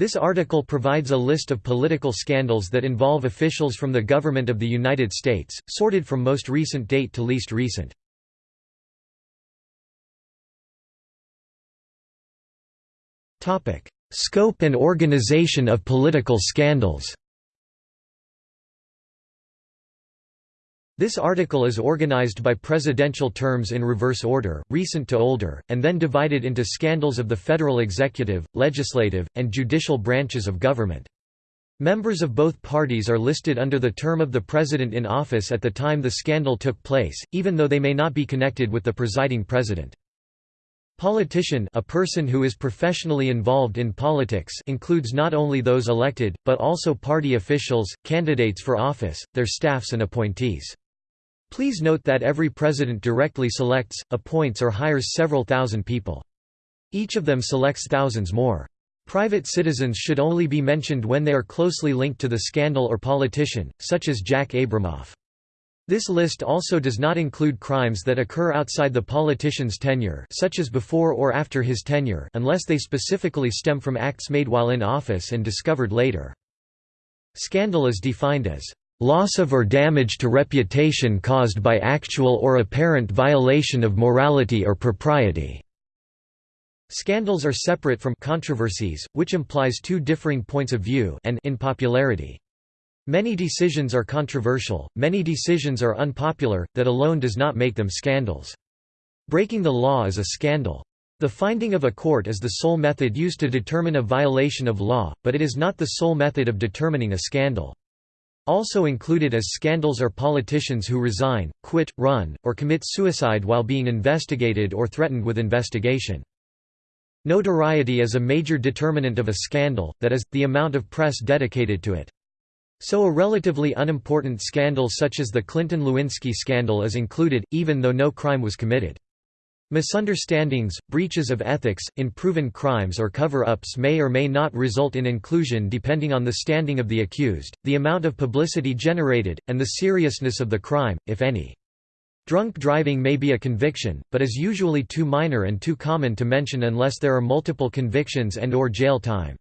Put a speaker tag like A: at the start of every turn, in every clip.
A: This article provides a list of political scandals that involve officials from the government of the United States, sorted from most recent date to least recent. Scope and organization of political scandals This article is organized by presidential terms in reverse order, recent to older, and then divided into scandals of the federal executive, legislative, and judicial branches of government. Members of both parties are listed under the term of the president in office at the time the scandal took place, even though they may not be connected with the presiding president. Politician a person who is professionally involved in politics includes not only those elected, but also party officials, candidates for office, their staffs and appointees. Please note that every president directly selects, appoints or hires several thousand people. Each of them selects thousands more. Private citizens should only be mentioned when they are closely linked to the scandal or politician, such as Jack Abramoff. This list also does not include crimes that occur outside the politician's tenure such as before or after his tenure unless they specifically stem from acts made while in office and discovered later. Scandal is defined as loss of or damage to reputation caused by actual or apparent violation of morality or propriety." Scandals are separate from controversies, which implies two differing points of view and in popularity. Many decisions are controversial, many decisions are unpopular, that alone does not make them scandals. Breaking the law is a scandal. The finding of a court is the sole method used to determine a violation of law, but it is not the sole method of determining a scandal. Also included as scandals are politicians who resign, quit, run, or commit suicide while being investigated or threatened with investigation. Notoriety is a major determinant of a scandal, that is, the amount of press dedicated to it. So a relatively unimportant scandal such as the Clinton-Lewinsky scandal is included, even though no crime was committed. Misunderstandings, breaches of ethics, unproven crimes or cover-ups may or may not result in inclusion depending on the standing of the accused, the amount of publicity generated, and the seriousness of the crime, if any. Drunk driving may be a conviction, but is usually too minor and too common to mention unless there are multiple convictions and or jail time.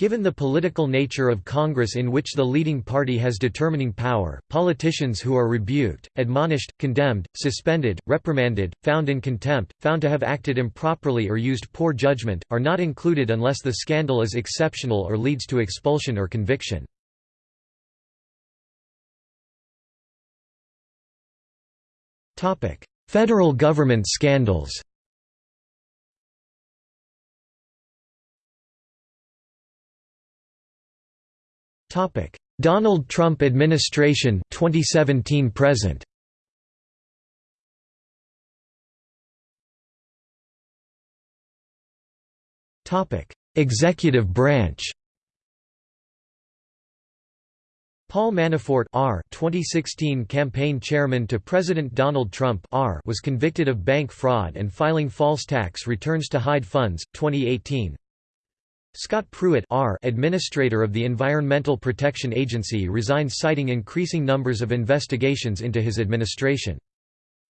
A: Given the political nature of Congress in which the leading party has determining power, politicians who are rebuked, admonished, condemned, suspended, reprimanded, found in contempt, found to have acted improperly or used poor judgment, are not included unless the scandal is exceptional or leads to expulsion or conviction. Federal government scandals Topic: Donald Trump administration 2017 present. Topic: Executive branch. Paul Manafort R 2016 campaign chairman to President Donald Trump R was convicted of bank fraud and filing false tax returns to hide funds 2018 Scott Pruitt R. Administrator of the Environmental Protection Agency resigned citing increasing numbers of investigations into his administration.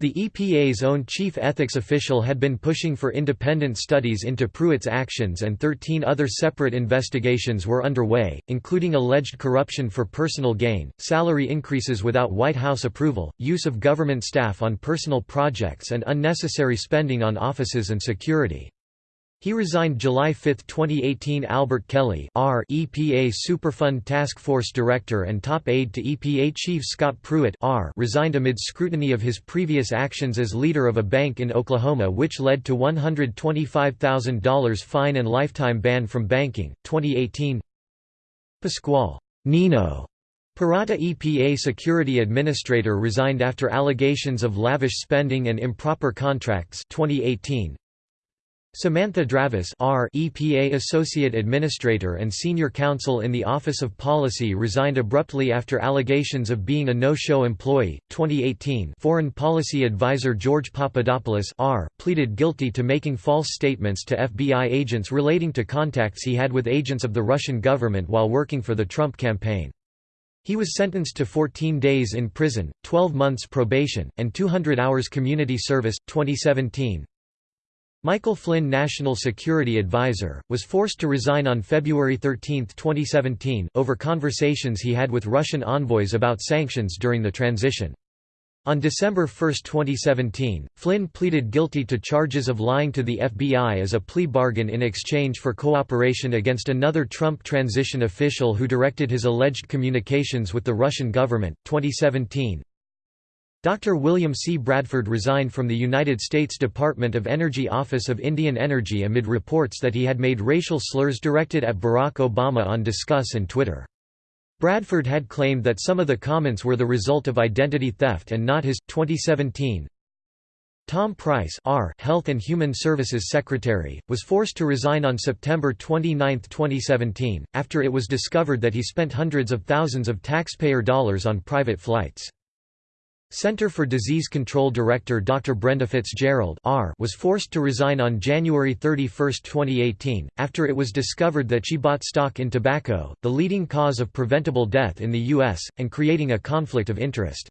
A: The EPA's own chief ethics official had been pushing for independent studies into Pruitt's actions and 13 other separate investigations were underway, including alleged corruption for personal gain, salary increases without White House approval, use of government staff on personal projects and unnecessary spending on offices and security. He resigned July 5, 2018 Albert Kelly R EPA Superfund Task Force Director and top aide to EPA Chief Scott Pruitt R resigned amid scrutiny of his previous actions as leader of a bank in Oklahoma which led to $125,000 fine and lifetime ban from banking, 2018 Pasquale. Nino. Perrotta EPA Security Administrator resigned after allegations of lavish spending and improper contracts 2018 Samantha Dravis R EPA Associate Administrator and Senior Counsel in the Office of Policy resigned abruptly after allegations of being a no-show employee. 2018 Foreign Policy Advisor George Papadopoulos R pleaded guilty to making false statements to FBI agents relating to contacts he had with agents of the Russian government while working for the Trump campaign. He was sentenced to 14 days in prison, 12 months probation, and 200 hours community service. 2017 Michael Flynn National Security Advisor, was forced to resign on February 13, 2017, over conversations he had with Russian envoys about sanctions during the transition. On December 1, 2017, Flynn pleaded guilty to charges of lying to the FBI as a plea bargain in exchange for cooperation against another Trump transition official who directed his alleged communications with the Russian government. 2017, Dr. William C. Bradford resigned from the United States Department of Energy Office of Indian Energy amid reports that he had made racial slurs directed at Barack Obama on Disqus and Twitter. Bradford had claimed that some of the comments were the result of identity theft and not his. 2017 Tom Price R. Health and Human Services Secretary, was forced to resign on September 29, 2017, after it was discovered that he spent hundreds of thousands of taxpayer dollars on private flights. Center for Disease Control Director Dr. Brenda Fitzgerald R. was forced to resign on January 31, 2018, after it was discovered that she bought stock in tobacco, the leading cause of preventable death in the U.S., and creating a conflict of interest.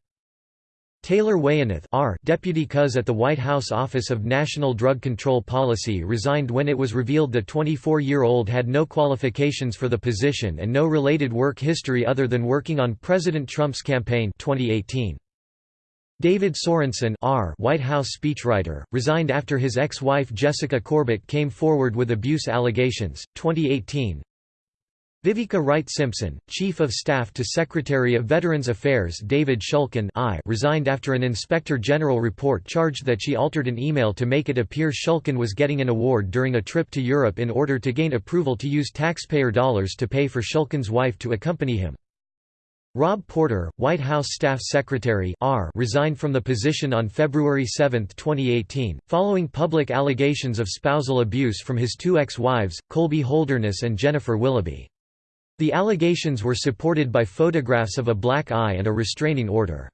A: Taylor Weyeneth R. Deputy CUS at the White House Office of National Drug Control Policy resigned when it was revealed the 24-year-old had no qualifications for the position and no related work history other than working on President Trump's campaign 2018. David Sorensen R. White House speechwriter, resigned after his ex-wife Jessica Corbett came forward with abuse allegations, 2018 Vivieca Wright Simpson, Chief of Staff to Secretary of Veterans Affairs David Shulkin I resigned after an Inspector General report charged that she altered an email to make it appear Shulkin was getting an award during a trip to Europe in order to gain approval to use taxpayer dollars to pay for Shulkin's wife to accompany him. Rob Porter, White House Staff Secretary R resigned from the position on February 7, 2018, following public allegations of spousal abuse from his two ex-wives, Colby Holderness and Jennifer Willoughby. The allegations were supported by photographs of a black eye and a restraining order.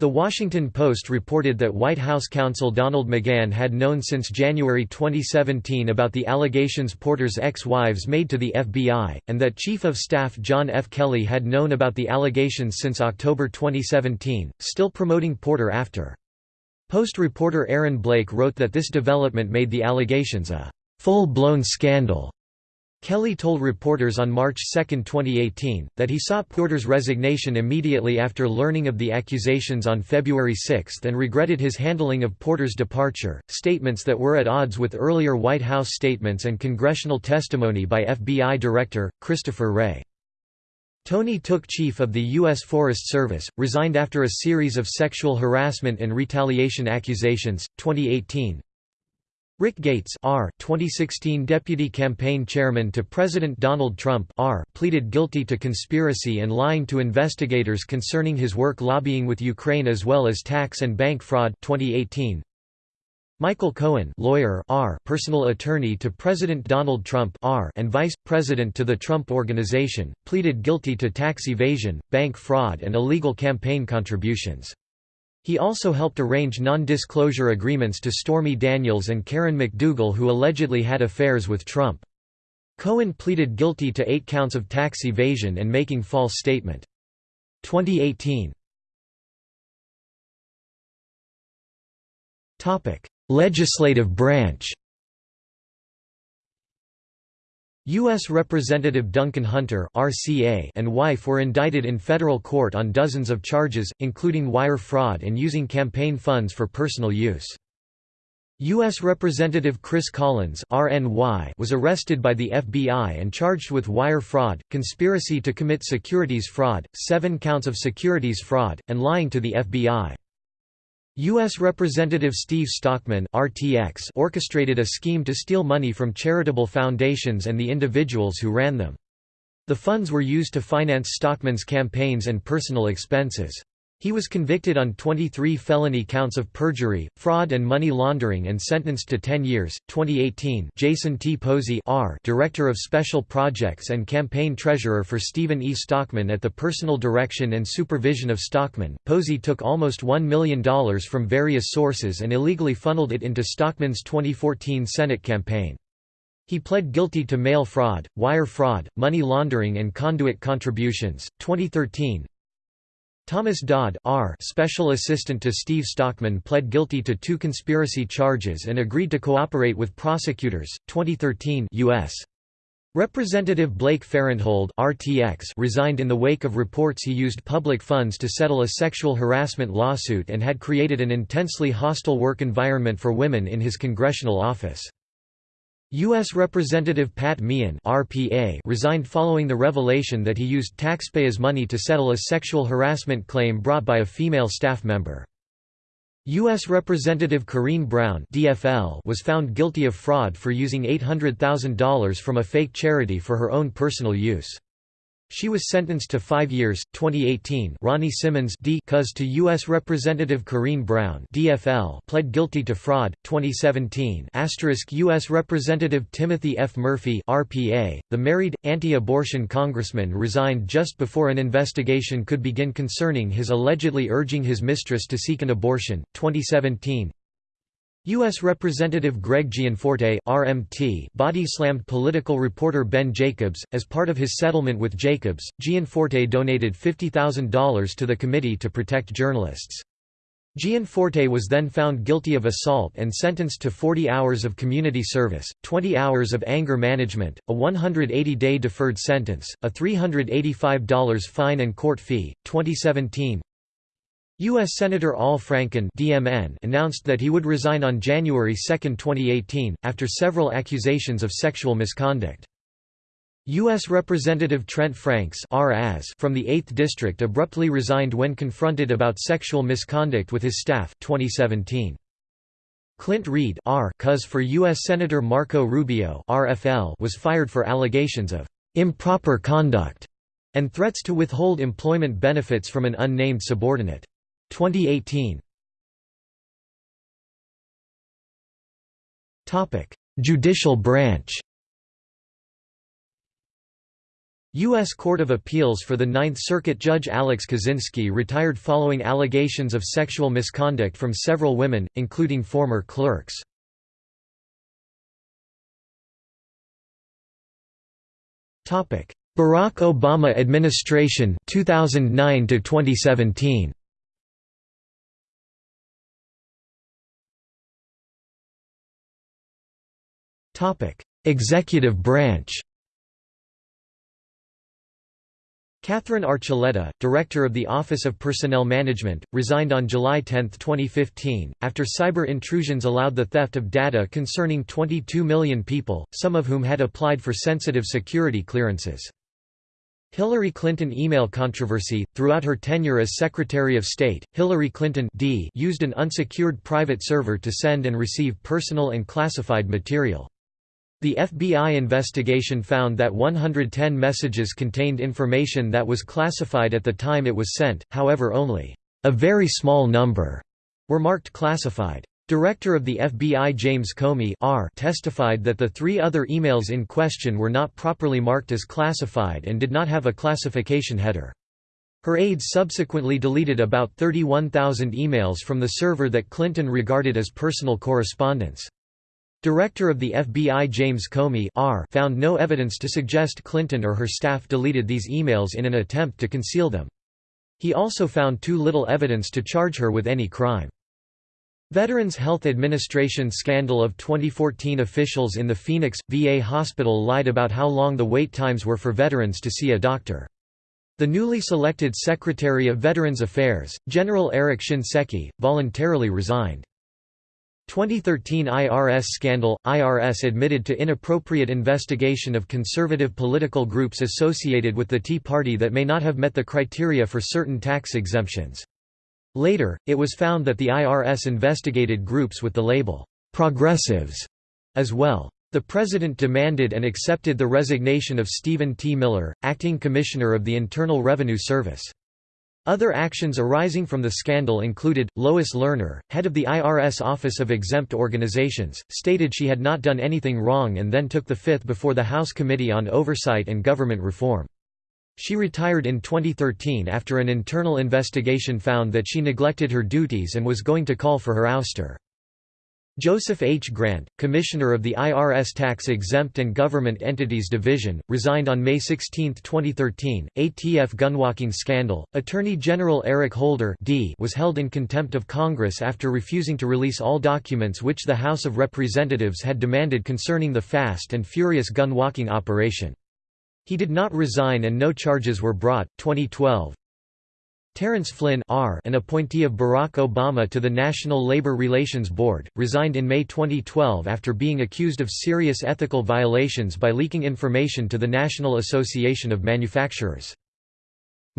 A: The Washington Post reported that White House counsel Donald McGahn had known since January 2017 about the allegations Porter's ex-wives made to the FBI, and that Chief of Staff John F. Kelly had known about the allegations since October 2017, still promoting Porter after. Post reporter Aaron Blake wrote that this development made the allegations a full-blown scandal Kelly told reporters on March 2, 2018, that he sought Porter's resignation immediately after learning of the accusations on February 6 and regretted his handling of Porter's departure, statements that were at odds with earlier White House statements and congressional testimony by FBI Director, Christopher Wray. Tony Tooke chief of the U.S. Forest Service, resigned after a series of sexual harassment and retaliation accusations, 2018, Rick Gates R. 2016 Deputy Campaign Chairman to President Donald Trump R. pleaded guilty to conspiracy and lying to investigators concerning his work lobbying with Ukraine as well as tax and bank fraud 2018. Michael Cohen lawyer R. personal attorney to President Donald Trump R. and vice president to the Trump Organization, pleaded guilty to tax evasion, bank fraud and illegal campaign contributions. He also helped arrange non-disclosure agreements to Stormy Daniels and Karen McDougal who allegedly had affairs with Trump. Cohen pleaded guilty to eight counts of tax evasion and making false statement. 2018 Legislative branch U.S. Representative Duncan Hunter RCA and wife were indicted in federal court on dozens of charges, including wire fraud and using campaign funds for personal use. U.S. Representative Chris Collins RNY was arrested by the FBI and charged with wire fraud, conspiracy to commit securities fraud, seven counts of securities fraud, and lying to the FBI. U.S. Representative Steve Stockman RTX orchestrated a scheme to steal money from charitable foundations and the individuals who ran them. The funds were used to finance Stockman's campaigns and personal expenses. He was convicted on 23 felony counts of perjury, fraud and money laundering and sentenced to 10 years. 2018 Jason T. Posey R. Director of Special Projects and Campaign Treasurer for Stephen E. Stockman at the personal direction and supervision of Stockman, Posey took almost $1 million from various sources and illegally funneled it into Stockman's 2014 Senate campaign. He pled guilty to mail fraud, wire fraud, money laundering and conduit contributions. 2013 Thomas Dodd R. Special Assistant to Steve Stockman pled guilty to two conspiracy charges and agreed to cooperate with prosecutors. 2013 U.S. Representative Blake Farenthold RTX resigned in the wake of reports he used public funds to settle a sexual harassment lawsuit and had created an intensely hostile work environment for women in his congressional office. U.S. Representative Pat Meehan RPA resigned following the revelation that he used taxpayers' money to settle a sexual harassment claim brought by a female staff member. U.S. Representative Corrine Brown DFL was found guilty of fraud for using $800,000 from a fake charity for her own personal use. She was sentenced to five years. 2018, Ronnie Simmons D. Cuz to U.S. Representative Corrine Brown DFL pled guilty to fraud. 2017, asterisk U.S. Representative Timothy F. Murphy RPA, the married, anti-abortion congressman resigned just before an investigation could begin concerning his allegedly urging his mistress to seek an abortion. 2017, U.S. Representative Greg Gianforte RMT body-slammed political reporter Ben Jacobs. As part of his settlement with Jacobs, Gianforte donated $50,000 to the Committee to Protect Journalists. Gianforte was then found guilty of assault and sentenced to 40 hours of community service, 20 hours of anger management, a 180-day deferred sentence, a $385 fine and court fee. 2017 U.S. Senator Al Franken DMN announced that he would resign on January 2, 2018, after several accusations of sexual misconduct. U.S. Representative Trent Franks from the 8th District abruptly resigned when confronted about sexual misconduct with his staff 2017. Clint Reed. Cuz for U.S. Senator Marco Rubio was fired for allegations of «improper conduct» and threats to withhold employment benefits from an unnamed subordinate. 2018 Topic: Judicial branch U.S. Court of Appeals for the Ninth Circuit Judge Alex Kozinski retired following allegations of sexual misconduct from several women, including former clerks. Barack Obama administration 2009 to 2017 Executive branch Katherine Archuleta, Director of the Office of Personnel Management, resigned on July 10, 2015, after cyber intrusions allowed the theft of data concerning 22 million people, some of whom had applied for sensitive security clearances. Hillary Clinton email controversy Throughout her tenure as Secretary of State, Hillary Clinton D used an unsecured private server to send and receive personal and classified material. The FBI investigation found that 110 messages contained information that was classified at the time it was sent, however only a very small number were marked classified. Director of the FBI James Comey R testified that the three other emails in question were not properly marked as classified and did not have a classification header. Her aides subsequently deleted about 31,000 emails from the server that Clinton regarded as personal correspondence. Director of the FBI James Comey R found no evidence to suggest Clinton or her staff deleted these emails in an attempt to conceal them. He also found too little evidence to charge her with any crime. Veterans Health Administration scandal of 2014 officials in the Phoenix, VA hospital lied about how long the wait times were for veterans to see a doctor. The newly selected Secretary of Veterans Affairs, General Eric Shinseki, voluntarily resigned. 2013 IRS scandal – IRS admitted to inappropriate investigation of conservative political groups associated with the Tea Party that may not have met the criteria for certain tax exemptions. Later, it was found that the IRS investigated groups with the label, "'progressives' as well. The President demanded and accepted the resignation of Stephen T. Miller, acting Commissioner of the Internal Revenue Service. Other actions arising from the scandal included, Lois Lerner, head of the IRS Office of Exempt Organizations, stated she had not done anything wrong and then took the fifth before the House Committee on Oversight and Government Reform. She retired in 2013 after an internal investigation found that she neglected her duties and was going to call for her ouster. Joseph H. Grant, Commissioner of the IRS Tax Exempt and Government Entities Division, resigned on May 16, 2013. ATF gunwalking scandal. Attorney General Eric Holder D was held in contempt of Congress after refusing to release all documents which the House of Representatives had demanded concerning the Fast and Furious gunwalking operation. He did not resign and no charges were brought. 2012. Terrence Flynn R., an appointee of Barack Obama to the National Labor Relations Board, resigned in May 2012 after being accused of serious ethical violations by leaking information to the National Association of Manufacturers.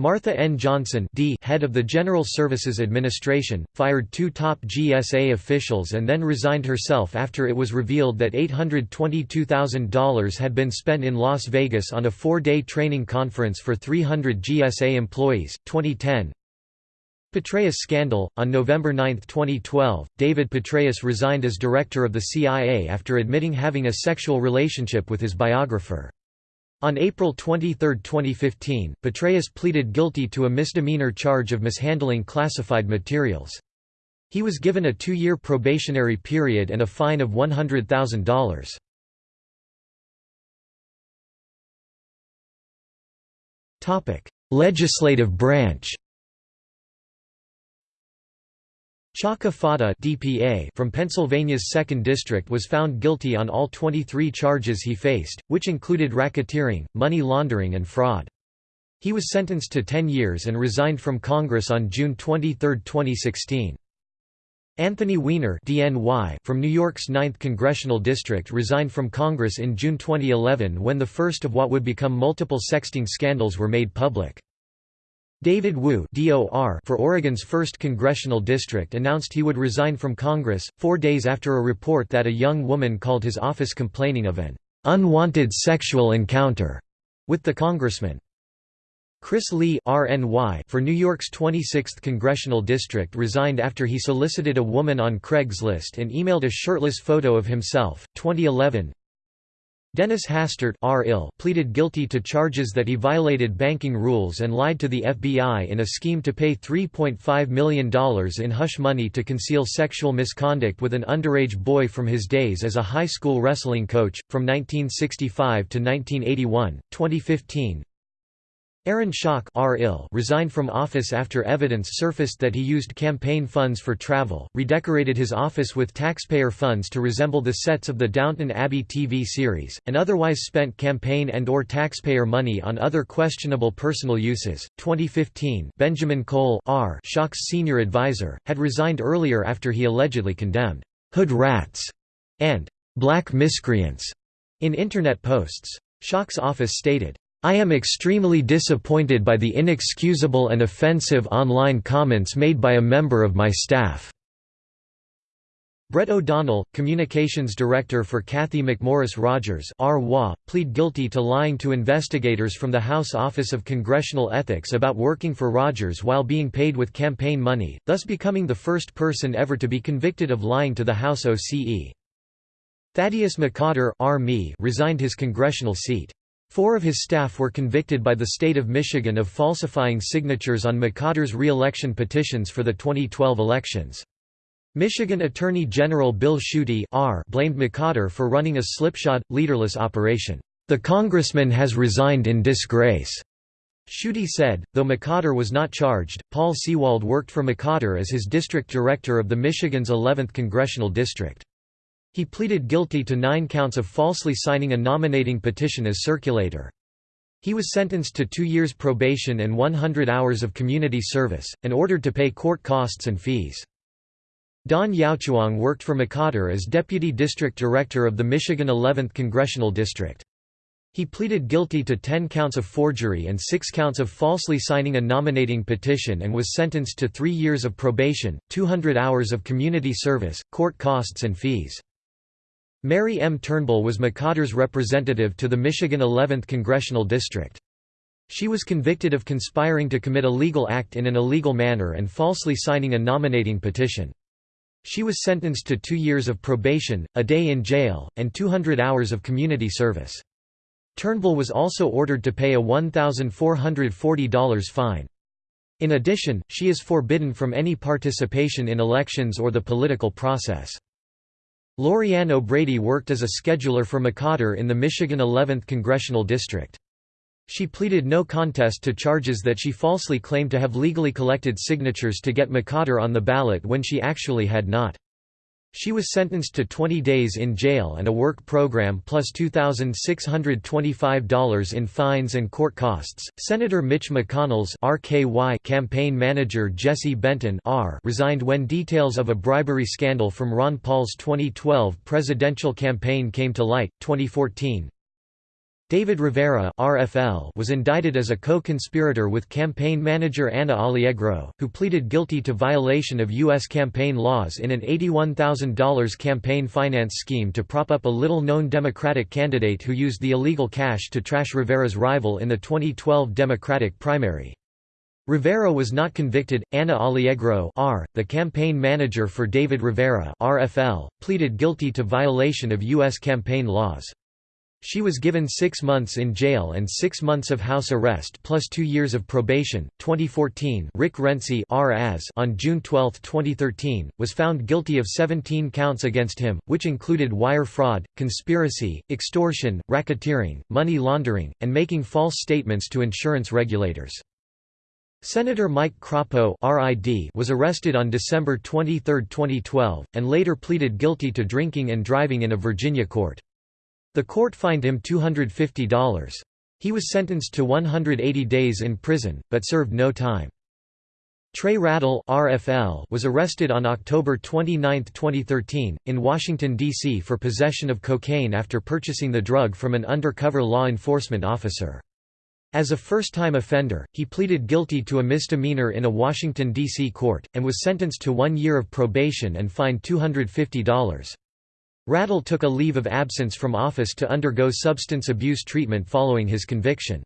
A: Martha N. Johnson D, head of the General Services Administration, fired two top GSA officials and then resigned herself after it was revealed that $822,000 had been spent in Las Vegas on a four-day training conference for 300 GSA employees. 2010 Petraeus scandal On November 9, 2012, David Petraeus resigned as director of the CIA after admitting having a sexual relationship with his biographer. On April 23, 2015, Petraeus pleaded guilty to a misdemeanor charge of mishandling classified materials. He was given a two-year probationary period and a fine of $100,000. Legislative branch Chaka Fattah DPA from Pennsylvania's 2nd District was found guilty on all 23 charges he faced, which included racketeering, money laundering and fraud. He was sentenced to 10 years and resigned from Congress on June 23, 2016. Anthony Weiner DNY from New York's 9th Congressional District resigned from Congress in June 2011 when the first of what would become multiple sexting scandals were made public. David Wu for Oregon's 1st Congressional District announced he would resign from Congress, four days after a report that a young woman called his office complaining of an "...unwanted sexual encounter," with the congressman. Chris Lee RNY for New York's 26th Congressional District resigned after he solicited a woman on Craigslist and emailed a shirtless photo of himself. 2011 Dennis Hastert pleaded guilty to charges that he violated banking rules and lied to the FBI in a scheme to pay $3.5 million in hush money to conceal sexual misconduct with an underage boy from his days as a high school wrestling coach. From 1965 to 1981, 2015, Aaron Schock resigned from office after evidence surfaced that he used campaign funds for travel, redecorated his office with taxpayer funds to resemble the sets of the Downton Abbey TV series, and otherwise spent campaign and or taxpayer money on other questionable personal uses. 2015 Benjamin Cole R. Schock's senior advisor, had resigned earlier after he allegedly condemned «hood rats» and «black miscreants» in Internet posts. Schock's office stated, I am extremely disappointed by the inexcusable and offensive online comments made by a member of my staff." Brett O'Donnell, Communications Director for Cathy McMorris Rodgers plead guilty to lying to investigators from the House Office of Congressional Ethics about working for Rodgers while being paid with campaign money, thus becoming the first person ever to be convicted of lying to the House OCE. Thaddeus McCotter resigned his congressional seat. Four of his staff were convicted by the state of Michigan of falsifying signatures on McCotter's re-election petitions for the 2012 elections. Michigan Attorney General Bill Schuette blamed McCotter for running a slipshod, leaderless operation. The congressman has resigned in disgrace. Schuette said, though McCotter was not charged, Paul Seewald worked for McCotter as his district director of the Michigan's 11th congressional district. He pleaded guilty to nine counts of falsely signing a nominating petition as circulator. He was sentenced to two years probation and 100 hours of community service, and ordered to pay court costs and fees. Don Yowchuang worked for McCotter as Deputy District Director of the Michigan 11th Congressional District. He pleaded guilty to 10 counts of forgery and 6 counts of falsely signing a nominating petition and was sentenced to three years of probation, 200 hours of community service, court costs and fees. Mary M. Turnbull was McCotter's representative to the Michigan 11th Congressional District. She was convicted of conspiring to commit a legal act in an illegal manner and falsely signing a nominating petition. She was sentenced to two years of probation, a day in jail, and 200 hours of community service. Turnbull was also ordered to pay a $1,440 fine. In addition, she is forbidden from any participation in elections or the political process. Lori-Ann O'Brady worked as a scheduler for McCotter in the Michigan 11th Congressional District. She pleaded no contest to charges that she falsely claimed to have legally collected signatures to get McCotter on the ballot when she actually had not. She was sentenced to 20 days in jail and a work program plus $2,625 in fines and court costs. Senator Mitch McConnell's RKY campaign manager Jesse Benton R resigned when details of a bribery scandal from Ron Paul's 2012 presidential campaign came to light. 2014 David Rivera RFL was indicted as a co-conspirator with campaign manager Anna Alliegro, who pleaded guilty to violation of U.S. campaign laws in an $81,000 campaign finance scheme to prop up a little-known Democratic candidate who used the illegal cash to trash Rivera's rival in the 2012 Democratic primary. Rivera was not convicted. Anna Alliegro R, the campaign manager for David Rivera RFL, pleaded guilty to violation of U.S. campaign laws. She was given six months in jail and six months of house arrest plus two years of probation. 2014 Rick Renzi on June 12, 2013, was found guilty of 17 counts against him, which included wire fraud, conspiracy, extortion, racketeering, money laundering, and making false statements to insurance regulators. Senator Mike Crapo was arrested on December 23, 2012, and later pleaded guilty to drinking and driving in a Virginia court. The court fined him $250. He was sentenced to 180 days in prison, but served no time. Trey Radel RFL was arrested on October 29, 2013, in Washington, D.C. for possession of cocaine after purchasing the drug from an undercover law enforcement officer. As a first-time offender, he pleaded guilty to a misdemeanor in a Washington, D.C. court, and was sentenced to one year of probation and fined $250. Radel took a leave of absence from office to undergo substance abuse treatment following his conviction.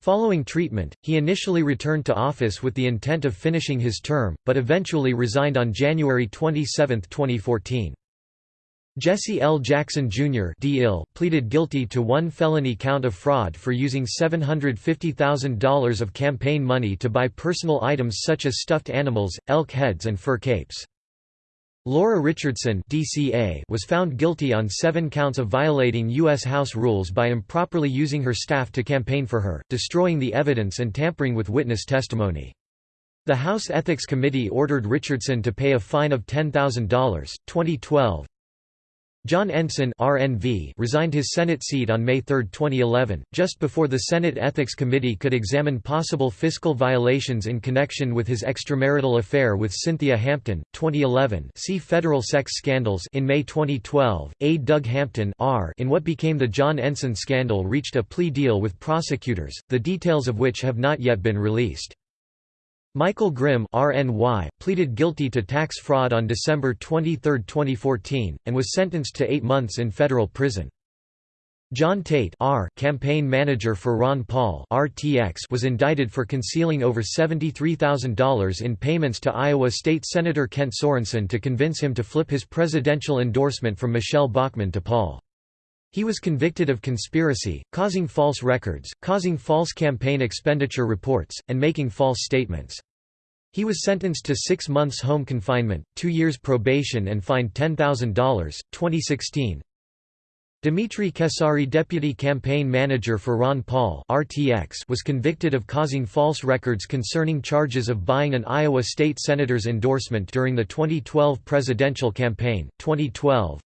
A: Following treatment, he initially returned to office with the intent of finishing his term, but eventually resigned on January 27, 2014. Jesse L. Jackson, Jr. pleaded guilty to one felony count of fraud for using $750,000 of campaign money to buy personal items such as stuffed animals, elk heads and fur capes. Laura Richardson DCA was found guilty on seven counts of violating U.S. House rules by improperly using her staff to campaign for her, destroying the evidence and tampering with witness testimony. The House Ethics Committee ordered Richardson to pay a fine of $10,000. 2012 John Ensign RNV resigned his Senate seat on May 3, 2011, just before the Senate Ethics Committee could examine possible fiscal violations in connection with his extramarital affair with Cynthia Hampton. 2011 see Federal sex scandals in May 2012, A. Doug Hampton R in what became the John Ensign scandal reached a plea deal with prosecutors, the details of which have not yet been released. Michael Grimm RNY, pleaded guilty to tax fraud on December 23, 2014, and was sentenced to eight months in federal prison. John Tate R, campaign manager for Ron Paul RTX, was indicted for concealing over $73,000 in payments to Iowa State Senator Kent Sorenson to convince him to flip his presidential endorsement from Michele Bachmann to Paul. He was convicted of conspiracy, causing false records, causing false campaign expenditure reports, and making false statements. He was sentenced to six months home confinement, two years probation and fined $10,000. 2016 Dimitri Kesari deputy campaign manager for Ron Paul RTX was convicted of causing false records concerning charges of buying an Iowa state senator's endorsement during the 2012 presidential campaign. 2012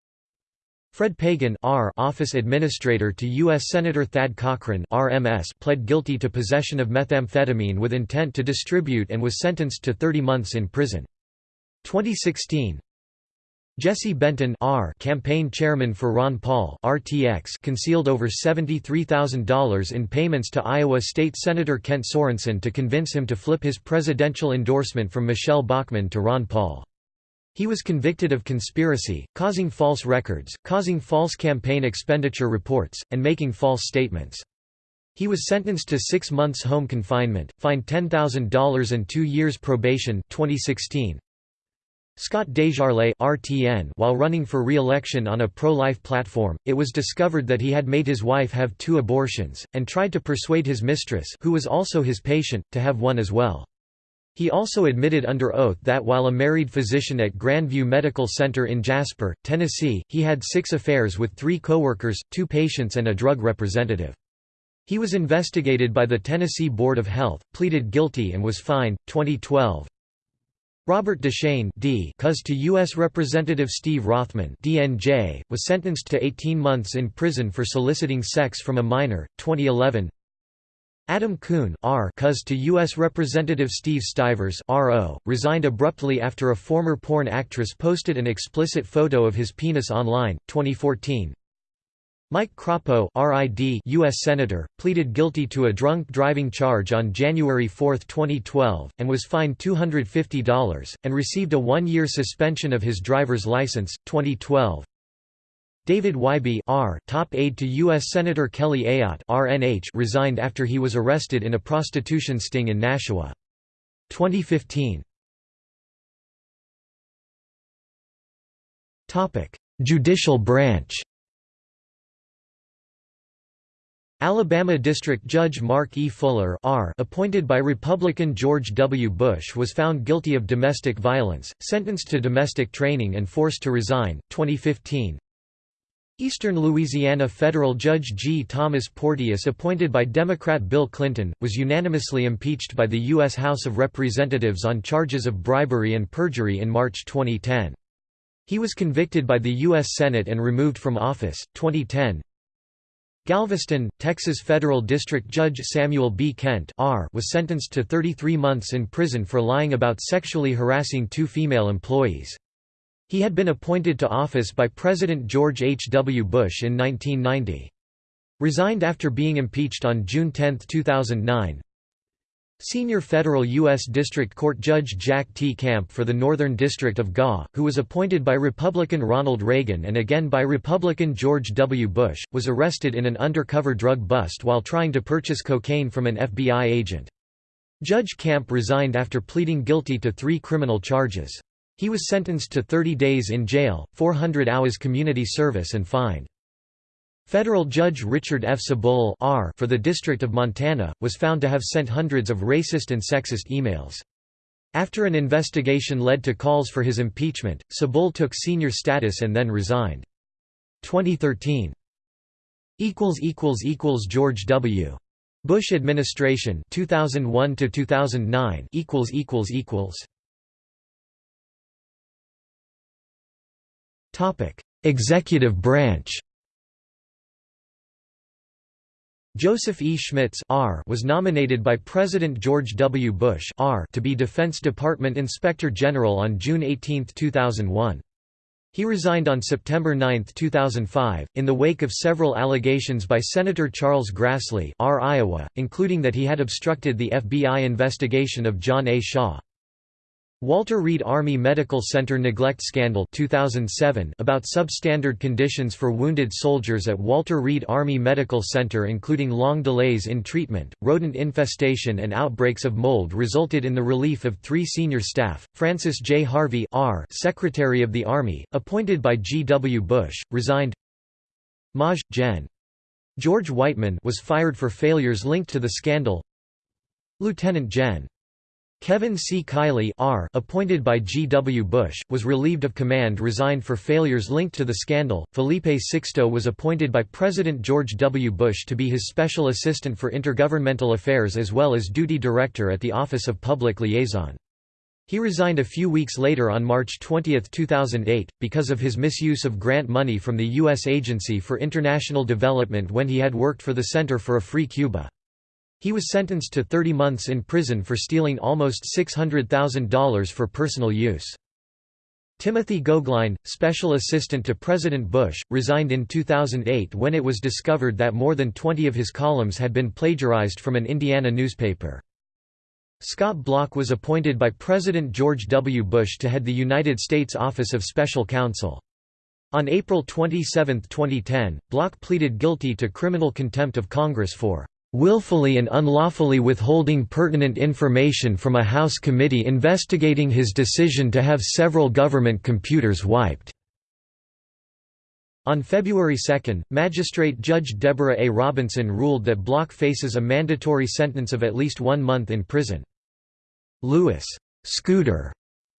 A: Fred Pagan R office administrator to U.S. Senator Thad Cochran RMS pled guilty to possession of methamphetamine with intent to distribute and was sentenced to 30 months in prison. 2016 Jesse Benton R campaign chairman for Ron Paul RTX concealed over $73,000 in payments to Iowa State Senator Kent Sorenson to convince him to flip his presidential endorsement from Michele Bachmann to Ron Paul. He was convicted of conspiracy, causing false records, causing false campaign expenditure reports, and making false statements. He was sentenced to six months home confinement, fined $10,000 and two years probation 2016. Scott Desjarlais RTN while running for re-election on a pro-life platform, it was discovered that he had made his wife have two abortions, and tried to persuade his mistress who was also his patient, to have one as well. He also admitted under oath that while a married physician at Grandview Medical Center in Jasper, Tennessee, he had six affairs with three coworkers, two patients and a drug representative. He was investigated by the Tennessee Board of Health, pleaded guilty and was fined. 2012 Robert Deschene D. Cuz to U.S. Representative Steve Rothman DNJ, was sentenced to 18 months in prison for soliciting sex from a minor. 2011 Adam Kuhn R. Cuz to U.S. Representative Steve Stivers RO, resigned abruptly after a former porn actress posted an explicit photo of his penis online, 2014. Mike Crapo RID U.S. Senator, pleaded guilty to a drunk driving charge on January 4, 2012, and was fined $250, and received a one-year suspension of his driver's license, 2012. David Wihby R, top aide to U.S. Senator Kelly Ayotte RNH resigned after he was arrested in a prostitution sting in Nashua. 2015 Judicial branch Alabama District Judge Mark E. Fuller R. appointed by Republican George W. Bush was found guilty of domestic violence, sentenced to domestic training and forced to resign, 2015 Eastern Louisiana federal judge G. Thomas Porteous appointed by Democrat Bill Clinton, was unanimously impeached by the U.S. House of Representatives on charges of bribery and perjury in March 2010. He was convicted by the U.S. Senate and removed from office, 2010. Galveston, Texas Federal District Judge Samuel B. Kent R. was sentenced to 33 months in prison for lying about sexually harassing two female employees. He had been appointed to office by President George H. W. Bush in 1990. Resigned after being impeached on June 10, 2009. Senior federal U.S. District Court Judge Jack T. Camp for the Northern District of GA, who was appointed by Republican Ronald Reagan and again by Republican George W. Bush, was arrested in an undercover drug bust while trying to purchase cocaine from an FBI agent. Judge Camp resigned after pleading guilty to three criminal charges. He was sentenced to 30 days in jail, 400 hours community service and fined. Federal Judge Richard F. Cebull for the District of Montana, was found to have sent hundreds of racist and sexist emails. After an investigation led to calls for his impeachment, Cebull took senior status and then resigned. 2013 George W. Bush administration 2001 to 2009 Executive branch. Joseph E. Schmitz R was nominated by President George W. Bush R to be Defense Department Inspector General on June 18, 2001. He resigned on September 9, 2005, in the wake of several allegations by Senator Charles Grassley R. Iowa, including that he had obstructed the FBI investigation of John A. Shaw. Walter Reed Army Medical Center neglect scandal 2007 about substandard conditions for wounded soldiers at Walter Reed Army Medical Center including long delays in treatment, rodent infestation and outbreaks of mold resulted in the relief of three senior staff. Francis J. Harvey R. Secretary of the Army, appointed by G. W. Bush, resigned Maj. Gen. George Weightman was fired for failures linked to the scandal Lieutenant Gen. Kevin C. Kiley R. appointed by G. W. Bush, was relieved of command resigned for failures linked to the scandal. Felipe Sixto was appointed by President George W. Bush to be his special assistant for intergovernmental affairs as well as duty director at the Office of Public Liaison. He resigned a few weeks later on March 20, 2008, because of his misuse of grant money from the U.S. Agency for International Development when he had worked for the Center for a Free Cuba. He was sentenced to 30 months in prison for stealing almost $600,000 for personal use. Timothy Goeglein, special assistant to President Bush, resigned in 2008 when it was discovered that more than 20 of his columns had been plagiarized from an Indiana newspaper. Scott Bloch was appointed by President George W. Bush to head the United States Office of Special Counsel. On April 27, 2010, Bloch pleaded guilty to criminal contempt of Congress for willfully and unlawfully withholding pertinent information from a House committee investigating his decision to have several government computers wiped. On February 2, Magistrate Judge Deborah A. Robinson ruled that Bloch faces a mandatory sentence of at least one month in prison. Louis Scooter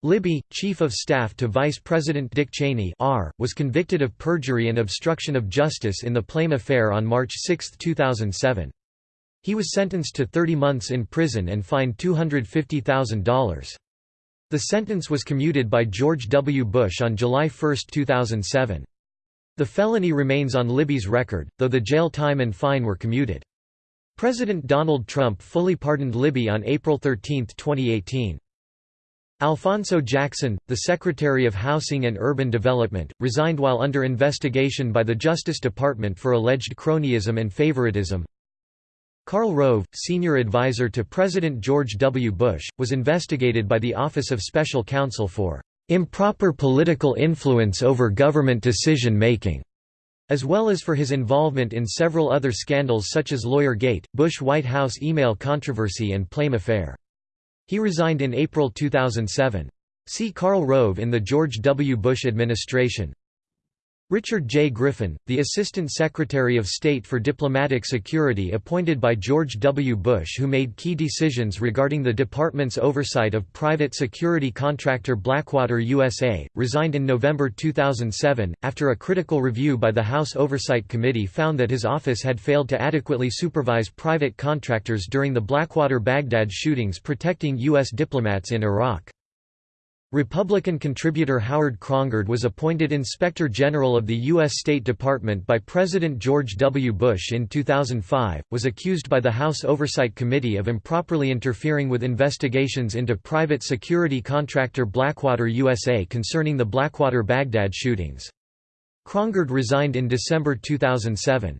A: Libby, Chief of Staff to Vice President Dick Cheney R., was convicted of perjury and obstruction of justice in the Plame affair on March 6, 2007. He was sentenced to 30 months in prison and fined $250,000. The sentence was commuted by George W. Bush on July 1, 2007. The felony remains on Libby's record, though the jail time and fine were commuted. President Donald Trump fully pardoned Libby on April 13, 2018. Alphonso Jackson, the Secretary of Housing and Urban Development, resigned while under investigation by the Justice Department for alleged cronyism and favoritism. Karl Rove, senior advisor to President George W. Bush, was investigated by the Office of Special Counsel for improper political influence over government decision-making, as well as for his involvement in several other scandals such as Lawyer Gate, Bush White House email controversy and Plame affair. He resigned in April 2007. See Karl Rove in the George W. Bush administration. Richard J. Griffin, the Assistant Secretary of State for Diplomatic Security appointed by George W. Bush who made key decisions regarding the department's oversight of private security contractor Blackwater USA, resigned in November 2007, after a critical review by the House Oversight Committee found that his office had failed to adequately supervise private contractors during the Blackwater-Baghdad shootings protecting U.S. diplomats in Iraq. Republican contributor Howard Krongard was appointed Inspector General of the U.S. State Department by President George W. Bush in 2005, was accused by the House Oversight Committee of improperly interfering with investigations into private security contractor Blackwater USA concerning the Blackwater-Baghdad shootings. Krongard resigned in December 2007.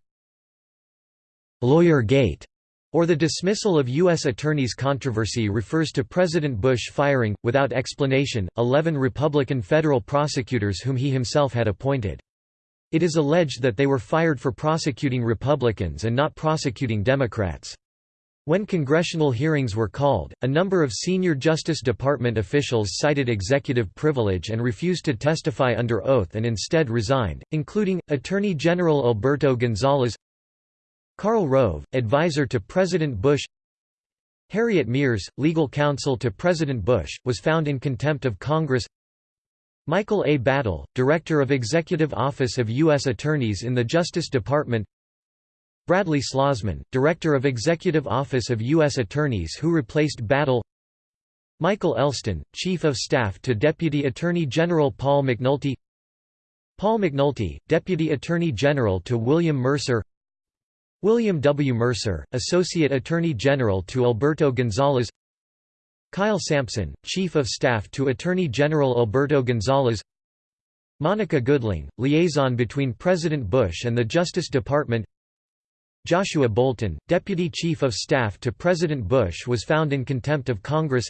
A: Lawyer Gate or the dismissal of U.S. attorneys controversy refers to President Bush firing, without explanation, 11 Republican federal prosecutors whom he himself had appointed. It is alleged that they were fired for prosecuting Republicans and not prosecuting Democrats. When congressional hearings were called, a number of senior Justice Department officials cited executive privilege and refused to testify under oath and instead resigned, including, Attorney General Alberto Gonzales Karl Rove, advisor to President Bush Harriet Miers, legal counsel to President Bush, was found in contempt of Congress Michael A. Battle, Director of Executive Office of U.S. Attorneys in the Justice Department Bradley Schlozman, Director of Executive Office of U.S. Attorneys who replaced Battle Michael Elston, Chief of Staff to Deputy Attorney General Paul McNulty Paul McNulty, Deputy Attorney General to William Mercer William W. Mercer, Associate Attorney General to Alberto Gonzales Kyle Sampson, Chief of Staff to Attorney General Alberto Gonzales Monica Goodling, liaison between President Bush and the Justice Department. Joshua Bolten, Deputy Chief of Staff to President Bush was found in contempt of Congress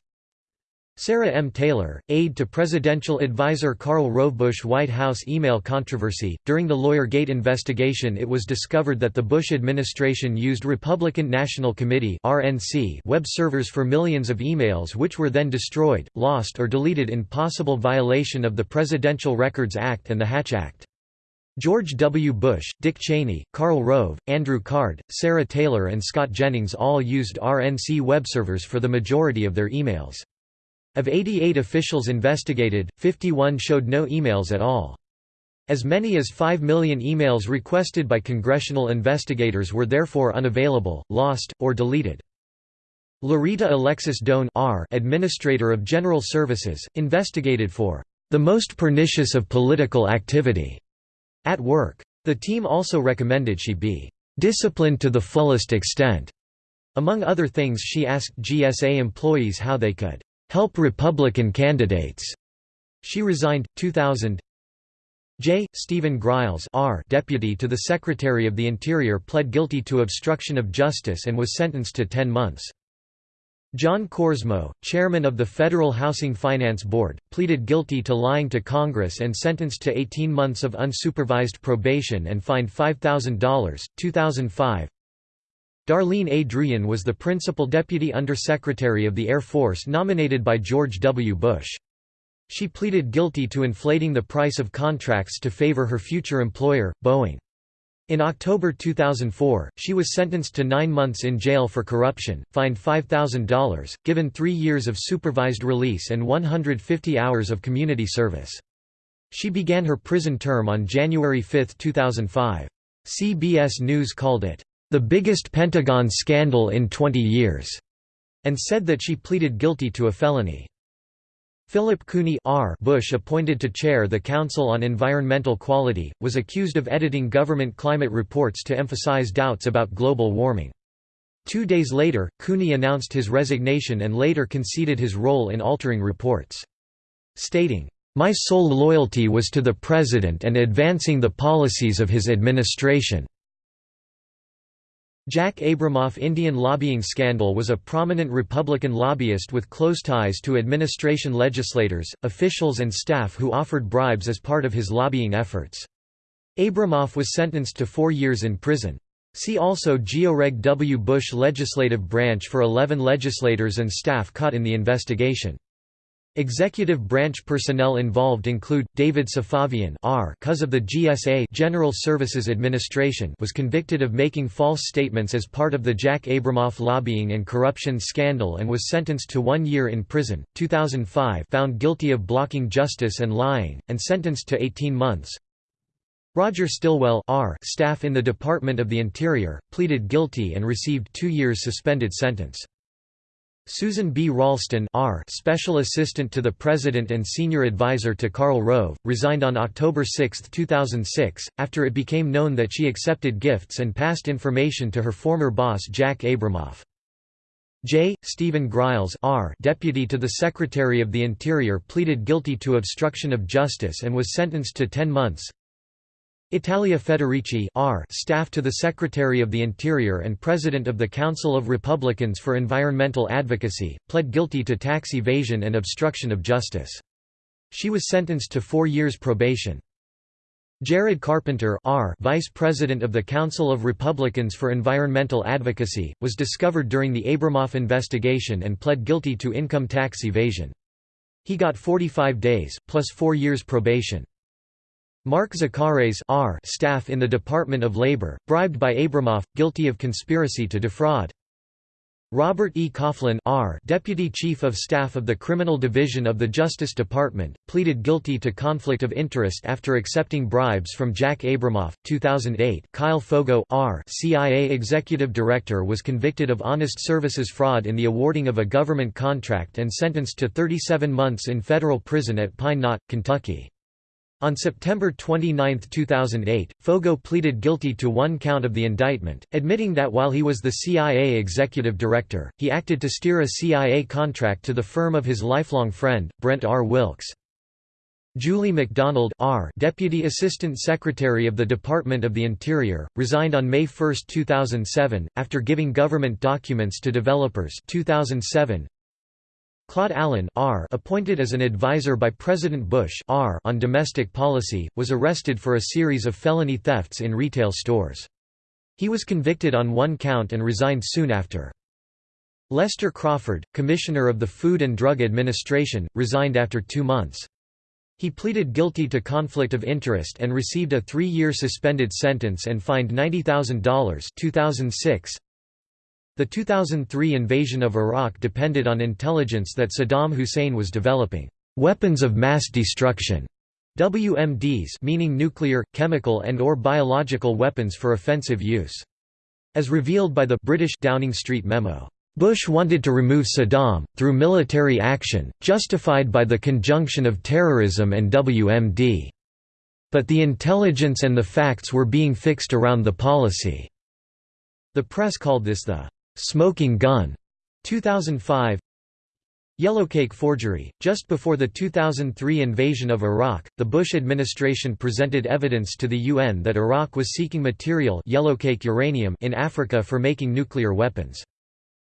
A: Sarah M. Taylor, aide to presidential advisor Karl Rove Bush White House email controversy. During the Lawyer Gate investigation, it was discovered that the Bush administration used Republican National Committee (RNC) web servers for millions of emails which were then destroyed, lost or deleted in possible violation of the Presidential Records Act and the Hatch Act. George W. Bush, Dick Cheney, Karl Rove, Andrew Card, Sarah Taylor and Scott Jennings all used RNC web servers for the majority of their emails. Of 88 officials investigated, 51 showed no emails at all. As many as 5 million emails requested by congressional investigators were therefore unavailable, lost, or deleted. Lurita Alexis Doan R. Administrator of General Services, investigated for the most pernicious of political activity at work. The team also recommended she be disciplined to the fullest extent. Among other things she asked GSA employees how they could help Republican candidates. She resigned. 2000. J. Stephen Griles R. Deputy to the Secretary of the Interior pled guilty to obstruction of justice and was sentenced to 10 months. John Korsmo, chairman of the Federal Housing Finance Board, pleaded guilty to lying to Congress and sentenced to 18 months of unsupervised probation and fined $5,000. 2005 Darleen A. Druyun was the principal deputy undersecretary of the Air Force nominated by George W. Bush. She pleaded guilty to inflating the price of contracts to favor her future employer, Boeing. In October 2004, she was sentenced to nine months in jail for corruption, fined $5,000, given three years of supervised release and 150 hours of community service. She began her prison term on January 5, 2005. CBS News called it, "...the biggest Pentagon scandal in 20 years", and said that she pleaded guilty to a felony. Philip Cooney R. Bush appointed to chair the Council on Environmental Quality, was accused of editing government climate reports to emphasize doubts about global warming. Two days later, Cooney announced his resignation and later conceded his role in altering reports. Stating, "...my sole loyalty was to the President and advancing the policies of his administration." Jack Abramoff Indian lobbying scandal was a prominent Republican lobbyist with close ties to administration legislators, officials and staff who offered bribes as part of his lobbying efforts. Abramoff was sentenced to four years in prison. See also George W. Bush legislative branch for 11 legislators and staff caught in the investigation. Executive branch personnel involved include David Safavian R cause of the GSA General Services Administration was convicted of making false statements as part of the Jack Abramoff lobbying and corruption scandal and was sentenced to 1 year in prison 2005 found guilty of blocking justice and lying and sentenced to 18 months. Roger Stilwell R staff in the Department of the Interior pleaded guilty and received 2 years suspended sentence Susan B. Ralston R. Special Assistant to the President and Senior Advisor to Karl Rove, resigned on October 6, 2006, after it became known that she accepted gifts and passed information to her former boss Jack Abramoff. J. Stephen Griles R. Deputy to the Secretary of the Interior pleaded guilty to obstruction of justice and was sentenced to 10 months. Italia Federici R. Staff to the Secretary of the Interior and President of the Council of Republicans for Environmental Advocacy, pled guilty to tax evasion and obstruction of justice. She was sentenced to four years probation. Jared Carpenter R. Vice President of the Council of Republicans for Environmental Advocacy, was discovered during the Abramoff investigation and pled guilty to income tax evasion. He got 45 days, plus four years probation. Mark Zachares R. staff in the Department of Labor, bribed by Abramoff, guilty of conspiracy to defraud. Robert E. Coughlin R. Deputy Chief of Staff of the Criminal Division of the Justice Department, pleaded guilty to conflict of interest after accepting bribes from Jack Abramoff. 2008 Kyle Foggo R. CIA Executive Director was convicted of honest services fraud in the awarding of a government contract and sentenced to 37 months in federal prison at Pine Knot, Kentucky. On September 29, 2008, Foggo pleaded guilty to one count of the indictment, admitting that while he was the CIA executive director, he acted to steer a CIA contract to the firm of his lifelong friend, Brent R. Wilkes. Julie MacDonald R. Deputy Assistant Secretary of the Department of the Interior, resigned on May 1, 2007, after giving government documents to developers 2007, Claude Allen R. appointed as an advisor by President Bush R. on domestic policy, was arrested for a series of felony thefts in retail stores. He was convicted on one count and resigned soon after. Lester Crawford, Commissioner of the Food and Drug Administration, resigned after two months. He pleaded guilty to conflict of interest and received a three-year suspended sentence and fined $90,000 2006. The 2003 invasion of Iraq depended on intelligence that Saddam Hussein was developing weapons of mass destruction WMDs meaning nuclear, chemical and or biological weapons for offensive use. As revealed by the British Downing Street memo, Bush wanted to remove Saddam, through military action, justified by the conjunction of terrorism and WMD. But the intelligence and the facts were being fixed around the policy. The press called this the Smoking Gun 2005 Yellowcake forgery. Just before the 2003 invasion of Iraq, the Bush administration presented evidence to the UN that Iraq was seeking material yellowcake uranium in Africa for making nuclear weapons.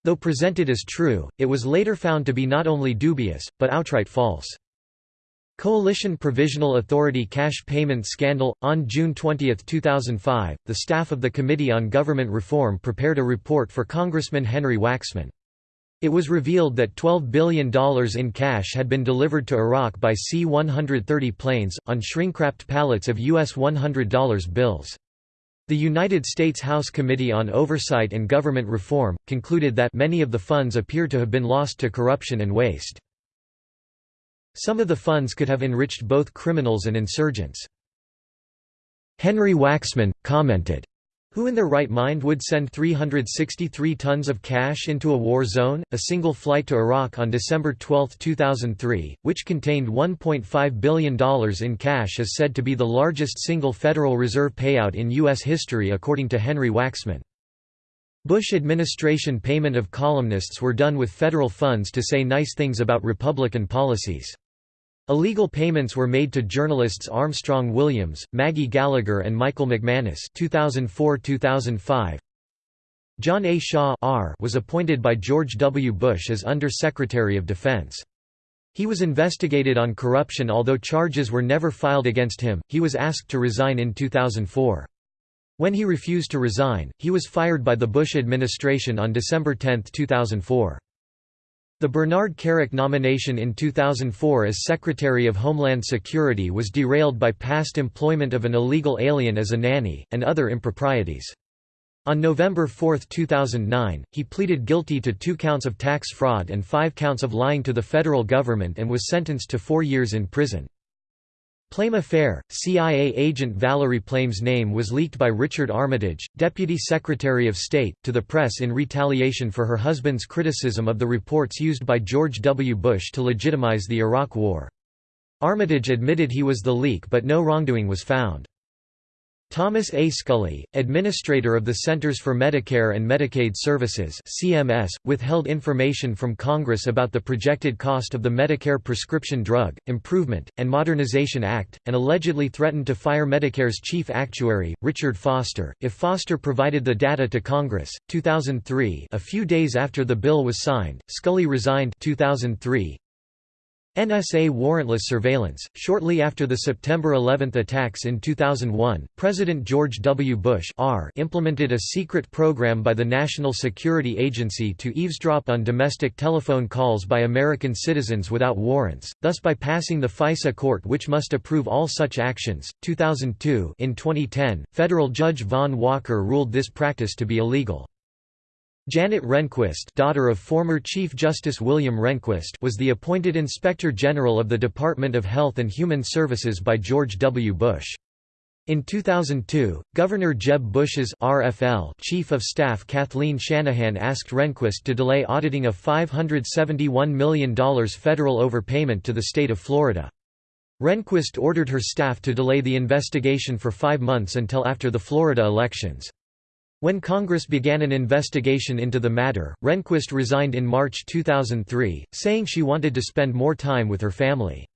A: Though presented as true, it was later found to be not only dubious, but outright false. Coalition Provisional Authority cash payment scandal. On June 20, 2005, the staff of the Committee on Government Reform prepared a report for Congressman Henry Waxman. It was revealed that $12 billion in cash had been delivered to Iraq by C-130 planes, on shrink-wrapped pallets of U.S. $100 bills. The United States House Committee on Oversight and Government Reform, concluded that many of the funds appear to have been lost to corruption and waste. Some of the funds could have enriched both criminals and insurgents. Henry Waxman, commented, who in their right mind would send 363 tons of cash into a war zone? A single flight to Iraq on December 12, 2003, which contained $1.5 billion in cash is said to be the largest single Federal Reserve payout in U.S. history according to Henry Waxman. Bush administration payment of columnists were done with federal funds to say nice things about Republican policies. Illegal payments were made to journalists Armstrong Williams, Maggie Gallagher and Michael McManus 2004-2005. John A. Shaw R was appointed by George W. Bush as Under-Secretary of Defense. He was investigated on corruption although charges were never filed against him, he was asked to resign in 2004. When he refused to resign, he was fired by the Bush administration on December 10, 2004. The Bernard Kerik nomination in 2004 as Secretary of Homeland Security was derailed by past employment of an illegal alien as a nanny, and other improprieties. On November 4, 2009, he pleaded guilty to two counts of tax fraud and five counts of lying to the federal government and was sentenced to four years in prison. Plame affair, CIA agent Valerie Plame's name was leaked by Richard Armitage, Deputy Secretary of State, to the press in retaliation for her husband's criticism of the reports used by George W. Bush to legitimize the Iraq War. Armitage admitted he was the leak but no wrongdoing was found. Thomas A. Scully, administrator of the Centers for Medicare and Medicaid Services (CMS), withheld information from Congress about the projected cost of the Medicare Prescription Drug Improvement and Modernization Act, and allegedly threatened to fire Medicare's chief actuary, Richard Foster, if Foster provided the data to Congress. 2003, a few days after the bill was signed, Scully resigned. 2003, NSA warrantless surveillance. Shortly after the September 11 attacks in 2001, President George W. Bush R implemented a secret program by the National Security Agency to eavesdrop on domestic telephone calls by American citizens without warrants, thus bypassing the FISA court which must approve all such actions. 2002 In 2010, federal judge Vaughn Walker ruled this practice to be illegal. Janet Rehnquist daughter of former Chief Justice William Rehnquist was the appointed Inspector General of the Department of Health and Human Services by George W. Bush. In 2002, Governor Jeb Bush's RFL Chief of Staff Kathleen Shanahan asked Rehnquist to delay auditing a $571 million federal overpayment to the state of Florida. Rehnquist ordered her staff to delay the investigation for five months until after the Florida elections. When Congress began an investigation into the matter, Rehnquist resigned in March 2003, saying she wanted to spend more time with her family.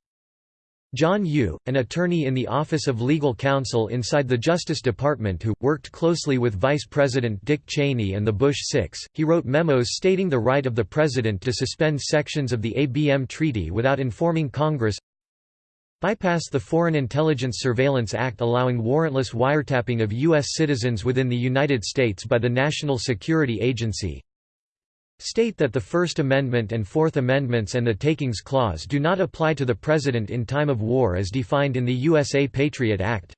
A: John Yoo, an attorney in the Office of Legal Counsel inside the Justice Department who, worked closely with Vice President Dick Cheney and the Bush Six, he wrote memos stating the right of the President to suspend sections of the ABM Treaty without informing Congress bypass the Foreign Intelligence Surveillance Act allowing warrantless wiretapping of U.S. citizens within the United States by the National Security Agency state that the First Amendment and Fourth Amendments and the Takings Clause do not apply to the President in time of war as defined in the USA Patriot Act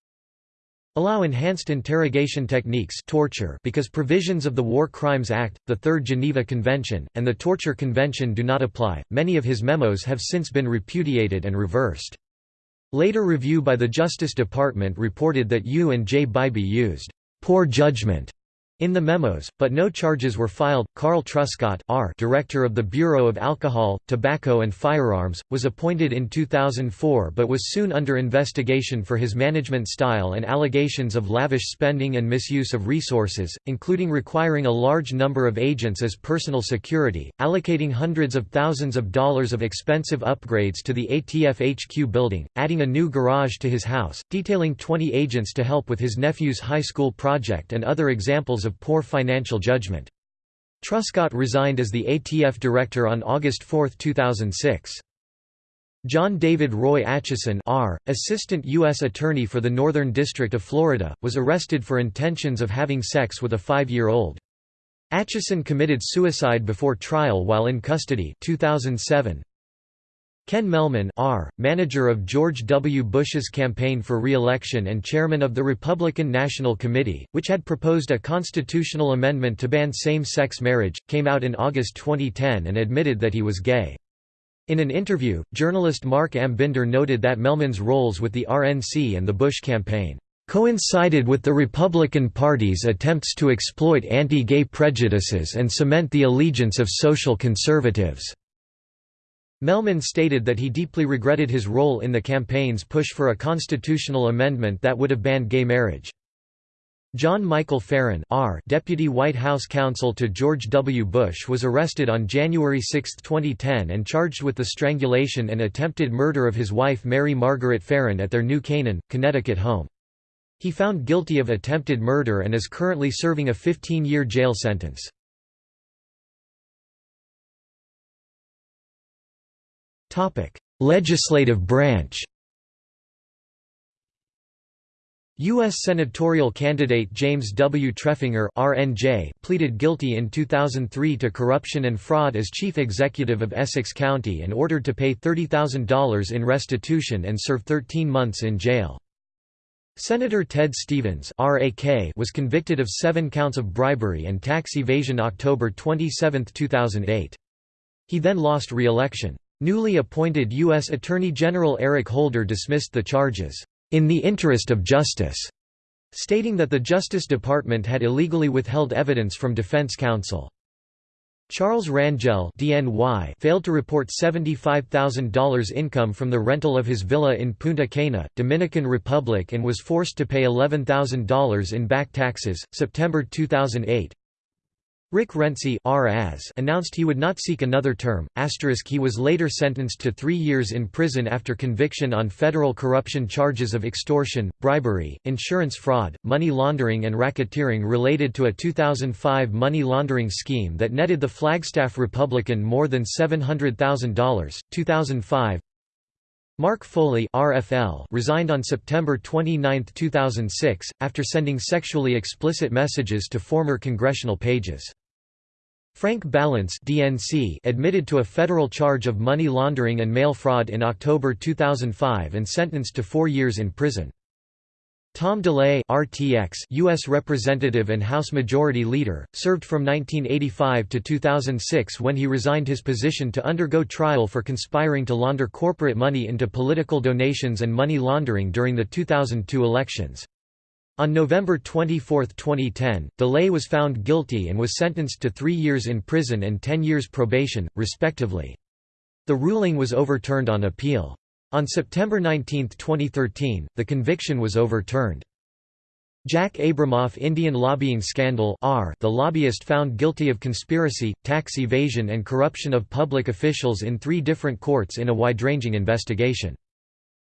A: allow enhanced interrogation techniques torture because provisions of the War Crimes Act, the Third Geneva Convention, and the Torture Convention do not apply. Many of his memos have since been repudiated and reversed. Later review by the Justice Department reported that Yoo and J. Bybee used poor judgment in the memos, but no charges were filed. Carl Truscott, R, director of the Bureau of Alcohol, Tobacco and Firearms, was appointed in 2004 but was soon under investigation for his management style and allegations of lavish spending and misuse of resources, including requiring a large number of agents as personal security, allocating hundreds of thousands of dollars of expensive upgrades to the ATF HQ building, adding a new garage to his house, detailing 20 agents to help with his nephew's high school project and other examples of poor financial judgment. Truscott resigned as the ATF director on August 4, 2006. John David Roy Atchison R., Assistant U.S. Attorney for the Northern District of Florida, was arrested for intentions of having sex with a five-year-old. Atchison committed suicide before trial while in custody 2007. Ken Mehlman R., manager of George W. Bush's campaign for re-election and chairman of the Republican National Committee, which had proposed a constitutional amendment to ban same-sex marriage, came out in August 2010 and admitted that he was gay. In an interview, journalist Marc Ambinder noted that Mehlman's roles with the RNC and the Bush campaign coincided with the Republican Party's attempts to exploit anti-gay prejudices and cement the allegiance of social conservatives. Mehlman stated that he deeply regretted his role in the campaign's push for a constitutional amendment that would have banned gay marriage. John Michael Farren R. Deputy White House counsel to George W. Bush was arrested on January 6, 2010 and charged with the strangulation and attempted murder of his wife Mary Margaret Farren at their New Canaan, Connecticut home. He found guilty of attempted murder and is currently serving a 15-year jail sentence. Legislative branch U.S. senatorial candidate James W. Treffinger RNJ pleaded guilty in 2003 to corruption and fraud as chief executive of Essex County and ordered to pay $30,000 in restitution and serve 13 months in jail. Senator Ted Stevens was convicted of seven counts of bribery and tax evasion October 27, 2008. He then lost re-election. Newly appointed U.S. Attorney General Eric Holder dismissed the charges, "...in the interest of justice", stating that the Justice Department had illegally withheld evidence from defense counsel. Charles Rangel DNY failed to report $75,000 income from the rental of his villa in Punta Cana, Dominican Republic and was forced to pay $11,000 in back taxes. September 2008 Rick Renzi announced he would not seek another term, he was later sentenced to three years in prison after conviction on federal corruption charges of extortion, bribery, insurance fraud, money laundering and racketeering related to a 2005 money laundering scheme that netted the Flagstaff Republican more than $700,000. 2005 Mark Foley RFL resigned on September 29, 2006, after sending sexually explicit messages to former congressional pages. Frank Ballance DNC admitted to a federal charge of money laundering and mail fraud in October 2005 and sentenced to four years in prison. Tom DeLay RTX U.S. Representative and House Majority Leader, served from 1985 to 2006 when he resigned his position to undergo trial for conspiring to launder corporate money into political donations and money laundering during the 2002 elections. On November 24, 2010, DeLay was found guilty and was sentenced to three years in prison and ten years probation, respectively. The ruling was overturned on appeal. On September 19, 2013, the conviction was overturned. Jack Abramoff Indian lobbying scandal R the lobbyist found guilty of conspiracy, tax evasion and corruption of public officials in three different courts in a wide-ranging investigation.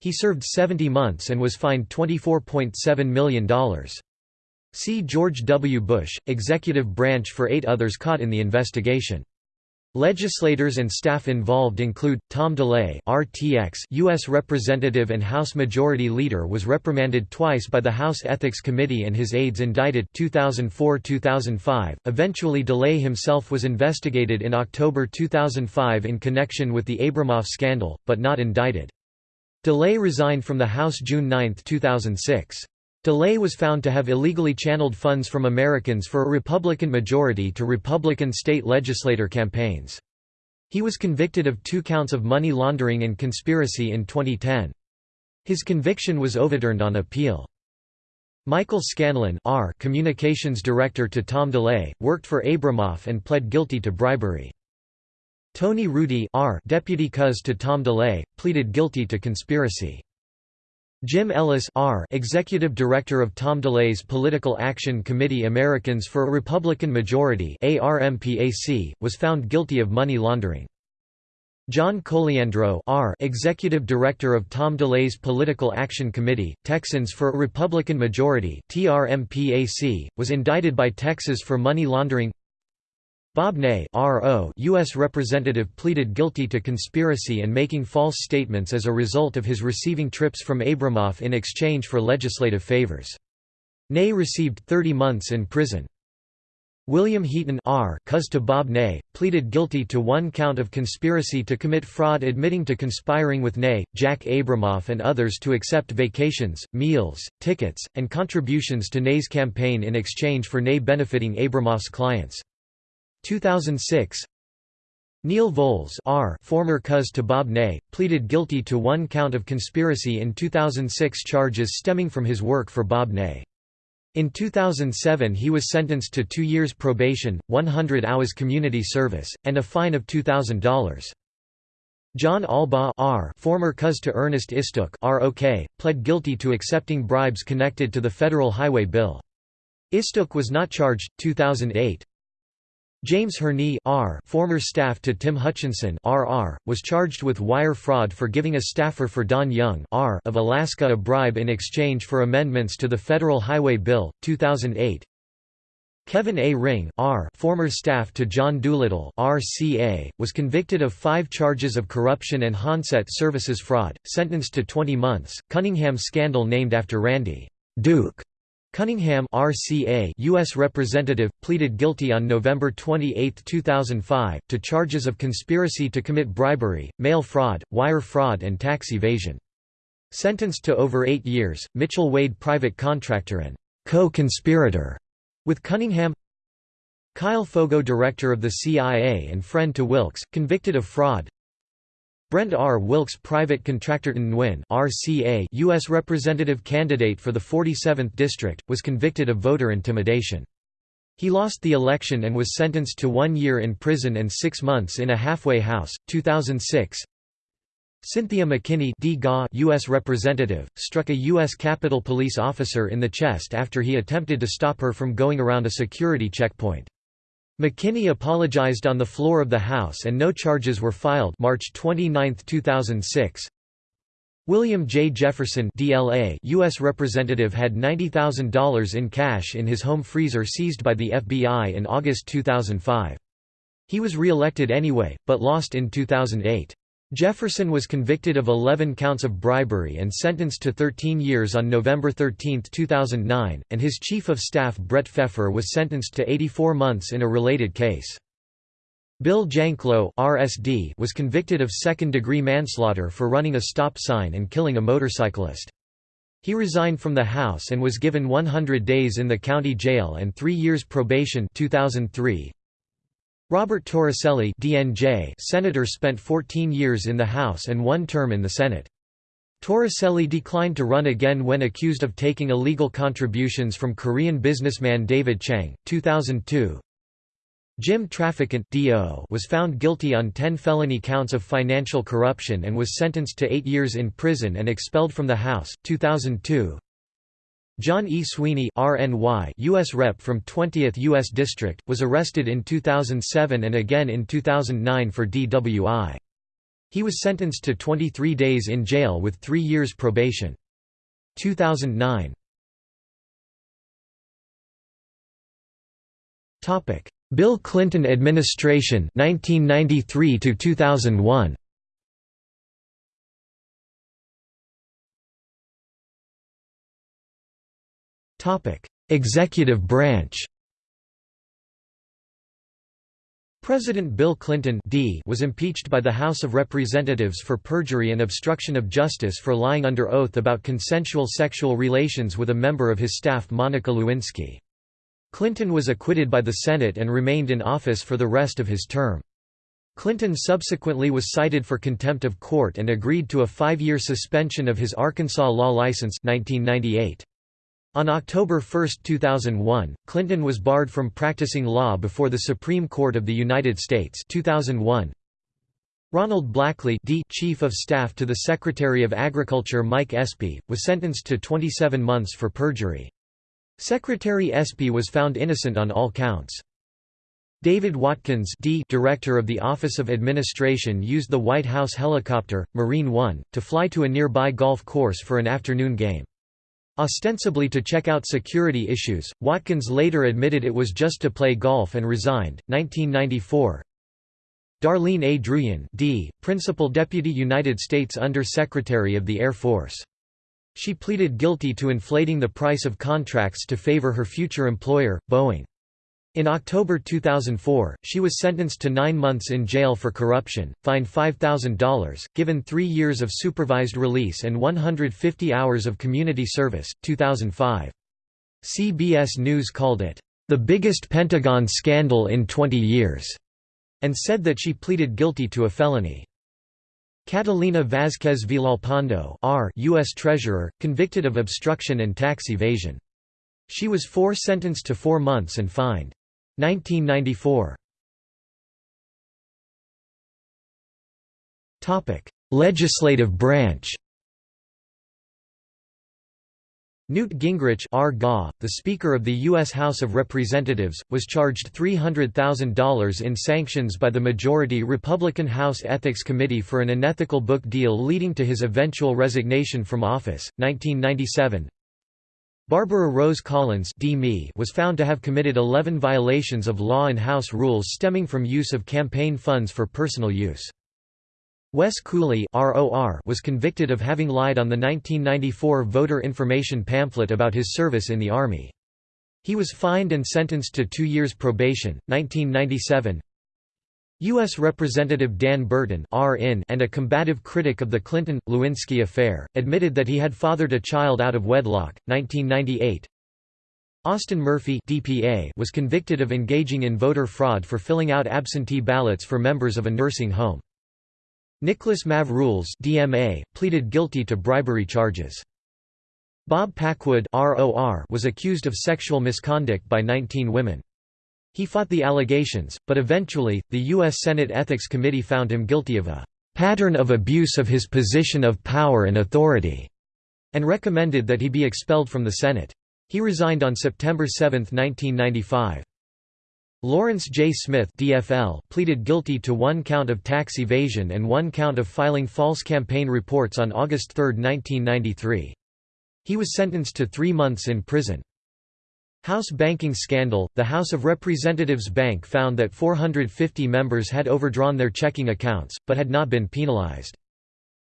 A: He served 70 months and was fined $24.7 million. See George W. Bush, executive branch for eight others caught in the investigation. Legislators and staff involved include Tom DeLay, RTX, U.S. Representative and House Majority Leader, was reprimanded twice by the House Ethics Committee and his aides indicted 2004-2005. Eventually, DeLay himself was investigated in October 2005 in connection with the Abramoff scandal, but not indicted. DeLay resigned from the House June 9, 2006. DeLay was found to have illegally channeled funds from Americans for a Republican majority to Republican state legislator campaigns. He was convicted of two counts of money laundering and conspiracy in 2010. His conviction was overturned on appeal. Michael Scanlon R. communications director to Tom DeLay, worked for Abramoff and pled guilty to bribery. Tony Rudy R. deputy cuz to Tom DeLay, pleaded guilty to conspiracy. Jim Ellis R., Executive Director of Tom DeLay's Political Action Committee Americans for a Republican Majority ARMPAC, was found guilty of money laundering. John Colyandro R., Executive Director of Tom DeLay's Political Action Committee, Texans for a Republican Majority TRMPAC, was indicted by Texas for money laundering Bob Ney U.S. Representative pleaded guilty to conspiracy and making false statements as a result of his receiving trips from Abramoff in exchange for legislative favors. Ney received 30 months in prison. William Heaton R. Cuz to Bob Ney, pleaded guilty to one count of conspiracy to commit fraud admitting to conspiring with Ney, Jack Abramoff and others to accept vacations, meals, tickets, and contributions to Ney's campaign in exchange for Ney benefiting Abramoff's clients. 2006 Neil Volz R. former cuz to Bob Ney, pleaded guilty to one count of conspiracy in 2006 charges stemming from his work for Bob Ney. In 2007 he was sentenced to two years probation, 100 hours community service, and a fine of $2,000. John Albaugh R. former cuz to Ernest Istook ROK, pled guilty to accepting bribes connected to the federal highway bill. Istook was not charged. 2008 James Hirni R. former staff to Tim Hutchinson RR, was charged with wire fraud for giving a staffer for Don Young R. of Alaska a bribe in exchange for amendments to the Federal Highway Bill, 2008. Kevin A. Ring R. former staff to John Doolittle RCA, was convicted of five charges of corruption and Honest Services fraud, sentenced to 20 months. Cunningham scandal named after Randy Duke Cunningham RCA US representative, pleaded guilty on November 28, 2005, to charges of conspiracy to commit bribery, mail fraud, wire fraud and tax evasion. Sentenced to over eight years, Mitchell Wade private contractor and co-conspirator with Cunningham Kyle Foggo director of the CIA and friend to Wilkes, convicted of fraud Brent R. Wilkes private contractor Nguyen RCA U.S. representative candidate for the 47th District, was convicted of voter intimidation. He lost the election and was sentenced to one year in prison and six months in a halfway house. 2006 Cynthia McKinney D. U.S. representative, struck a U.S. Capitol Police officer in the chest after he attempted to stop her from going around a security checkpoint. McKinney apologized on the floor of the House and no charges were filed March 29, 2006. William J. Jefferson DLA U.S. Representative had $90,000 in cash in his home freezer seized by the FBI in August 2005. He was re-elected anyway, but lost in 2008. Jefferson was convicted of 11 counts of bribery and sentenced to 13 years on November 13, 2009, and his chief of staff Brett Pfeffer was sentenced to 84 months in a related case. Bill Janklow RSD was convicted of second-degree manslaughter for running a stop sign and killing a motorcyclist. He resigned from the House and was given 100 days in the county jail and three years probation 2003. Robert Torricelli DNJ senator spent 14 years in the House and one term in the Senate. Torricelli declined to run again when accused of taking illegal contributions from Korean businessman David Chang. 2002 Jim Traficant DO was found guilty on 10 felony counts of financial corruption and was sentenced to eight years in prison and expelled from the House. 2002 John E. Sweeney RNY U.S. Rep from 20th U.S. District, was arrested in 2007 and again in 2009 for DWI. He was sentenced to 23 days in jail with three years probation. 2009 Bill Clinton administration 1993 to 2001 Executive branch President Bill Clinton D was impeached by the House of Representatives for perjury and obstruction of justice for lying under oath about consensual sexual relations with a member of his staff Monica Lewinsky. Clinton was acquitted by the Senate and remained in office for the rest of his term. Clinton subsequently was cited for contempt of court and agreed to a five-year suspension of his Arkansas law license 1998. On October 1, 2001, Clinton was barred from practicing law before the Supreme Court of the United States 2001. Ronald Blackley D. Chief of Staff to the Secretary of Agriculture Mike Espy, was sentenced to 27 months for perjury. Secretary Espy was found innocent on all counts. David Watkins D. Director of the Office of Administration used the White House helicopter, Marine One, to fly to a nearby golf course for an afternoon game. Ostensibly to check out security issues, Watkins later admitted it was just to play golf and resigned. 1994 Darleen A. Druyun D., Principal Deputy United States Under Secretary of the Air Force. She pleaded guilty to inflating the price of contracts to favor her future employer, Boeing. In October 2004, she was sentenced to nine months in jail for corruption, fined $5,000, given three years of supervised release and 150 hours of community service. 2005. CBS News called it, the biggest Pentagon scandal in 20 years, and said that she pleaded guilty to a felony. Catalina Vázquez Villalpando R. U.S. Treasurer, convicted of obstruction and tax evasion. She was four sentenced to four months and fined. 1994 Legislative branch Newt Gingrich R. The Speaker of the U.S. House of Representatives, was charged $300,000 in sanctions by the majority Republican House Ethics Committee for an unethical book deal leading to his eventual resignation from office, 1997 Barbara Rose Collins was found to have committed 11 violations of law and House rules stemming from use of campaign funds for personal use. Wes Cooley was convicted of having lied on the 1994 voter information pamphlet about his service in the Army. He was fined and sentenced to two years probation. 1997 U.S. Representative Dan Burton and a combative critic of the Clinton-Lewinsky affair, admitted that he had fathered a child out of wedlock. 1998 Austin Murphy DPA was convicted of engaging in voter fraud for filling out absentee ballots for members of a nursing home. Nicholas Mavroules DMA, pleaded guilty to bribery charges. Bob Packwood ROR was accused of sexual misconduct by 19 women. He fought the allegations, but eventually, the U.S. Senate Ethics Committee found him guilty of a pattern of abuse of his position of power and authority, and recommended that he be expelled from the Senate. He resigned on September 7, 1995. Lawrence J. Smith DFL pleaded guilty to one count of tax evasion and one count of filing false campaign reports on August 3, 1993. He was sentenced to three months in prison. House banking scandal The House of Representatives Bank found that 450 members had overdrawn their checking accounts, but had not been penalized.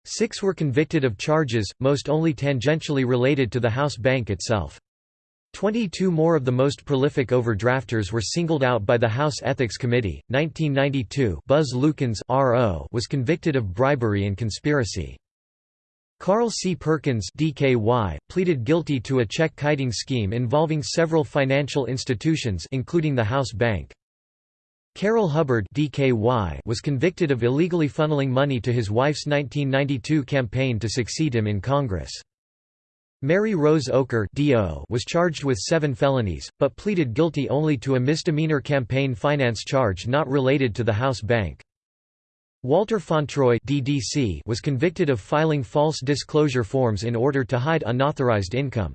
A: Six were convicted of charges, most only tangentially related to the House bank itself. Twenty-two more of the most prolific overdrafters were singled out by the House Ethics Committee. 1992 Buzz Lukens was convicted of bribery and conspiracy. Carl C. Perkins DKY, pleaded guilty to a check kiting scheme involving several financial institutions including the House Bank. Carroll Hubbard DKY was convicted of illegally funneling money to his wife's 1992 campaign to succeed him in Congress. Mary Rose DO was charged with seven felonies, but pleaded guilty only to a misdemeanor campaign finance charge not related to the House Bank. Walter Fauntroy DDC was convicted of filing false disclosure forms in order to hide unauthorized income.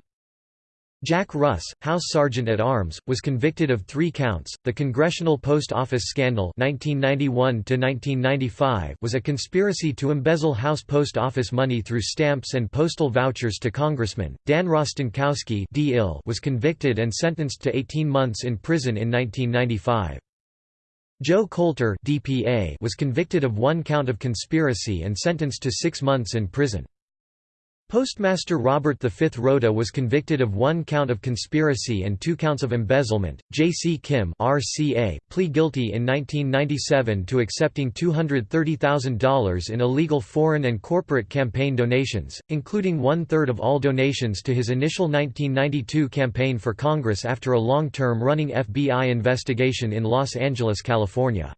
A: Jack Russ, House Sergeant at Arms, was convicted of three counts. The Congressional Post Office Scandal (1991–1995) was a conspiracy to embezzle House Post Office money through stamps and postal vouchers to congressmen. Dan Rostenkowski was convicted and sentenced to 18 months in prison in 1995. Joe Kolter DPA was convicted of one count of conspiracy and sentenced to six months in prison. Postmaster Robert V. Rota was convicted of one count of conspiracy and two counts of embezzlement. J. C. Kim RCA, plea guilty in 1997 to accepting $230,000 in illegal foreign and corporate campaign donations, including one-third of all donations to his initial 1992 campaign for Congress after a long-term running FBI investigation in Los Angeles, California.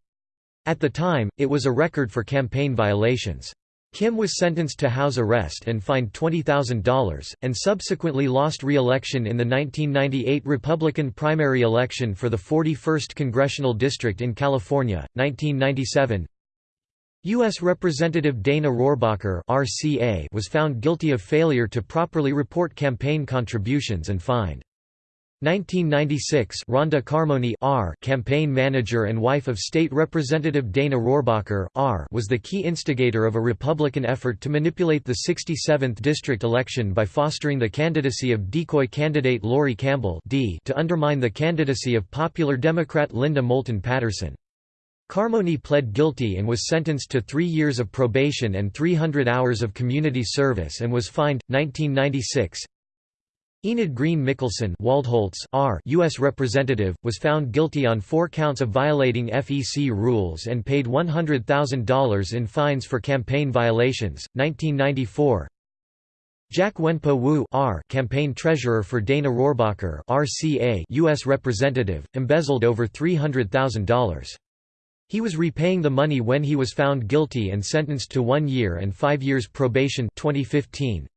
A: At the time, it was a record for campaign violations. Kim was sentenced to house arrest and fined $20,000, and subsequently lost re-election in the 1998 Republican primary election for the 41st Congressional District in California, 1997. U.S. Representative Dana Rohrabacher was found guilty of failure to properly report campaign contributions and fined. 1996 Rhonda Carmony R campaign manager and wife of State Representative Dana Rohrabacher R was the key instigator of a Republican effort to manipulate the 67th district election by fostering the candidacy of decoy candidate Lori Campbell D to undermine the candidacy of popular Democrat Linda Moulton Patterson. Carmony pled guilty and was sentenced to three years of probation and 300 hours of community service and was fined. 1996 Enid Green Mickelson Waldholtz R. U.S. Representative, was found guilty on four counts of violating FEC rules and paid $100,000 in fines for campaign violations. 1994 Jack Wenpo Wu R. campaign treasurer for Dana Rohrabacher RCA U.S. Representative, embezzled over $300,000. He was repaying the money when he was found guilty and sentenced to one year and five years probation 2015.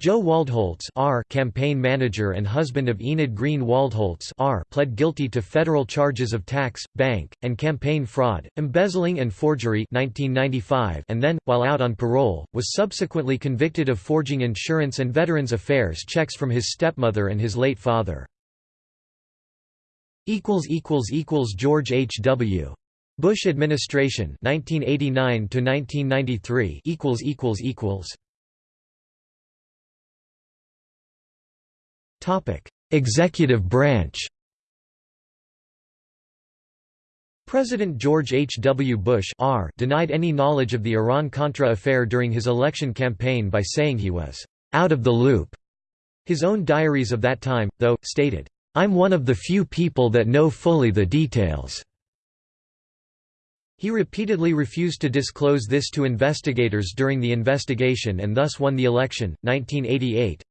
A: Joe Waldholtz R. campaign manager and husband of Enid Green Waldholtz R. pled guilty to federal charges of tax, bank, and campaign fraud, embezzling and forgery 1995 and then, while out on parole, was subsequently convicted of forging insurance and Veterans Affairs checks from his stepmother and his late father. George H. W. Bush administration 1989 to 1993 Executive branch. President George H. W. Bush R denied any knowledge of the Iran-Contra affair during his election campaign by saying he was out of the loop. His own diaries of that time, though, stated, "I'm one of the few people that know fully the details." He repeatedly refused to disclose this to investigators during the investigation and thus won the election. 1988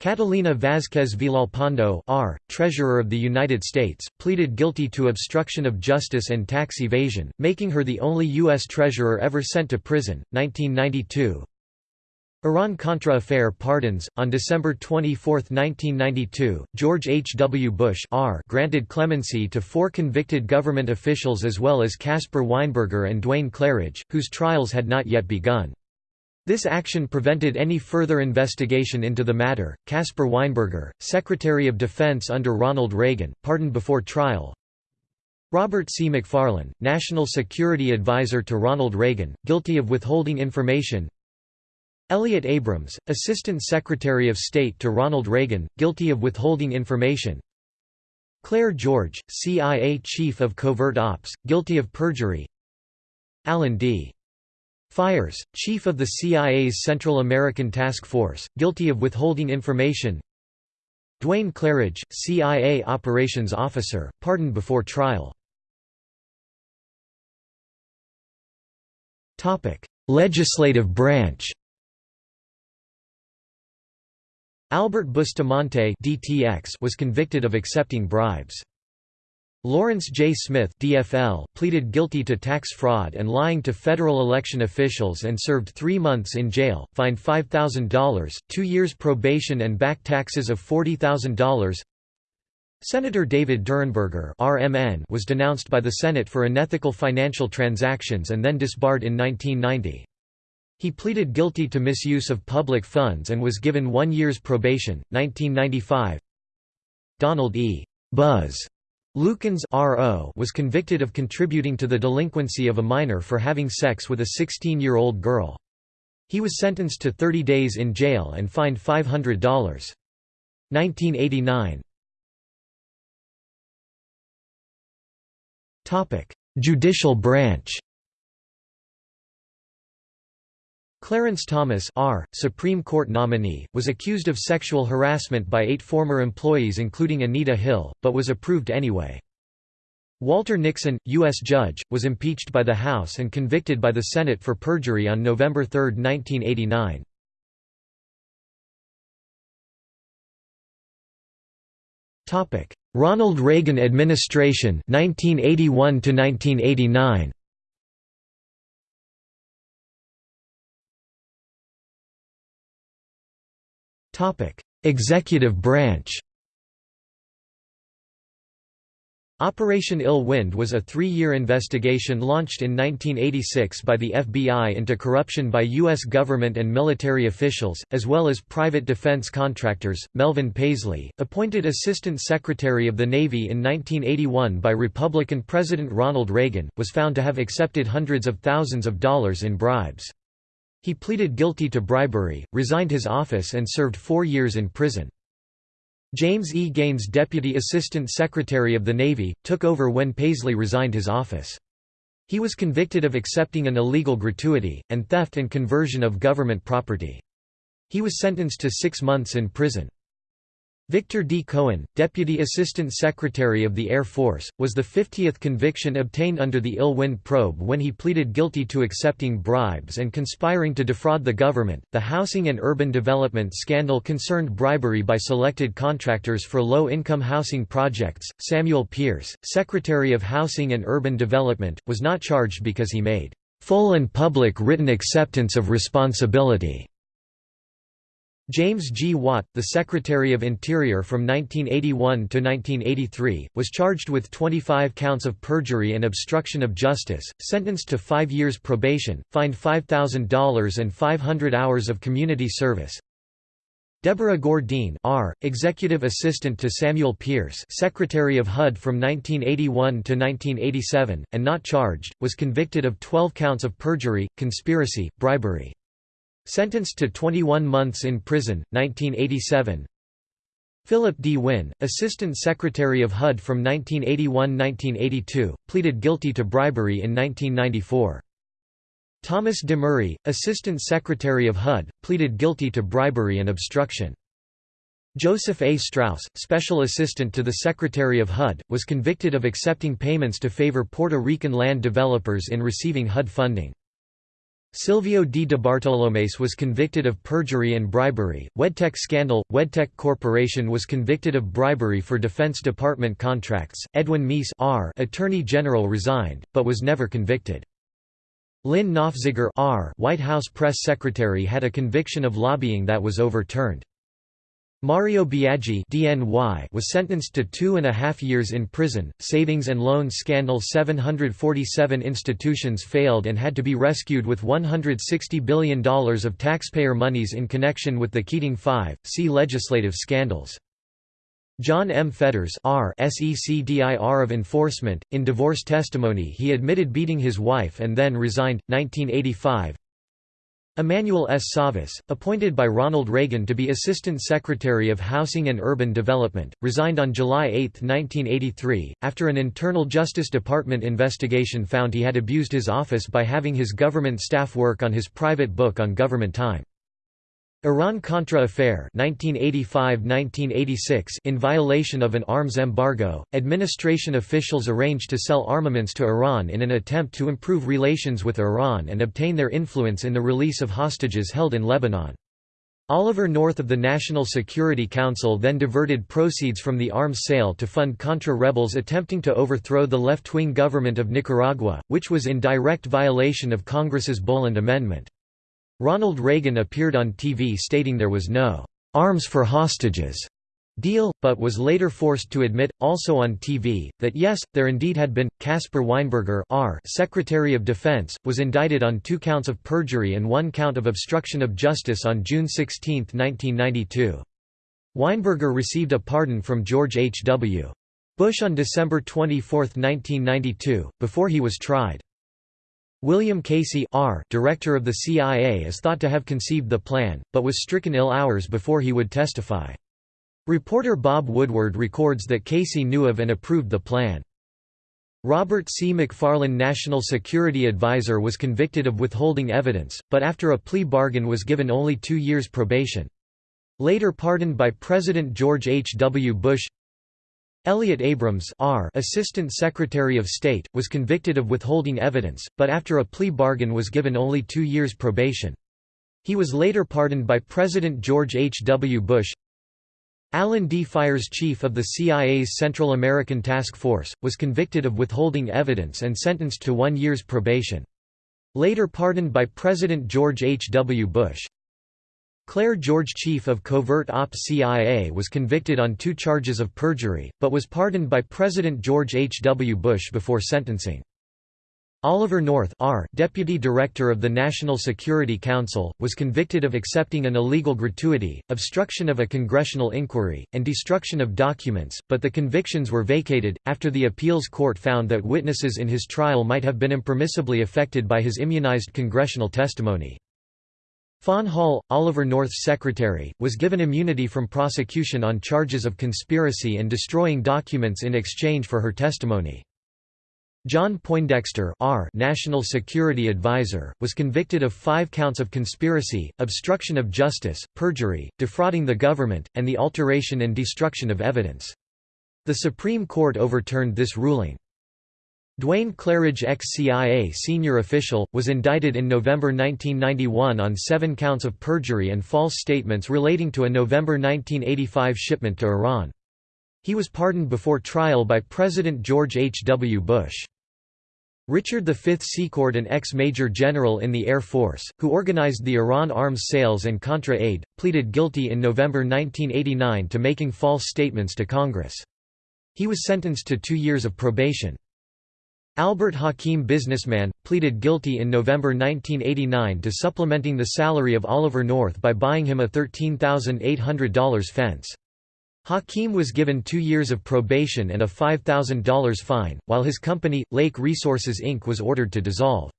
A: Catalina Vázquez Villalpando R., Treasurer of the United States, pleaded guilty to obstruction of justice and tax evasion, making her the only U.S. Treasurer ever sent to prison. 1992 Iran-Contra affair pardons. On December 24, 1992, George H. W. Bush R. granted clemency to four convicted government officials as well as Caspar Weinberger and Duane Clarridge, whose trials had not yet begun. This action prevented any further investigation into the matter. Caspar Weinberger, Secretary of Defense under Ronald Reagan, pardoned before trial. Robert C. McFarlane, National Security Advisor to Ronald Reagan, guilty of withholding information. Elliott Abrams, Assistant Secretary of State to Ronald Reagan, guilty of withholding information. Clair George, CIA Chief of Covert Ops, guilty of perjury. Alan D. Fiers, chief of the CIA's Central American Task Force, guilty of withholding information. Duane Clarridge, CIA operations officer, pardoned before trial. Legislative branch. Albert Bustamante DTX was convicted of accepting bribes. Lawrence J. Smith DFL pleaded guilty to tax fraud and lying to federal election officials and served three months in jail, fined $5,000, two years probation and back taxes of $40,000. Senator David Durenberger RMN was denounced by the Senate for unethical financial transactions and then disbarred in 1990. He pleaded guilty to misuse of public funds and was given one year's probation. 1995 Donald E. Buzz Lukens was convicted of contributing to the delinquency of a minor for having sex with a 16-year-old girl. He was sentenced to 30 days in jail and fined $500. 1989 Judicial branch Clarence Thomas R., Supreme Court nominee, was accused of sexual harassment by eight former employees including Anita Hill, but was approved anyway. Walter Nixon, U.S. judge, was impeached by the House and convicted by the Senate for perjury on November 3, 1989. Ronald Reagan administration 1981 to 1989 Executive branch Operation Ill Wind was a three-year investigation launched in 1986 by the FBI into corruption by U.S. government and military officials, as well as private defense contractors. Melvin Paisley, appointed Assistant Secretary of the Navy in 1981 by Republican President Ronald Reagan, was found to have accepted hundreds of thousands of dollars in bribes. He pleaded guilty to bribery, resigned his office and served four years in prison. James E. Gaines Deputy Assistant Secretary of the Navy, took over when Paisley resigned his office. He was convicted of accepting an illegal gratuity, and theft and conversion of government property. He was sentenced to six months in prison. Victor D. Cohen, Deputy Assistant Secretary of the Air Force, was the 50th conviction obtained under the Ill-Wind probe when he pleaded guilty to accepting bribes and conspiring to defraud the government. The housing and urban development scandal concerned bribery by selected contractors for low-income housing projects. Samuel Pierce, Secretary of Housing and Urban Development, was not charged because he made full and public written acceptance of responsibility James G. Watt, the Secretary of Interior from 1981 to 1983, was charged with 25 counts of perjury and obstruction of justice, sentenced to five years probation, fined $5,000 and 500 hours of community service. Deborah Gore Dean R., Executive Assistant to Samuel Pierce Secretary of HUD from 1981 to 1987, and not charged, was convicted of 12 counts of perjury, conspiracy, bribery. Sentenced to 21 months in prison, 1987 Philip D. Winn, Assistant Secretary of HUD from 1981–1982, pleaded guilty to bribery in 1994. Thomas Demery, Assistant Secretary of HUD, pleaded guilty to bribery and obstruction. Joseph A. Strauss, Special Assistant to the Secretary of HUD, was convicted of accepting payments to favor Puerto Rican land developers in receiving HUD funding. Silvio D. DeBartolomeis was convicted of perjury and bribery. Wedtech scandal Wedtech Corporation was convicted of bribery for Defense Department contracts. Edwin Meese R. Attorney General resigned, but was never convicted. Lyn Nofziger R. White House press secretary had a conviction of lobbying that was overturned. Mario Biaggi DNY was sentenced to two and a half years in prison. Savings and loan scandal 747 institutions failed and had to be rescued with $160 billion of taxpayer monies in connection with the Keating Five. See legislative scandals. John M. Fetters R. SECDIR of Enforcement. In divorce testimony, he admitted beating his wife and then resigned. 1985. Emmanuel S. Savas, appointed by Ronald Reagan to be Assistant Secretary of Housing and Urban Development, resigned on July 8, 1983, after an internal Justice Department investigation found he had abused his office by having his government staff work on his private book on government time. Iran-Contra affair 1985–1986 In violation of an arms embargo, administration officials arranged to sell armaments to Iran in an attempt to improve relations with Iran and obtain their influence in the release of hostages held in Lebanon. Oliver North of the National Security Council then diverted proceeds from the arms sale to fund Contra rebels attempting to overthrow the left-wing government of Nicaragua, which was in direct violation of Congress's Boland Amendment. Ronald Reagan appeared on TV stating there was no «arms for hostages» deal, but was later forced to admit, also on TV, that yes, there indeed had been. Caspar Weinberger R. Secretary of Defense, was indicted on two counts of perjury and one count of obstruction of justice on June 16, 1992. Weinberger received a pardon from George H. W. Bush on December 24, 1992, before he was tried. William Casey R., director of the CIA is thought to have conceived the plan, but was stricken ill hours before he would testify. Reporter Bob Woodward records that Casey knew of and approved the plan. Robert C. McFarlane National Security Advisor was convicted of withholding evidence, but after a plea bargain was given only two years probation. Later pardoned by President George H. W. Bush Elliott Abrams R. Assistant Secretary of State, was convicted of withholding evidence, but after a plea bargain was given only two years probation. He was later pardoned by President George H. W. Bush. Alan D. Fiers chief of the CIA's Central American Task Force, was convicted of withholding evidence and sentenced to one year's probation. Later pardoned by President George H. W. Bush. Clair George chief of covert ops CIA was convicted on two charges of perjury, but was pardoned by President George H. W. Bush before sentencing. Oliver North R., Deputy Director of the National Security Council, was convicted of accepting an illegal gratuity, obstruction of a congressional inquiry, and destruction of documents, but the convictions were vacated, after the appeals court found that witnesses in his trial might have been impermissibly affected by his immunized congressional testimony. Fawn Hall, Oliver North's secretary, was given immunity from prosecution on charges of conspiracy and destroying documents in exchange for her testimony. John Poindexter R. National Security Advisor, was convicted of five counts of conspiracy, obstruction of justice, perjury, defrauding the government, and the alteration and destruction of evidence. The Supreme Court overturned this ruling. Duane Clarridge ex-CIA senior official, was indicted in November 1991 on seven counts of perjury and false statements relating to a November 1985 shipment to Iran. He was pardoned before trial by President George H. W. Bush. Richard V Secord an ex-major general in the Air Force, who organized the Iran arms sales and Contra aid, pleaded guilty in November 1989 to making false statements to Congress. He was sentenced to two years of probation. Albert Hakim businessman, pleaded guilty in November 1989 to supplementing the salary of Oliver North by buying him a $13,800 fence. Hakim was given two years of probation and a $5,000 fine, while his company, Lake Resources Inc. was ordered to dissolve.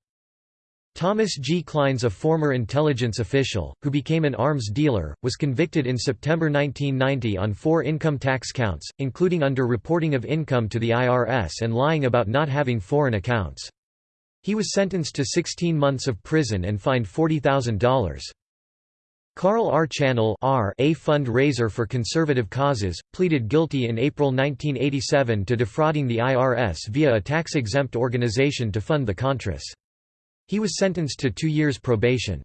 A: Thomas G. Clines a former intelligence official, who became an arms dealer, was convicted in September 1990 on four income tax counts, including under-reporting of income to the IRS and lying about not having foreign accounts. He was sentenced to 16 months of prison and fined $40,000. Carl R. Channell R. a fundraiser for conservative causes, pleaded guilty in April 1987 to defrauding the IRS via a tax-exempt organization to fund the Contras. He was sentenced to two years probation.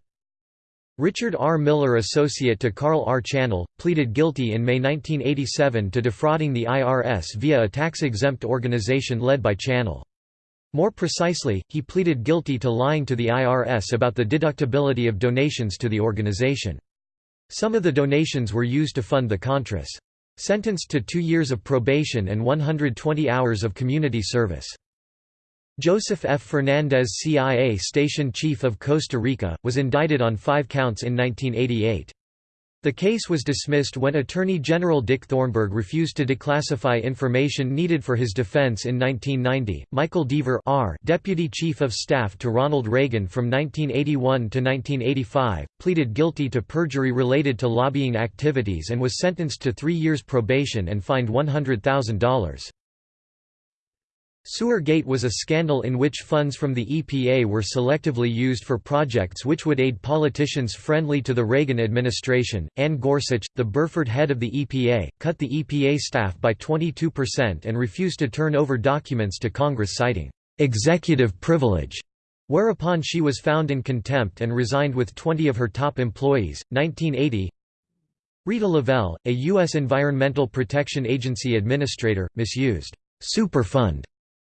A: Richard R. Miller associate to Carl R. Channell, pleaded guilty in May 1987 to defrauding the IRS via a tax-exempt organization led by Channell. More precisely, he pleaded guilty to lying to the IRS about the deductibility of donations to the organization. Some of the donations were used to fund the Contras. Sentenced to two years of probation and 120 hours of community service. Joseph F. Fernandez CIA Station Chief of Costa Rica, was indicted on five counts in 1988. The case was dismissed when Attorney General Dick Thornburgh refused to declassify information needed for his defense in 1990. Michael Deaver R, Deputy Chief of Staff to Ronald Reagan from 1981 to 1985, pleaded guilty to perjury related to lobbying activities and was sentenced to three years probation and fined $100,000. Sewergate was a scandal in which funds from the EPA were selectively used for projects which would aid politicians friendly to the Reagan administration. Anne Gorsuch, the Burford head of the EPA, cut the EPA staff by 22% and refused to turn over documents to Congress citing executive privilege. Whereupon she was found in contempt and resigned with 20 of her top employees. 1980 Rita Lavelle, a U.S. Environmental Protection Agency administrator, misused Superfund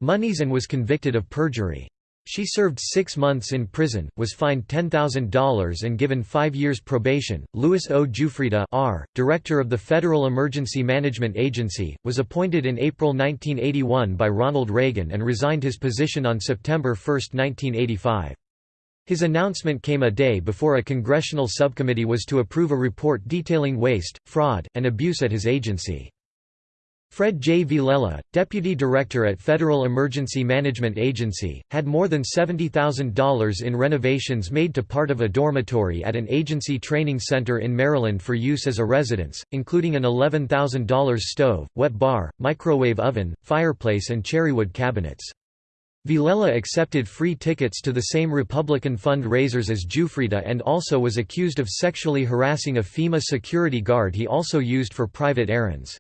A: monies and was convicted of perjury. She served six months in prison, was fined $10,000 and given five years probation. Louis O. Giuffrida R., director of the Federal Emergency Management Agency, was appointed in April 1981 by Ronald Reagan and resigned his position on September 1, 1985. His announcement came a day before a congressional subcommittee was to approve a report detailing waste, fraud, and abuse at his agency. Fred J. Villela, deputy director at Federal Emergency Management Agency, had more than $70,000 in renovations made to part of a dormitory at an agency training center in Maryland for use as a residence, including an $11,000 stove, wet bar, microwave oven, fireplace and cherrywood cabinets. Villela accepted free tickets to the same Republican fund-raisers as Giuffrida and also was accused of sexually harassing a FEMA security guard he also used for private errands.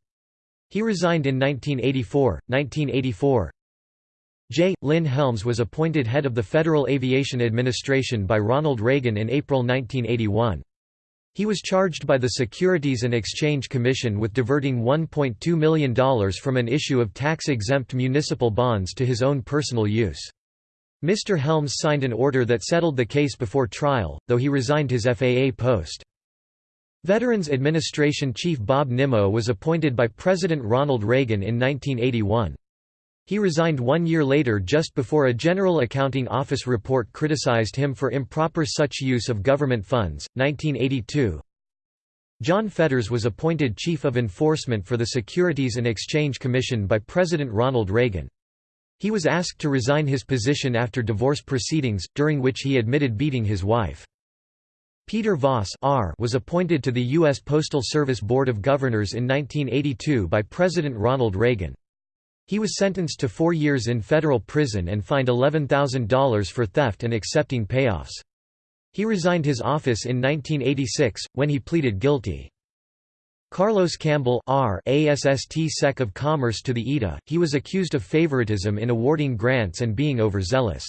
A: He resigned in 1984. 1984 J. Lynn Helms was appointed head of the Federal Aviation Administration by Ronald Reagan in April 1981. He was charged by the Securities and Exchange Commission with diverting $1.2 million from an issue of tax-exempt municipal bonds to his own personal use. Mr. Helms signed an order that settled the case before trial, though he resigned his FAA post. Veterans Administration Chief Bob Nimmo was appointed by President Ronald Reagan in 1981. He resigned one year later just before a General Accounting Office report criticized him for improper such use of government funds. 1982 John Fetters was appointed Chief of Enforcement for the Securities and Exchange Commission by President Ronald Reagan. He was asked to resign his position after divorce proceedings, during which he admitted beating his wife. Peter Voss R. was appointed to the U.S. Postal Service Board of Governors in 1982 by President Ronald Reagan. He was sentenced to four years in federal prison and fined $11,000 for theft and accepting payoffs. He resigned his office in 1986, when he pleaded guilty. Carlos Campbell R. ASST Sec of Commerce to the EDA, he was accused of favoritism in awarding grants and being overzealous.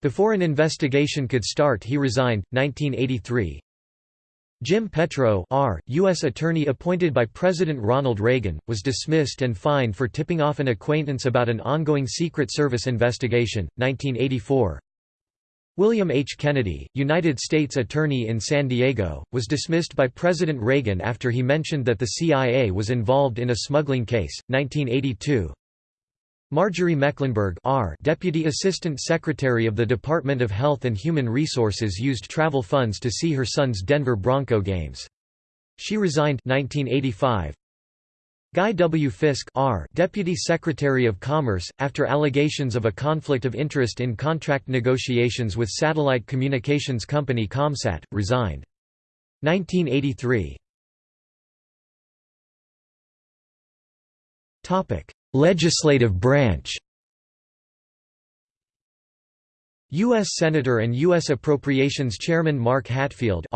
A: Before an investigation could start he resigned, 1983. Jim Petro R., U.S. Attorney appointed by President Ronald Reagan, was dismissed and fined for tipping off an acquaintance about an ongoing Secret Service investigation, 1984. William H. Kennedy, United States Attorney in San Diego, was dismissed by President Reagan after he mentioned that the CIA was involved in a smuggling case, 1982. Marjorie Mecklenburg R. Deputy Assistant Secretary of the Department of Health and Human Resources used travel funds to see her son's Denver Bronco games. She resigned 1985. Guy W. Fisk R. Deputy Secretary of Commerce, after allegations of a conflict of interest in contract negotiations with satellite communications company Comsat, resigned. 1983. Legislative branch U.S. Senator and U.S. Appropriations Chairman Mark Hatfield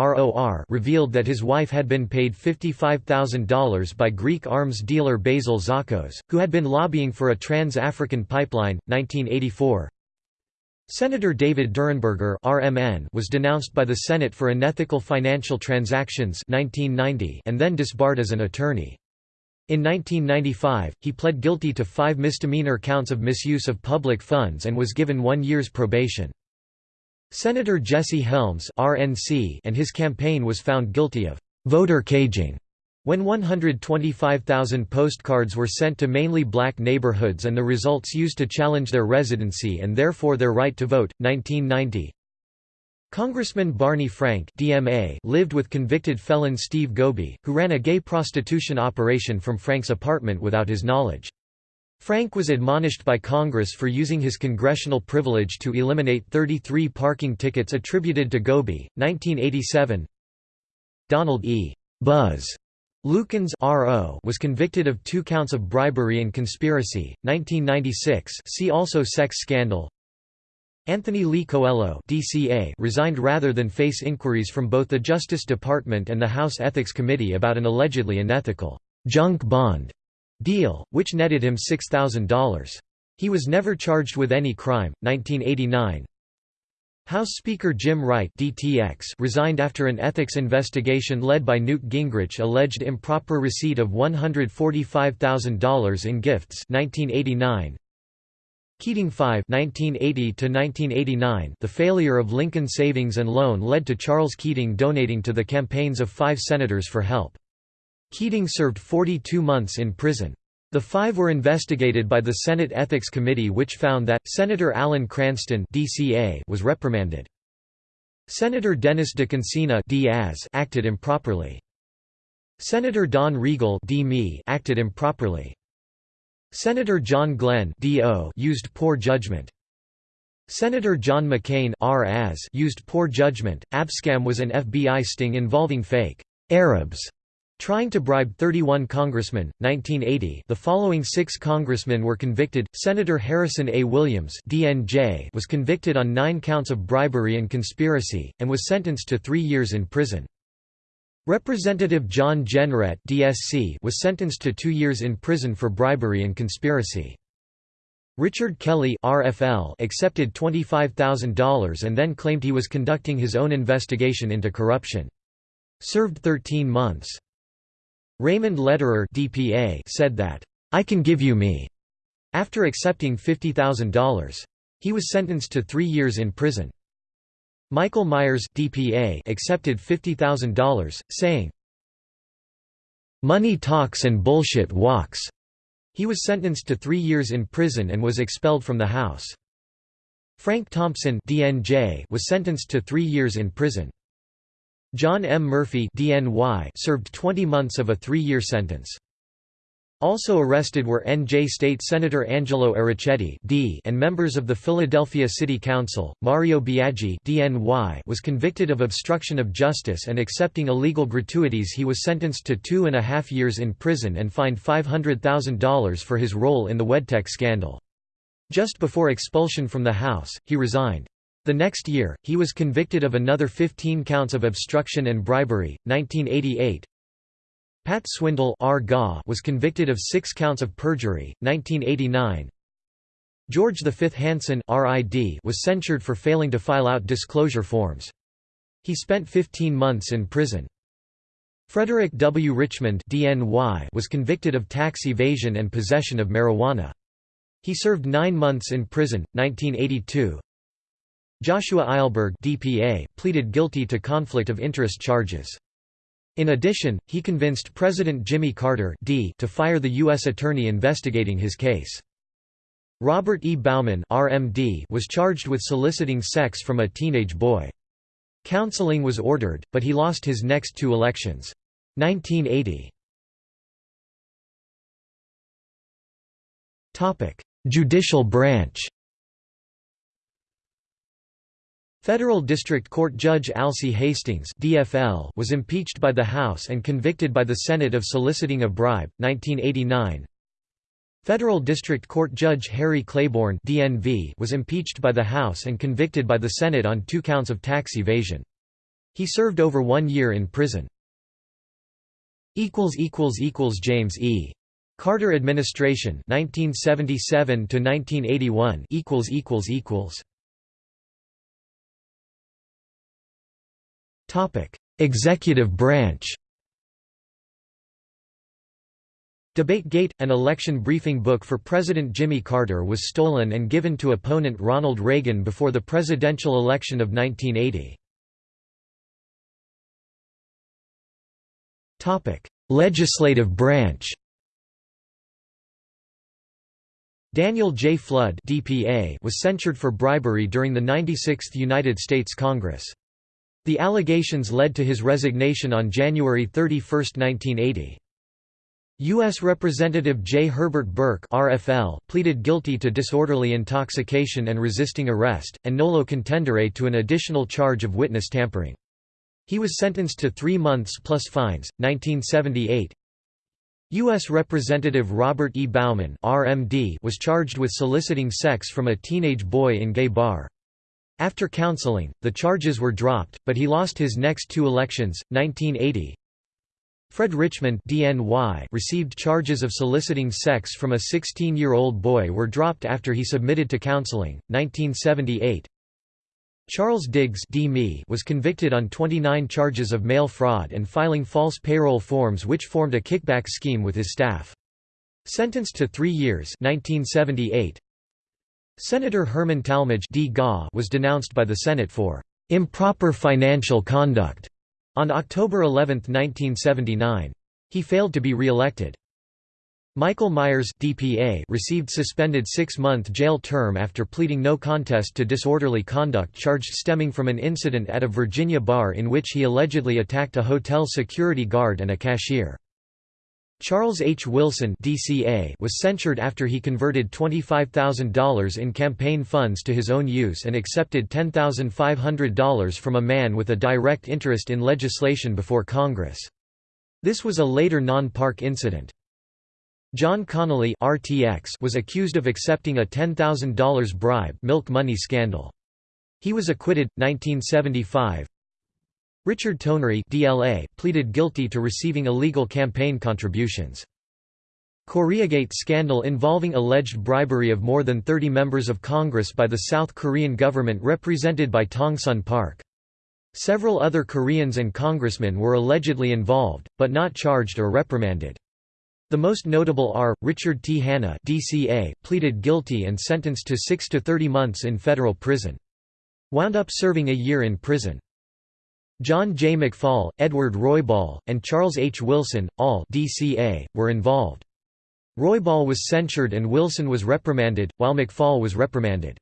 A: revealed that his wife had been paid $55,000 by Greek arms dealer Basil Tsakos, who had been lobbying for a trans-African pipeline, 1984. Senator David Durenberger was denounced by the Senate for unethical financial transactions 1990 and then disbarred as an attorney. In 1995, he pled guilty to five misdemeanor counts of misuse of public funds and was given one year's probation. Senator Jesse Helms RNC and his campaign was found guilty of voter caging when 125,000 postcards were sent to mainly black neighborhoods and the results used to challenge their residency and therefore their right to vote, 1990. Congressman Barney Frank DMA lived with convicted felon Steve Gobie, who ran a gay prostitution operation from Frank's apartment without his knowledge. Frank was admonished by Congress for using his congressional privilege to eliminate 33 parking tickets attributed to Gobie. 1987 Donald E. Buzz Lukens was convicted of two counts of bribery and conspiracy. 1996 see also Sex scandal Anthony Lee Coelho DCA resigned rather than face inquiries from both the Justice Department and the House Ethics Committee about an allegedly unethical junk bond deal, which netted him $6,000. He was never charged with any crime. 1989 House Speaker Jim Wright DTX resigned after an ethics investigation led by Newt Gingrich alleged improper receipt of $145,000 in gifts 1989 Keating 5 1980 The failure of Lincoln Savings and Loan led to Charles Keating donating to the campaigns of five senators for help. Keating served 42 months in prison. The five were investigated by the Senate Ethics Committee which found that, Senator Alan Cranston DCA was reprimanded. Senator Dennis DeConcini Diaz acted improperly. Senator Don Riegle acted improperly. Senator John Glenn used poor judgment. Senator John McCain used poor judgment. Abscam was an FBI sting involving fake Arabs trying to bribe 31 congressmen. 1980. The following 6 congressmen were convicted. Senator Harrison A. Williams (DNJ) was convicted on 9 counts of bribery and conspiracy and was sentenced to 3 years in prison. Representative John Jenrette DSC was sentenced to two years in prison for bribery and conspiracy. Richard Kelly RFL accepted $25,000 and then claimed he was conducting his own investigation into corruption. Served 13 months. Raymond Lederer DPA said that, "'I can give you me' after accepting $50,000. He was sentenced to three years in prison. Michael Myers DPA accepted $50,000, saying, "'Money talks and bullshit walks'". He was sentenced to three years in prison and was expelled from the House. Frank Thompson DNJ was sentenced to three years in prison. John M. Murphy DNY served 20 months of a three-year sentence. Also arrested were NJ State Senator Angelo Errichetti D and members of the Philadelphia City Council. Mario Biaggi DNY was convicted of obstruction of justice and accepting illegal gratuities. He was sentenced to two and a half years in prison and fined $500,000 for his role in the Wedtech scandal. Just before expulsion from the House, he resigned. The next year, he was convicted of another 15 counts of obstruction and bribery. 1988, Pat Swindall was convicted of six counts of perjury. 1989 George V. Hansen was censured for failing to file out disclosure forms. He spent 15 months in prison. Frederick W. Richmond was convicted of tax evasion and possession of marijuana. He served nine months in prison. 1982 Joshua Eilberg pleaded guilty to conflict of interest charges. In addition, he convinced President Jimmy Carter D to fire the U.S. attorney investigating his case. Robert E. Bauman RMD was charged with soliciting sex from a teenage boy. Counseling was ordered, but he lost his next two elections. 1980 Judicial branch Federal District Court Judge Alcee Hastings DFL was impeached by the House and convicted by the Senate of soliciting a bribe, 1989 Federal District Court Judge Harry Claiborne DNV was impeached by the House and convicted by the Senate on two counts of tax evasion. He served over one year in prison. James E. Carter Administration 1977 to 1981 equals Executive branch DebateGate, an election briefing book for President Jimmy Carter was stolen and given to opponent Ronald Reagan before the presidential election of 1980. Legislative branch Daniel J. Flood DPA was censured for bribery during the 96th United States Congress. The allegations led to his resignation on January 31, 1980. U.S. Representative J. Herbert Burke RFL, pleaded guilty to disorderly intoxication and resisting arrest, and nolo contendere to an additional charge of witness tampering. He was sentenced to three months plus fines. 1978 U.S. Representative Robert E. Bauman RMD was charged with soliciting sex from a teenage boy in gay bar. After counseling, the charges were dropped, but he lost his next two elections, 1980. Fred Richmond DNY received charges of soliciting sex from a 16-year-old boy were dropped after he submitted to counseling, 1978. Charles Diggs was convicted on 29 charges of mail fraud and filing false payroll forms which formed a kickback scheme with his staff. Sentenced to three years 1978. Senator Herman Talmadge was denounced by the Senate for improper financial conduct on October 11, 1979. He failed to be re-elected. Michael Myers DPA received suspended six-month jail term after pleading no contest to disorderly conduct charged stemming from an incident at a Virginia bar in which he allegedly attacked a hotel security guard and a cashier. Charles H. Wilson DCA was censured after he converted $25,000 in campaign funds to his own use and accepted $10,500 from a man with a direct interest in legislation before Congress. This was a later non-park incident. John Connally RTX was accused of accepting a $10,000 bribe milk money scandal. He was acquitted, 1975, Richard Tonry DLA pleaded guilty to receiving illegal campaign contributions. Koreagate scandal involving alleged bribery of more than 30 members of Congress by the South Korean government represented by Tongsun Park. Several other Koreans and congressmen were allegedly involved, but not charged or reprimanded. The most notable are, Richard T. Hanna DCA, pleaded guilty and sentenced to 6 to 30 months in federal prison. Wound up serving a year in prison. John J. McFall, Edward Roybal, and Charles H. Wilson, all DCA, were involved. Roybal was censured and Wilson was reprimanded, while McFall was reprimanded.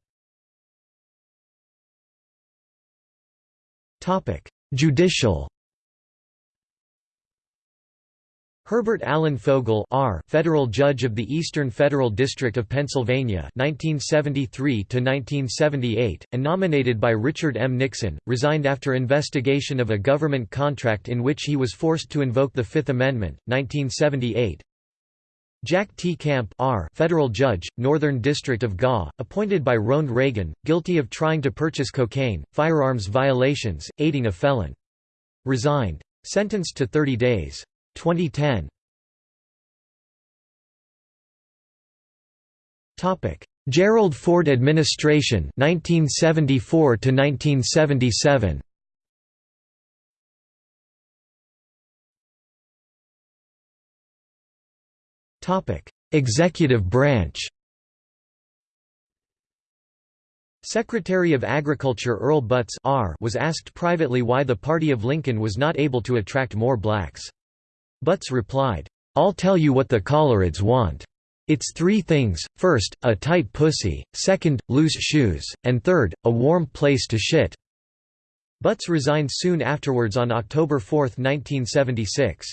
A: Judicial Herbert Allen Fogel R. Federal Judge of the Eastern Federal District of Pennsylvania 1973–1978, and nominated by Richard M. Nixon, resigned after investigation of a government contract in which he was forced to invoke the Fifth Amendment, 1978. Jack T. Camp R. Federal Judge, Northern District of GA, appointed by Ronald Reagan, guilty of trying to purchase cocaine, firearms violations, aiding a felon. Resigned. Sentenced to 30 days. 2010 Topic: Gerald Ford administration 1974 to 1977 Topic: Executive branch. Secretary of Agriculture Earl Butz was asked privately why the party of Lincoln was not able to attract more blacks. Butz replied, "'I'll tell you what the Coloreds want. It's three things, first, a tight pussy, second, loose shoes, and third, a warm place to shit." Butz resigned soon afterwards on October 4, 1976.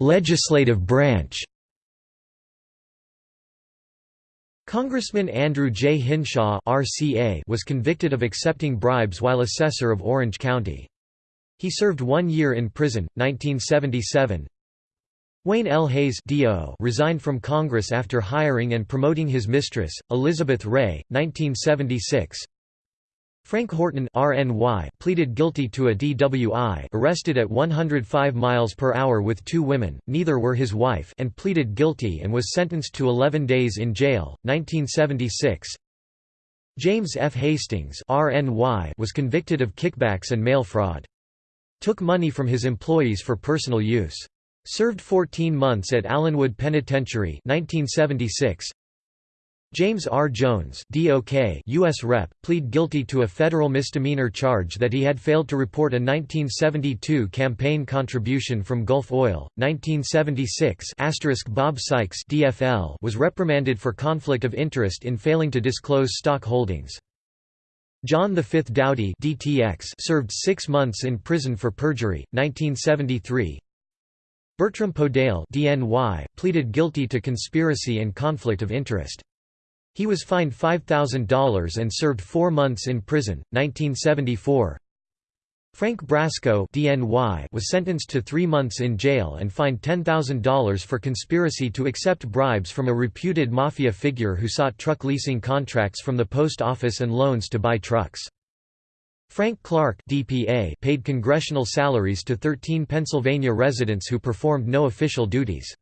A: Legislative branch Congressman Andrew J. Hinshaw RCA was convicted of accepting bribes while assessor of Orange County. He served one year in prison, 1977. Wayne L. Hays resigned from Congress after hiring and promoting his mistress, Elizabeth Ray, 1976. Frank Horton RNY pleaded guilty to a DWI arrested at 105 miles per hour with two women, neither were his wife and pleaded guilty and was sentenced to 11 days in jail, 1976. James F. Hastings RNY was convicted of kickbacks and mail fraud. Took money from his employees for personal use. Served 14 months at Allenwood Penitentiary 1976. James R. Jones DOK U.S. Rep., plead guilty to a federal misdemeanor charge that he had failed to report a 1972 campaign contribution from Gulf Oil. 1976 Bob Sikes DFL was reprimanded for conflict of interest in failing to disclose stock holdings. John V. Dowdy DTX served six months in prison for perjury, 1973. Bertram Podell DNY pleaded guilty to conspiracy and conflict of interest. He was fined $5,000 and served four months in prison. 1974 Frank Brasco DNY was sentenced to three months in jail and fined $10,000 for conspiracy to accept bribes from a reputed mafia figure who sought truck leasing contracts from the post office and loans to buy trucks. Frank Clark DPA paid congressional salaries to 13 Pennsylvania residents who performed no official duties.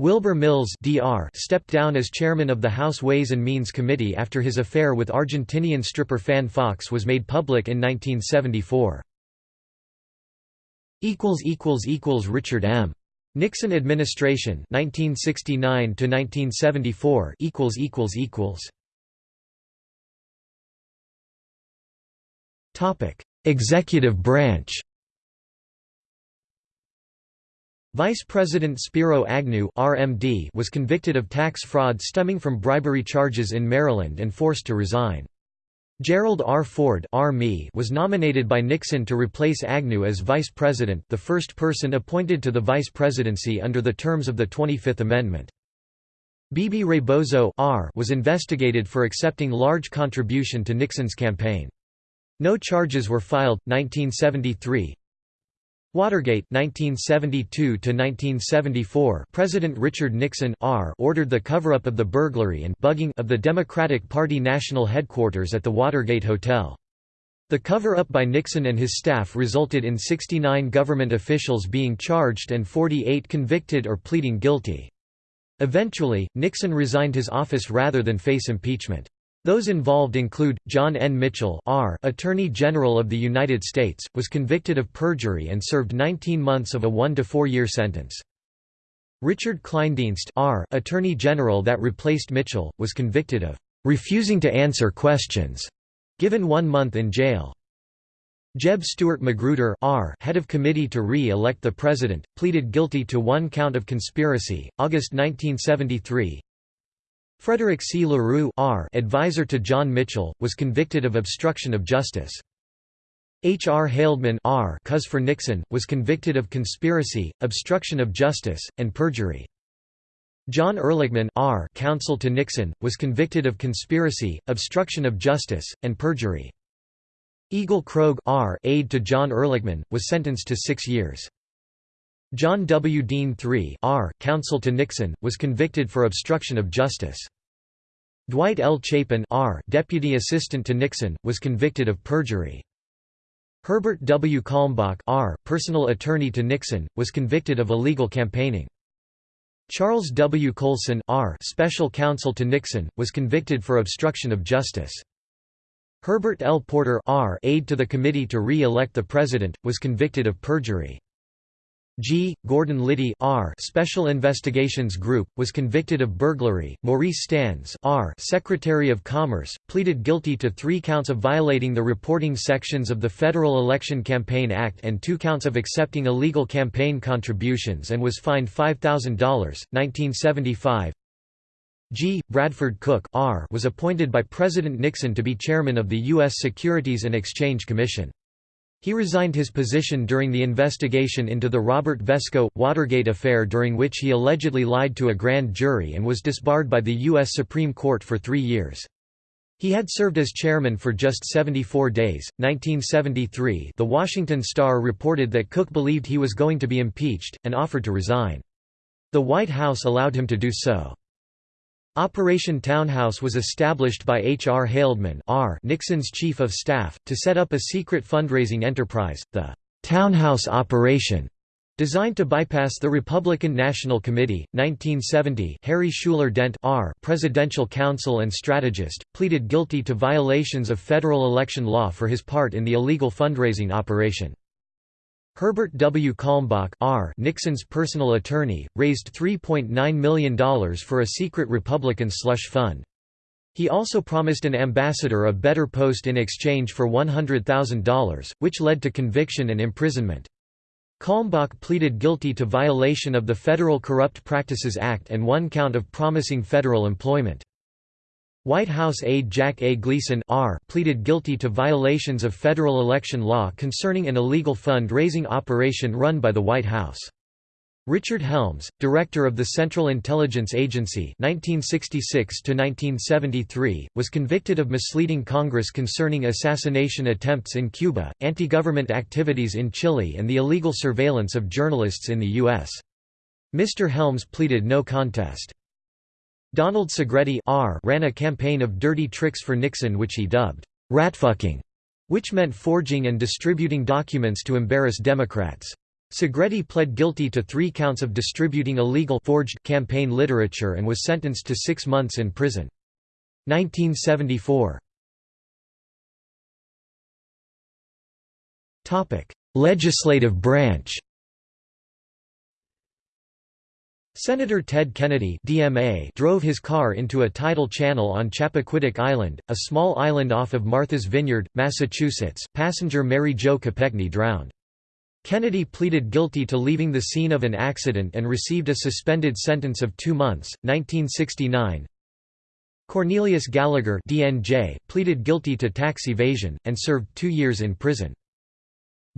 A: Wilbur Mills DR stepped down as chairman of the House Ways and Means Committee after his affair with Argentinian stripper Fanne Foxe was made public in 1974. Richard M. Nixon administration 1969 to 1974 equals equals equals Topic Executive branch Vice President Spiro Agnew RMD was convicted of tax fraud stemming from bribery charges in Maryland and forced to resign. Gerald R. Ford was nominated by Nixon to replace Agnew as vice president the first person appointed to the vice presidency under the terms of the 25th Amendment. Bebe Rebozo was investigated for accepting large contribution to Nixon's campaign. No charges were filed. 1973 Watergate 1972 1974 President Richard Nixon R ordered the cover-up of the burglary and bugging of the Democratic Party national headquarters at the Watergate Hotel. The cover-up by Nixon and his staff resulted in 69 government officials being charged and 48 convicted or pleading guilty. Eventually, Nixon resigned his office rather than face impeachment. Those involved include, John N. Mitchell R., Attorney General of the United States, was convicted of perjury and served 19 months of a one- to four-year sentence. Richard Kleindienst R., Attorney General that replaced Mitchell, was convicted of "...refusing to answer questions", given one month in jail. Jeb Stuart Magruder R., head of committee to re-elect the president, pleaded guilty to one count of conspiracy, August 1973, Frederick C. LaRue R. advisor to John Mitchell, was convicted of obstruction of justice. H. R. Haldeman R. Cuz for Nixon, was convicted of conspiracy, obstruction of justice, and perjury. John Ehrlichman R. counsel to Nixon, was convicted of conspiracy, obstruction of justice, and perjury. Egil Krogh R. aide to John Ehrlichman, was sentenced to six years. John W. Dean III R. counsel to Nixon, was convicted for obstruction of justice. Dwight L. Chapin R. deputy assistant to Nixon, was convicted of perjury. Herbert W. Kalmbach R. personal attorney to Nixon, was convicted of illegal campaigning. Charles W. Colson R. special counsel to Nixon, was convicted for obstruction of justice. Herbert L. Porter R. aide to the committee to re-elect the president, was convicted of perjury. G. Gordon Liddy R. Special Investigations Group, was convicted of burglary. Maurice Stans R. Secretary of Commerce, pleaded guilty to three counts of violating the reporting sections of the Federal Election Campaign Act and two counts of accepting illegal campaign contributions and was fined $5,000. 1975 G. Bradford Cook R. was appointed by President Nixon to be chairman of the U.S. Securities and Exchange Commission. He resigned his position during the investigation into the Robert Vesco, Watergate affair during which he allegedly lied to a grand jury and was disbarred by the U.S. Supreme Court for three years. He had served as chairman for just 74 days. 1973 The Washington Star reported that Cook believed he was going to be impeached, and offered to resign. The White House allowed him to do so. Operation Townhouse was established by H. R. Haldeman R. Nixon's chief of staff, to set up a secret fundraising enterprise, the Townhouse Operation, designed to bypass the Republican National Committee. 1970 Harry Shuler Dent R. presidential counsel and strategist, pleaded guilty to violations of federal election law for his part in the illegal fundraising operation. Herbert W. Kalmbach R. Nixon's personal attorney, raised $3.9 million for a secret Republican slush fund. He also promised an ambassador a better post in exchange for $100,000, which led to conviction and imprisonment. Kalmbach pleaded guilty to violation of the Federal Corrupt Practices Act and one count of promising federal employment. White House aide Jack A. Gleason R. pleaded guilty to violations of federal election law concerning an illegal fund-raising operation run by the White House. Richard Helms, director of the Central Intelligence Agency 1966 was convicted of misleading Congress concerning assassination attempts in Cuba, anti-government activities in Chile and the illegal surveillance of journalists in the U.S. Mr. Helms pleaded no contest. Donald Segretti R ran a campaign of dirty tricks for Nixon which he dubbed, "'ratfucking", which meant forging and distributing documents to embarrass Democrats. Segretti pled guilty to three counts of distributing illegal forged campaign literature and was sentenced to six months in prison. 1974 Legislative branch Senator Ted Kennedy DMA drove his car into a tidal channel on Chappaquiddick Island, a small island off of Martha's Vineyard, Massachusetts. Passenger Mary Jo Kopechne drowned. Kennedy pleaded guilty to leaving the scene of an accident and received a suspended sentence of two months. 1969 Cornelius Gallagher DNJ pleaded guilty to tax evasion, and served two years in prison.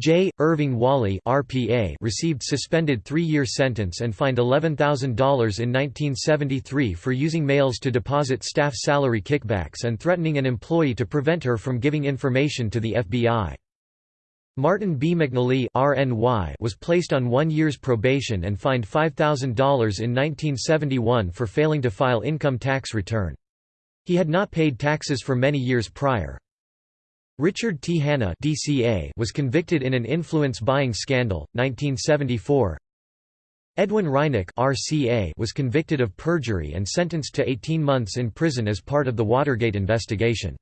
A: J. Irving Whalley RPA received suspended three-year sentence and fined $11,000 in 1973 for using mails to deposit staff salary kickbacks and threatening an employee to prevent her from giving information to the FBI. Martin B. McKneally RNY was placed on one year's probation and fined $5,000 in 1971 for failing to file income tax return. He had not paid taxes for many years prior. Richard T. Hanna DCA was convicted in an influence buying scandal, 1974. Edwin Reinecke RCA was convicted of perjury and sentenced to 18 months in prison as part of the Watergate investigation.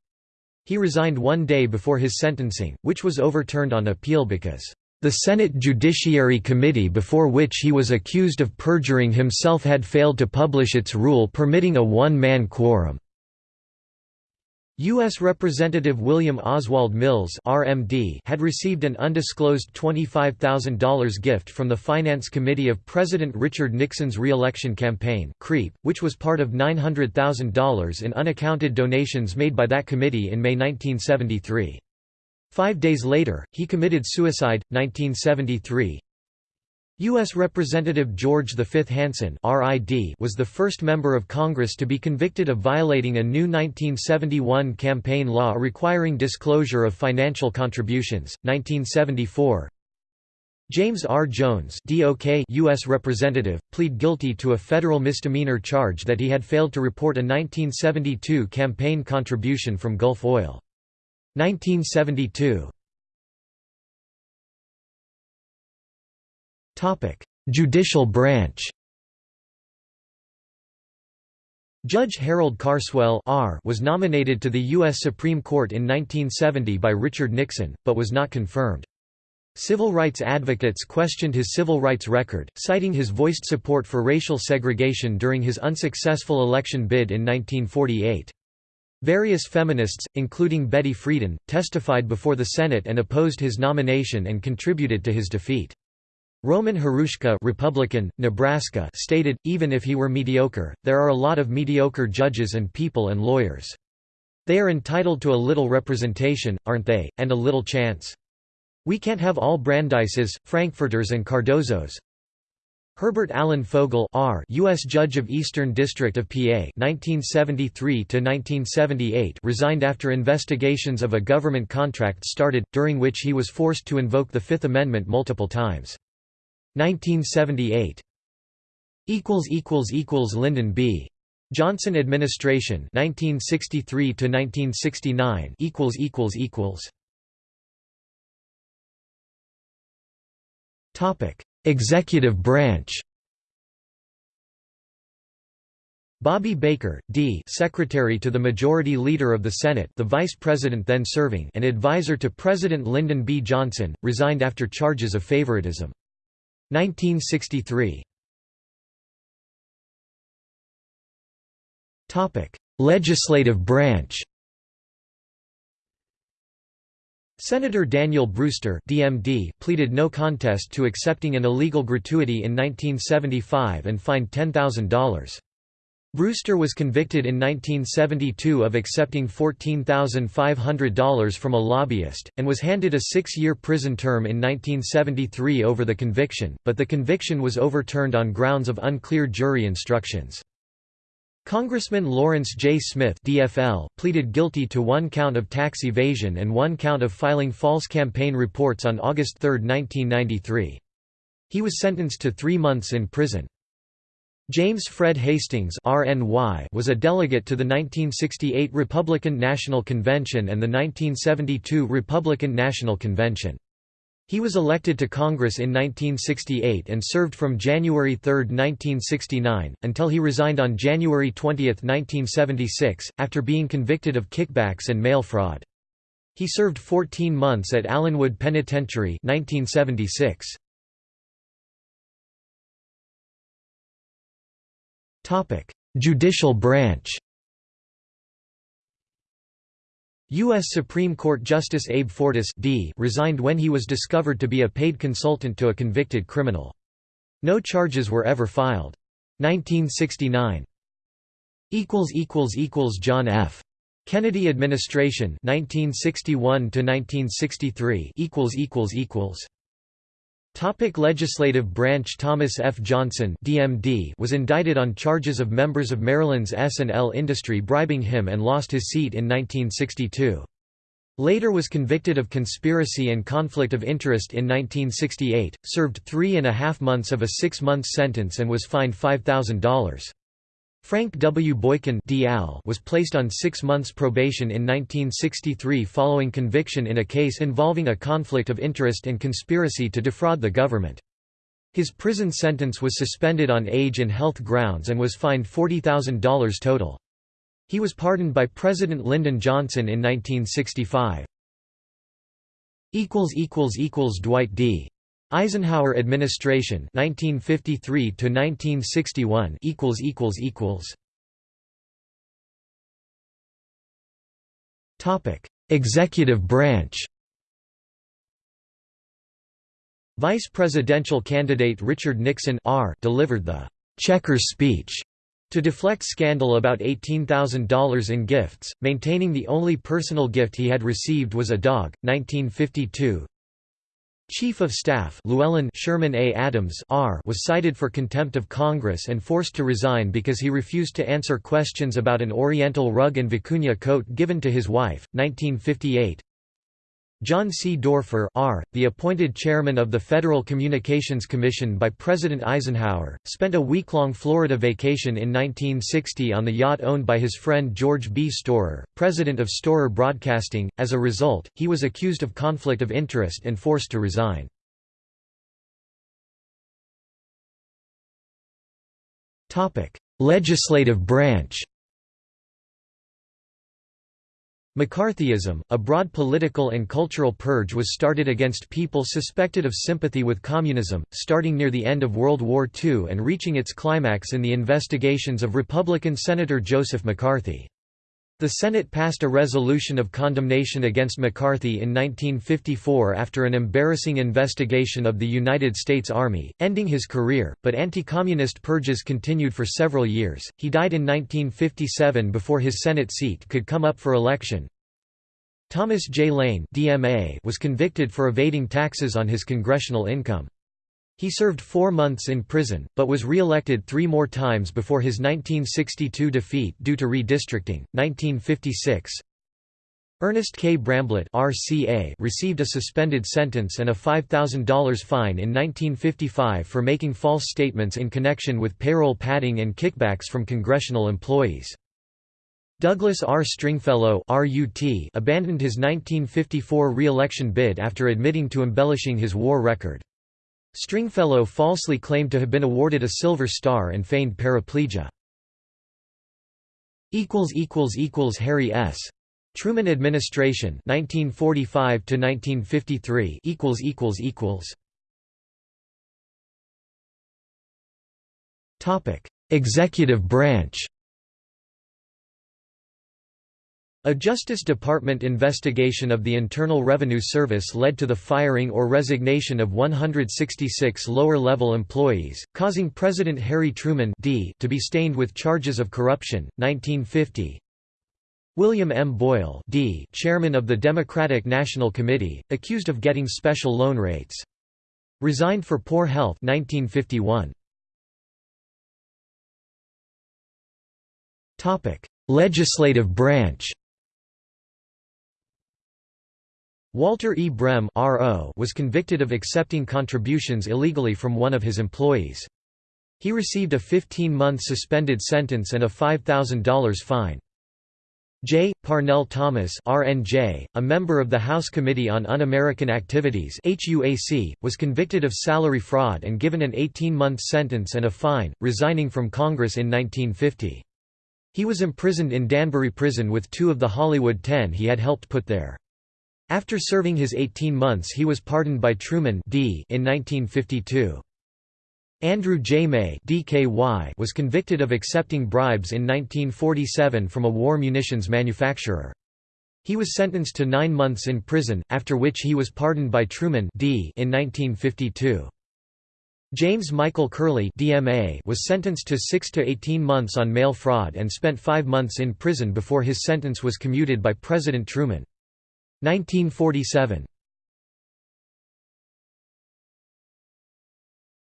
A: He resigned one day before his sentencing, which was overturned on appeal because the Senate Judiciary Committee before which he was accused of perjuring himself had failed to publish its rule permitting a one-man quorum. U.S. Representative William Oswald Mills RMD had received an undisclosed $25,000 gift from the Finance Committee of President Richard Nixon's re-election campaign CREEP, which was part of $900,000 in unaccounted donations made by that committee in May 1973. Five days later, he committed suicide. 1973 U.S. Representative George V. Hansen was the first member of Congress to be convicted of violating a new 1971 campaign law requiring disclosure of financial contributions. 1974 James R. Jones DOK U.S. Representative, plead guilty to a federal misdemeanor charge that he had failed to report a 1972 campaign contribution from Gulf Oil. 1972 Judicial branch Judge Harold Carswell R was nominated to the U.S. Supreme Court in 1970 by Richard Nixon, but was not confirmed. Civil rights advocates questioned his civil rights record, citing his voiced support for racial segregation during his unsuccessful election bid in 1948. Various feminists, including Betty Friedan, testified before the Senate and opposed his nomination and contributed to his defeat. Roman Hruska Republican, Nebraska stated, even if he were mediocre, there are a lot of mediocre judges and people and lawyers. They are entitled to a little representation, aren't they, and a little chance. We can't have all Brandeises, Frankfurters and Cardozos. Herbert Allen Fogel R. U.S. Judge of Eastern District of PA 1973 resigned after investigations of a government contract started, during which he was forced to invoke the Fifth Amendment multiple times. 1978 equals equals equals Lyndon B. Johnson administration 1963 to 1969 equals equals equals topic Executive branch Bobby Baker, D. Secretary to the Majority Leader of the Senate the Vice President then serving and advisor to President Lyndon B. Johnson, resigned after charges of favoritism. 1963 Legislative branch. Senator Daniel Brewster DMD pleaded no contest to accepting an illegal gratuity in 1975 and fined $10,000. Brewster was convicted in 1972 of accepting $14,500 from a lobbyist, and was handed a six-year prison term in 1973 over the conviction, but the conviction was overturned on grounds of unclear jury instructions. Congressman Lawrence J. Smith DFL pleaded guilty to one count of tax evasion and one count of filing false campaign reports on August 3, 1993. He was sentenced to three months in prison. James Fred Hastings was a delegate to the 1968 Republican National Convention and the 1972 Republican National Convention. He was elected to Congress in 1968 and served from January 3, 1969, until he resigned on January 20, 1976, after being convicted of kickbacks and mail fraud. He served 14 months at Allenwood Penitentiary 1976. Judicial branch U.S. Supreme Court Justice Abe Fortas D resigned when he was discovered to be a paid consultant to a convicted criminal. No charges were ever filed. 1969 John F. Kennedy administration 1961 to 1963 equals equals equals Topic legislative branch Thomas F. Johnson DMD was indicted on charges of members of Maryland's S&L industry bribing him and lost his seat in 1962. Later was convicted of conspiracy and conflict of interest in 1968, served three and a half months of a six-month sentence and was fined $5,000. Frank W. Boykin was placed on six months probation in 1963 following conviction in a case involving a conflict of interest and conspiracy to defraud the government. His prison sentence was suspended on age and health grounds and was fined $40,000 total. He was pardoned by President Lyndon Johnson in 1965. Dwight D. Eisenhower administration 1953 to 1961 equals equals equals. Topic. Executive branch. Vice presidential candidate Richard Nixon R delivered the checkers speech To deflect scandal about $18,000 in gifts, maintaining the only personal gift he had received was a dog, 1952. Chief of Staff Llewellyn Sherman A. Adams R. was cited for contempt of Congress and forced to resign because he refused to answer questions about an Oriental rug and vicuña coat given to his wife, 1958. John C. Doerfer R., the appointed chairman of the Federal Communications Commission by President Eisenhower, spent a week-long Florida vacation in 1960 on the yacht owned by his friend George B. Storer, president of Storer Broadcasting. As a result, he was accused of conflict of interest and forced to resign. Legislative branch McCarthyism, a broad political and cultural purge was started against people suspected of sympathy with communism, starting near the end of World War II and reaching its climax in the investigations of Republican Senator Joseph McCarthy. The Senate passed a resolution of condemnation against McCarthy in 1954 after an embarrassing investigation of the United States Army, ending his career, but anti-communist purges continued for several years. He died in 1957 before his Senate seat could come up for election. Thomas J. Lane DMA was convicted for evading taxes on his congressional income. He served four months in prison, but was re-elected three more times before his 1962 defeat due to redistricting. 1956 Ernest K. Bramblett RCA received a suspended sentence and a $5,000 fine in 1955 for making false statements in connection with payroll padding and kickbacks from congressional employees. Douglas R. Stringfellow RUT abandoned his 1954 re-election bid after admitting to embellishing his war record. Stringfellow falsely claimed to have been awarded a Silver Star and feigned paraplegia. Harry S. Truman administration 1945 to 1953 equals equals equals Topic Executive branch A Justice Department investigation of the Internal Revenue Service led to the firing or resignation of 166 lower-level employees, causing President Harry Truman D to be stained with charges of corruption. 1950 William M. Boyle D, chairman of the Democratic National Committee, accused of getting special loan rates. Resigned for poor health 1951. Legislative branch Walter E. Brehm was convicted of accepting contributions illegally from one of his employees. He received a 15-month suspended sentence and a $5,000 fine. J. Parnell Thomas RNJ, a member of the House Committee on Un-American Activities HUAC, was convicted of salary fraud and given an 18-month sentence and a fine, resigning from Congress in 1950. He was imprisoned in Danbury Prison with two of the Hollywood Ten he had helped put there. After serving his 18 months he was pardoned by Truman D in 1952. Andrew J. May DKY was convicted of accepting bribes in 1947 from a war munitions manufacturer. He was sentenced to nine months in prison, after which he was pardoned by Truman D in 1952. James Michael Curley DMA was sentenced to 6 to 18 months on mail fraud and spent five months in prison before his sentence was commuted by President Truman. 1947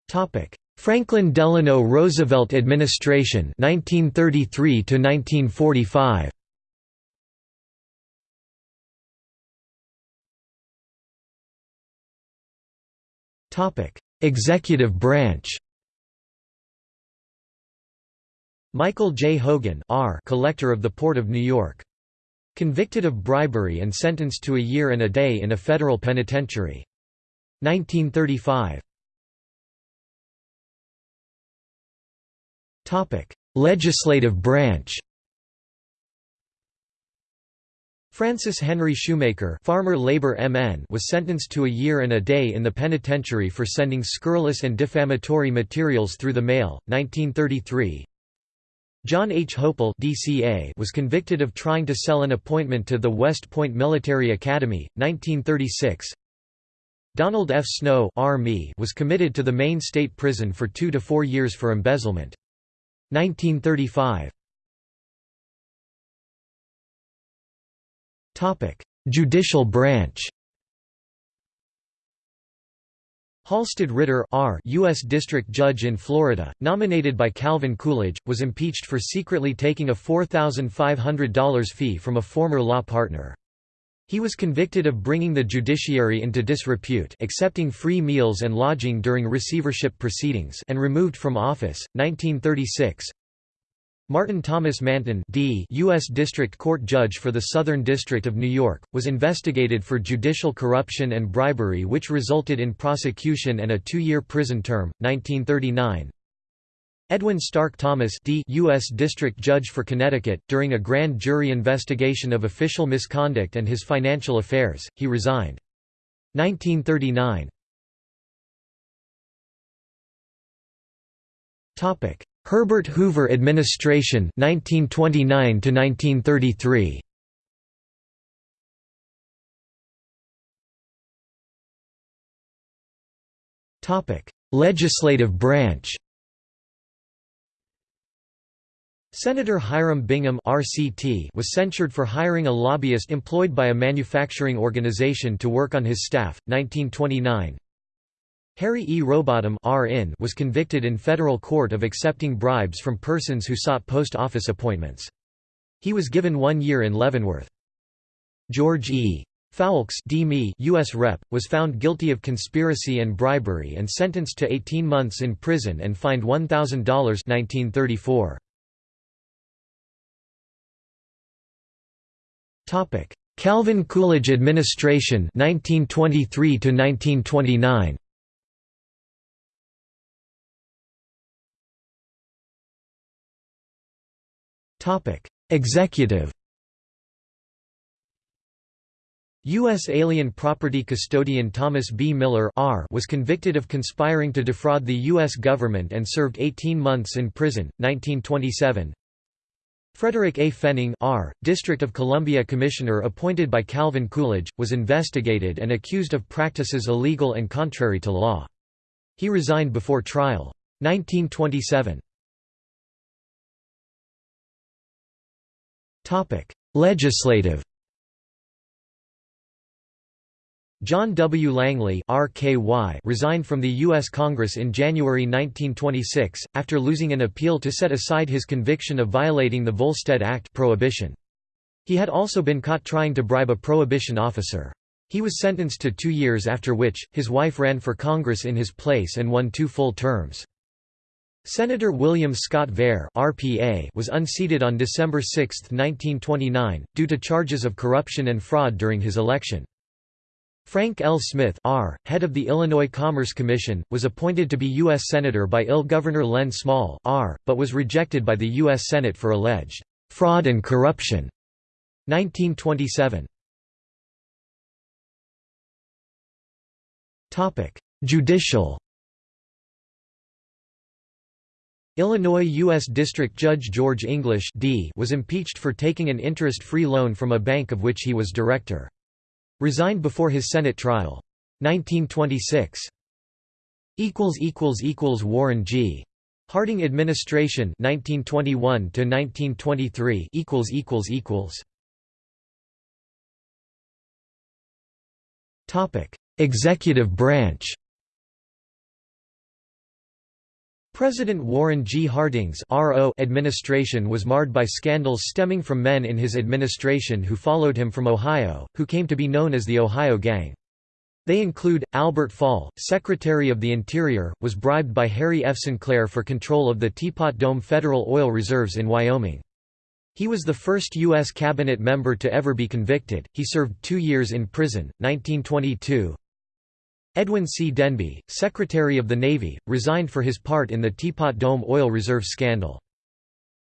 A: Topic Franklin Delano Roosevelt administration 1933 to 1945 Topic Executive branch Michael J. Hogan R. Collector of the Port of New York Convicted of bribery and sentenced to a year and a day in a federal penitentiary. 1935 Legislative branch. Francis Henry Shoemaker farmer labor MN was sentenced to a year and a day in the penitentiary for sending scurrilous and defamatory materials through the mail, 1933 John H. Hoeppel DCA was convicted of trying to sell an appointment to the West Point Military Academy, 1936. Donald F. Snow was committed to the Maine State Prison for two to four years for embezzlement. 1935 Judicial branch Halsted Ritter R. U.S. District Judge in Florida, nominated by Calvin Coolidge, was impeached for secretly taking a $4,500 fee from a former law partner. He was convicted of bringing the judiciary into disrepute accepting free meals and lodging during receivership proceedings and removed from office, 1936 Martin Thomas Manton D. U.S. District Court Judge for the Southern District of New York, was investigated for judicial corruption and bribery which resulted in prosecution and a two-year prison term, 1939 Edwin Stark Thomas D. U.S. District Judge for Connecticut, during a grand jury investigation of official misconduct and his financial affairs, he resigned. 1939 Herbert Hoover administration 1929 to 1933 Topic Legislative branch. Senator Hiram Bingham RCT was censured for hiring a lobbyist employed by a manufacturing organization to work on his staff 1929 Harry E. Rowbottom RN was convicted in federal court of accepting bribes from persons who sought post office appointments. He was given one year in Leavenworth. George E. Foulkes U.S. Rep., was found guilty of conspiracy and bribery and sentenced to 18 months in prison and fined $1,000 1934. Calvin Coolidge administration 1923 to 1929 Executive U.S. alien property custodian Thomas B. Miller R. was convicted of conspiring to defraud the U.S. government and served 18 months in prison, 1927. Frederick A. Fenning R., District of Columbia Commissioner appointed by Calvin Coolidge, was investigated and accused of practices illegal and contrary to law. He resigned before trial. 1927 Legislative John W. Langley RKY resigned from the U.S. Congress in January 1926, after losing an appeal to set aside his conviction of violating the Volstead Act prohibition. He had also been caught trying to bribe a prohibition officer. He was sentenced to two years after which, his wife ran for Congress in his place and won two full terms. Senator William Scott Vare RPA was unseated on December 6, 1929, due to charges of corruption and fraud during his election. Frank L. Smith R., head of the Illinois Commerce Commission, was appointed to be U.S. Senator by Ill Governor Len Small R., but was rejected by the U.S. Senate for alleged fraud and corruption. 1927 Judicial Illinois U.S. District Judge George English D was impeached for taking an interest-free loan from a bank of which he was director. Resigned before his Senate trial. 1926. Warren G. Harding administration 1921 to 1923 equals equals equals Topic Executive branch President Warren G. Harding's administration was marred by scandals stemming from men in his administration who followed him from Ohio, who came to be known as the Ohio Gang. They include, Albert Fall, Secretary of the Interior, was bribed by Harry F. Sinclair for control of the Teapot Dome federal oil reserves in Wyoming. He was the first U.S. cabinet member to ever be convicted, he served two years in prison, 1922, Edwin C. Denby, Secretary of the Navy, resigned for his part in the Teapot Dome oil reserve scandal.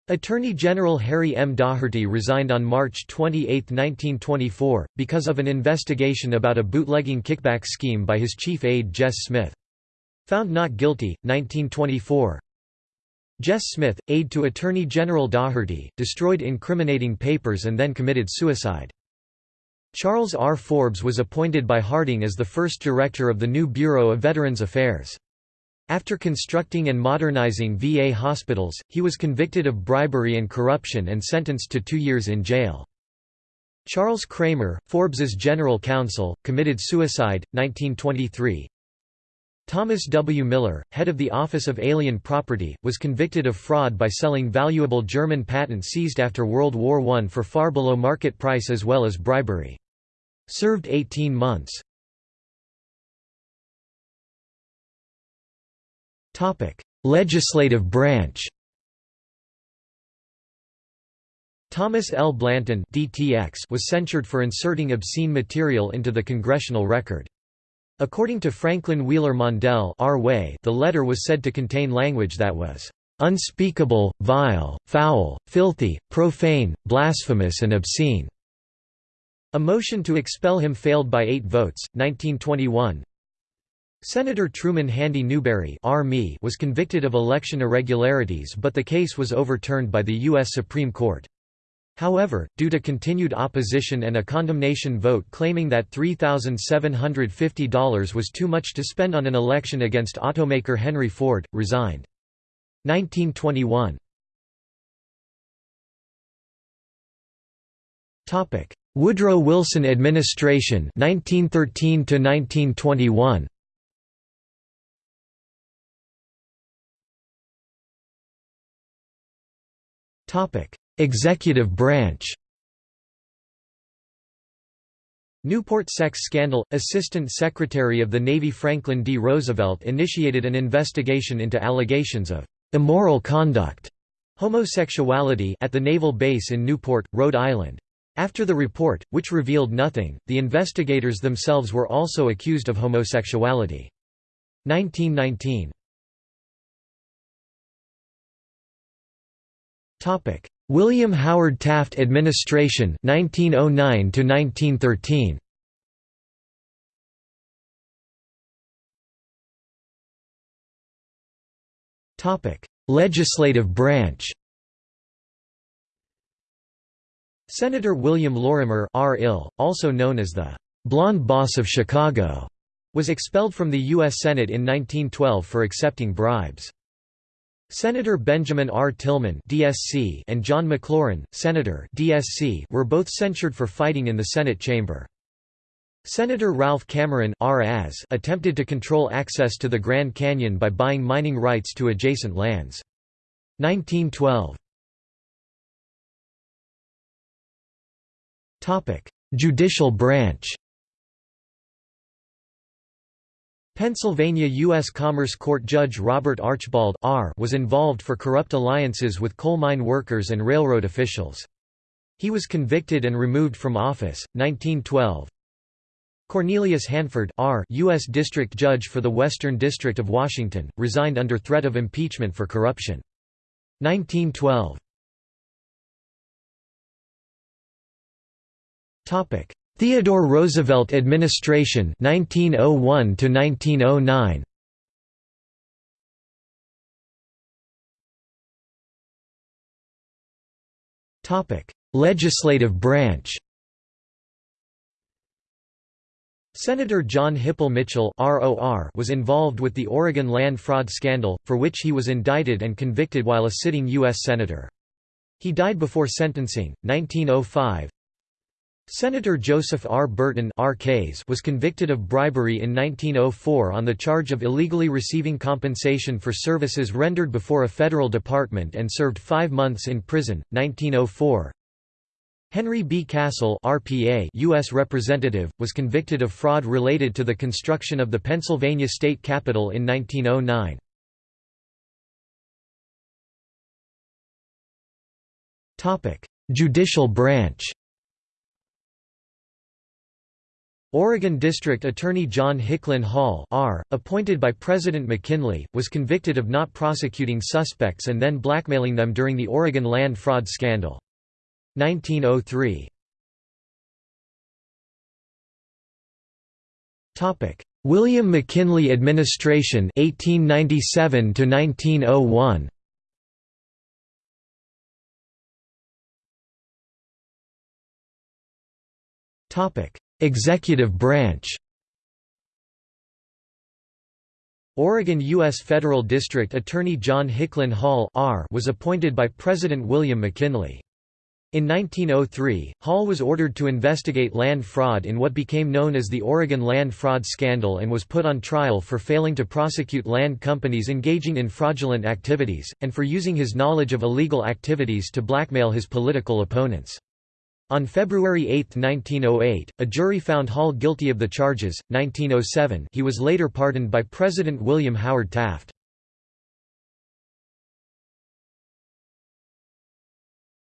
A: Attorney General Harry M. Daugherty resigned on March 28, 1924, because of an investigation about a bootlegging kickback scheme by his chief aide Jess Smith. Found not guilty, 1924. Jess Smith, aide to Attorney General Daugherty, destroyed incriminating papers and then committed suicide. Charles R. Forbes was appointed by Harding as the first director of the new Bureau of Veterans Affairs. After constructing and modernizing VA hospitals, he was convicted of bribery and corruption and sentenced to two years in jail. Charles Cramer, Forbes's general counsel, committed suicide, 1923. Thomas W. Miller, head of the Office of Alien Property, was convicted of fraud by selling valuable German patents seized after World War I for far below market price as well as bribery. Served 18 months. Legislative branch Thomas L. Blanton DTX was censured for inserting obscene material into the congressional record. According to Franklin Wheeler Mondell the letter was said to contain language that was unspeakable, vile, foul, filthy, profane, blasphemous and obscene." A motion to expel him failed by eight votes, 1921. Senator Truman Handy Newberry was convicted of election irregularities but the case was overturned by the U.S. Supreme Court. However, due to continued opposition and a condemnation vote claiming that $3,750 was too much to spend on an election against automaker Henry Ford, resigned. 1921 Woodrow Wilson administration 1913 to 1921 Topic Executive branch Newport sex scandal – Assistant Secretary of the Navy Franklin D. Roosevelt initiated an investigation into allegations of «immoral conduct» homosexuality at the naval base in Newport, Rhode Island. After the report, which revealed nothing, the investigators themselves were also accused of homosexuality. 1919 William Howard Taft administration 1909 to 1913 Topic Legislative branch Senator William Lorimer R. Ill, also known as the Blonde Boss of Chicago, was expelled from the U.S. Senate in 1912 for accepting bribes. Senator Benjamin R. Tillman DSC and John McLaurin, Senator DSC were both censured for fighting in the Senate chamber. Senator Ralph Cameron RAS attempted to control access to the Grand Canyon by buying mining rights to adjacent lands. 1912 Judicial branch Pennsylvania U.S. Commerce Court Judge Robert Archibald R. was involved for corrupt alliances with coal mine workers and railroad officials. He was convicted and removed from office, 1912. Cornelius Hanford R. U.S. District Judge for the Western District of Washington, resigned under threat of impeachment for corruption. 1912. Theodore Roosevelt administration 1901 to 1909 Topic Legislative branch Senator John Hipple Mitchell was involved with the Oregon land fraud scandal, for which he was indicted and convicted while a sitting U.S. Senator. He died before sentencing, 1905 Senator Joseph R. Burton was convicted of bribery in 1904 on the charge of illegally receiving compensation for services rendered before a federal department and served five months in prison, 1904. Henry B. Cassel RPA U.S. Representative, was convicted of fraud related to the construction of the Pennsylvania State Capitol in 1909. Judicial branch Oregon District Attorney John Hicklin Hall R., appointed by President McKinley, was convicted of not prosecuting suspects and then blackmailing them during the Oregon land fraud scandal. 1903 William McKinley administration 1897 to 1901 Topic Executive branch Oregon U.S. Federal District Attorney John Hicklin Hall was appointed by President William McKinley. In 1903, Hall was ordered to investigate land fraud in what became known as the Oregon Land Fraud Scandal and was put on trial for failing to prosecute land companies engaging in fraudulent activities, and for using his knowledge of illegal activities to blackmail his political opponents. On February 8, 1908, a jury found Hall guilty of the charges. 1907, he was later pardoned by President William Howard Taft.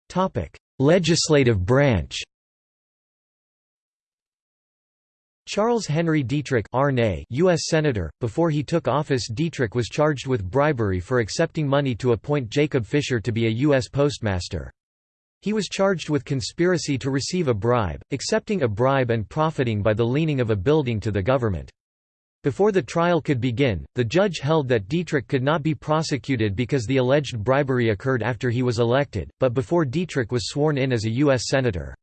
A: Topic: Legislative branch Charles Henry Dietrich U.S. Senator. Before he took office Dietrich was charged with bribery for accepting money to appoint Jacob Fisher to be a U.S. postmaster. He was charged with conspiracy to receive a bribe, accepting a bribe and profiting by the leaning of a building to the government. Before the trial could begin, the judge held that Dietrich could not be prosecuted because the alleged bribery occurred after he was elected, but before Dietrich was sworn in as a U.S. Senator.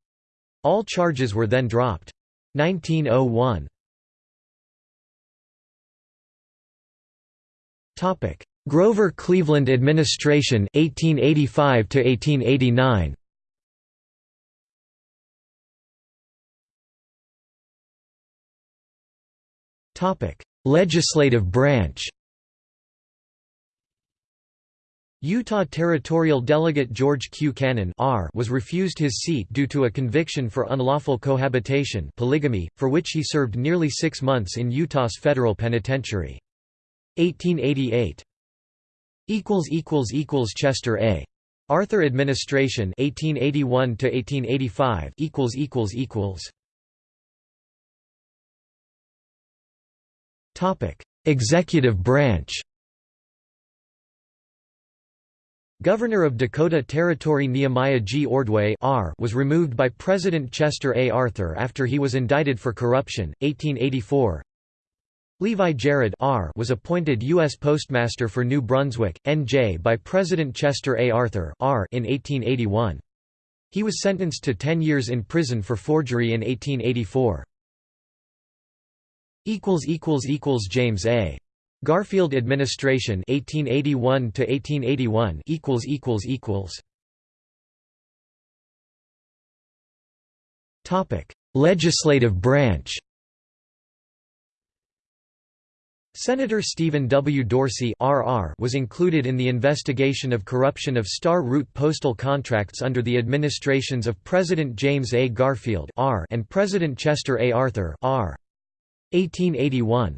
A: All charges were then dropped. 1901 Grover Cleveland administration 1885 to 1889 Legislative branch Utah Territorial Delegate George Q. Cannon R was refused his seat due to a conviction for unlawful cohabitation polygamy, for which he served nearly six months in Utah's federal penitentiary. 1888 Chester A. Arthur administration 1881 to 1885 Executive branch. Governor of Dakota Territory Nehemiah G. Ordway R was removed by President Chester A. Arthur after he was indicted for corruption, 1884. Levi Jared R was appointed U.S. Postmaster for New Brunswick, N.J. by President Chester A. Arthur R in 1881. He was sentenced to 10 years in prison for forgery in 1884 equals equals equals James A Garfield administration 1881 to 1881 equals equals equals topic legislative branch Senator Stephen W. Dorsey was included in the investigation of corruption of Star Route postal contracts under the administrations of President James A. Garfield R and President Chester A. Arthur R. 1881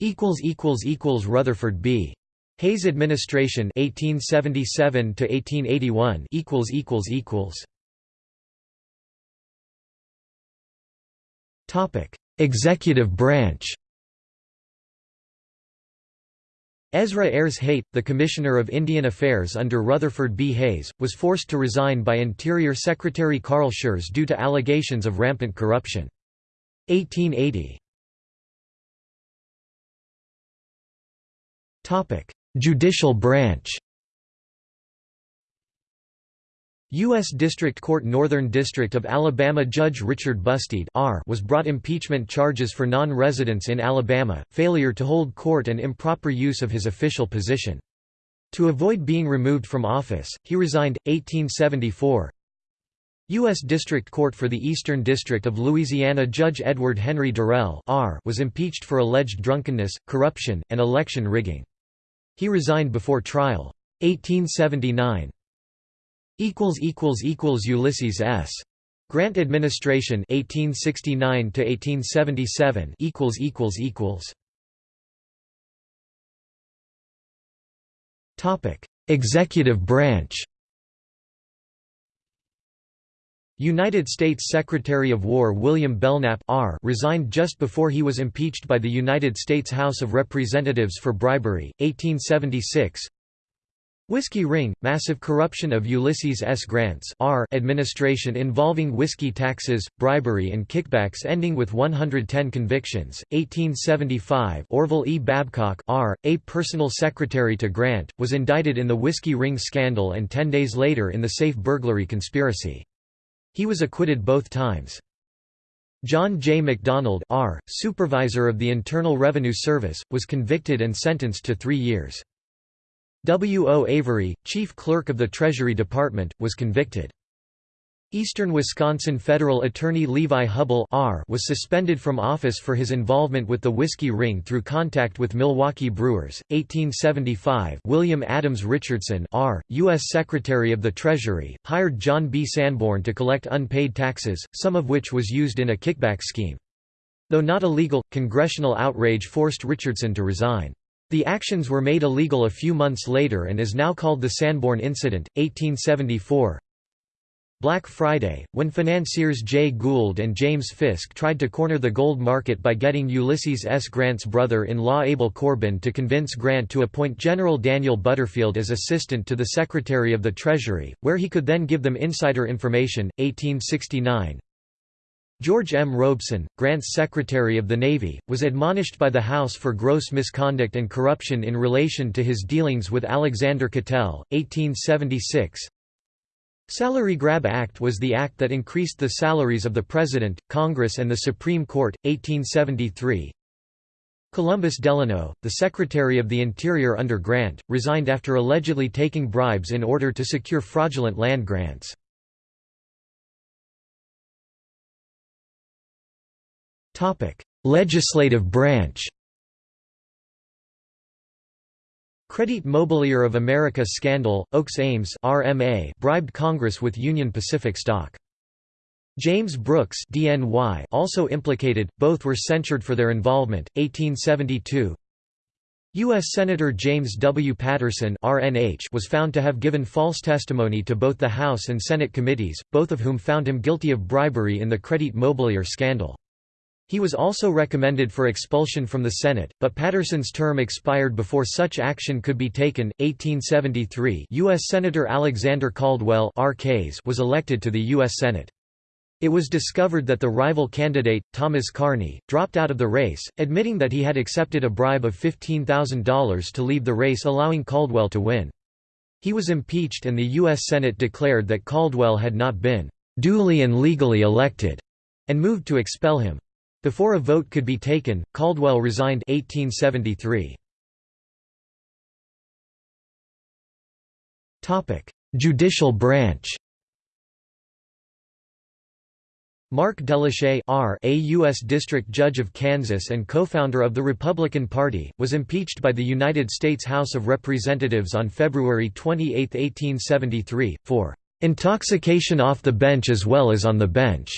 A: equals equals equals Rutherford B Hayes administration 1877 to 1881 equals equals equals topic executive branch Ezra Ayres Hayt, the Commissioner of Indian Affairs under Rutherford B. Hayes, was forced to resign by Interior Secretary Carl Schurz due to allegations of rampant corruption. 1880 Judicial branch U.S. District Court Northern District of Alabama Judge Richard Busteed R was brought impeachment charges for non-residence in Alabama, failure to hold court and improper use of his official position. To avoid being removed from office, he resigned, 1874. U.S. District Court for the Eastern District of Louisiana Judge Edward Henry Durell was impeached for alleged drunkenness, corruption, and election rigging. He resigned before trial. 1879 Ulysses S. Grant Administration 1869 to 1877 equals equals equals Topic Executive branch United States Secretary of War William Belknap R resigned just before he was impeached by the United States House of Representatives for bribery, 1876 Whiskey Ring – Massive corruption of Ulysses S. Grant's R administration involving whiskey taxes, bribery and kickbacks ending with 110 convictions, 1875 Orville E. Babcock R., a personal secretary to Grant, was indicted in the Whiskey Ring scandal and ten days later in the safe burglary conspiracy. He was acquitted both times. John J. McDonald R., supervisor of the Internal Revenue Service, was convicted and sentenced to three years. W. O. Avery, chief clerk of the Treasury Department, was convicted. Eastern Wisconsin federal attorney Levi Hubbell R. was suspended from office for his involvement with the Whiskey Ring through contact with Milwaukee Brewers. 1875 William Adams Richardson R., U.S. Secretary of the Treasury, hired John B. Sanborn to collect unpaid taxes, some of which was used in a kickback scheme. Though not illegal, congressional outrage forced Richardson to resign. The actions were made illegal a few months later and is now called the Sanborn Incident, 1874. Black Friday, when financiers Jay Gould and James Fisk tried to corner the gold market by getting Ulysses S. Grant's brother-in-law Abel Corbin to convince Grant to appoint General Daniel Butterfield as assistant to the Secretary of the Treasury, where he could then give them insider information, 1869. George M. Robeson, Grant's Secretary of the Navy, was admonished by the House for gross misconduct and corruption in relation to his dealings with Alexander Cattell, 1876. Salary Grab Act was the act that increased the salaries of the President, Congress and the Supreme Court, 1873. Columbus Delano, the Secretary of the Interior under Grant, resigned after allegedly taking bribes in order to secure fraudulent land grants. Legislative branch Credit Mobilier of America scandal, Oakes Ames RMA bribed Congress with Union Pacific stock. James Brooks DNY also implicated, both were censured for their involvement, 1872 U.S. Senator James W. Patterson RNH was found to have given false testimony to both the House and Senate committees, both of whom found him guilty of bribery in the Credit Mobilier scandal. He was also recommended for expulsion from the Senate, but Patterson's term expired before such action could be taken. 1873 U.S. Senator Alexander Caldwell was elected to the U.S. Senate. It was discovered that the rival candidate, Thomas Carney, dropped out of the race, admitting that he had accepted a bribe of $15,000 to leave the race allowing Caldwell to win. He was impeached and the U.S. Senate declared that Caldwell had not been «duly and legally elected» and moved to expel him. Before a vote could be taken, Caldwell resigned 1873. Topic: Judicial branch Mark Delahay R. a U.S. District Judge of Kansas and co-founder of the Republican Party, was impeached by the United States House of Representatives on February 28, 1873, for "...intoxication off the bench as well as on the bench."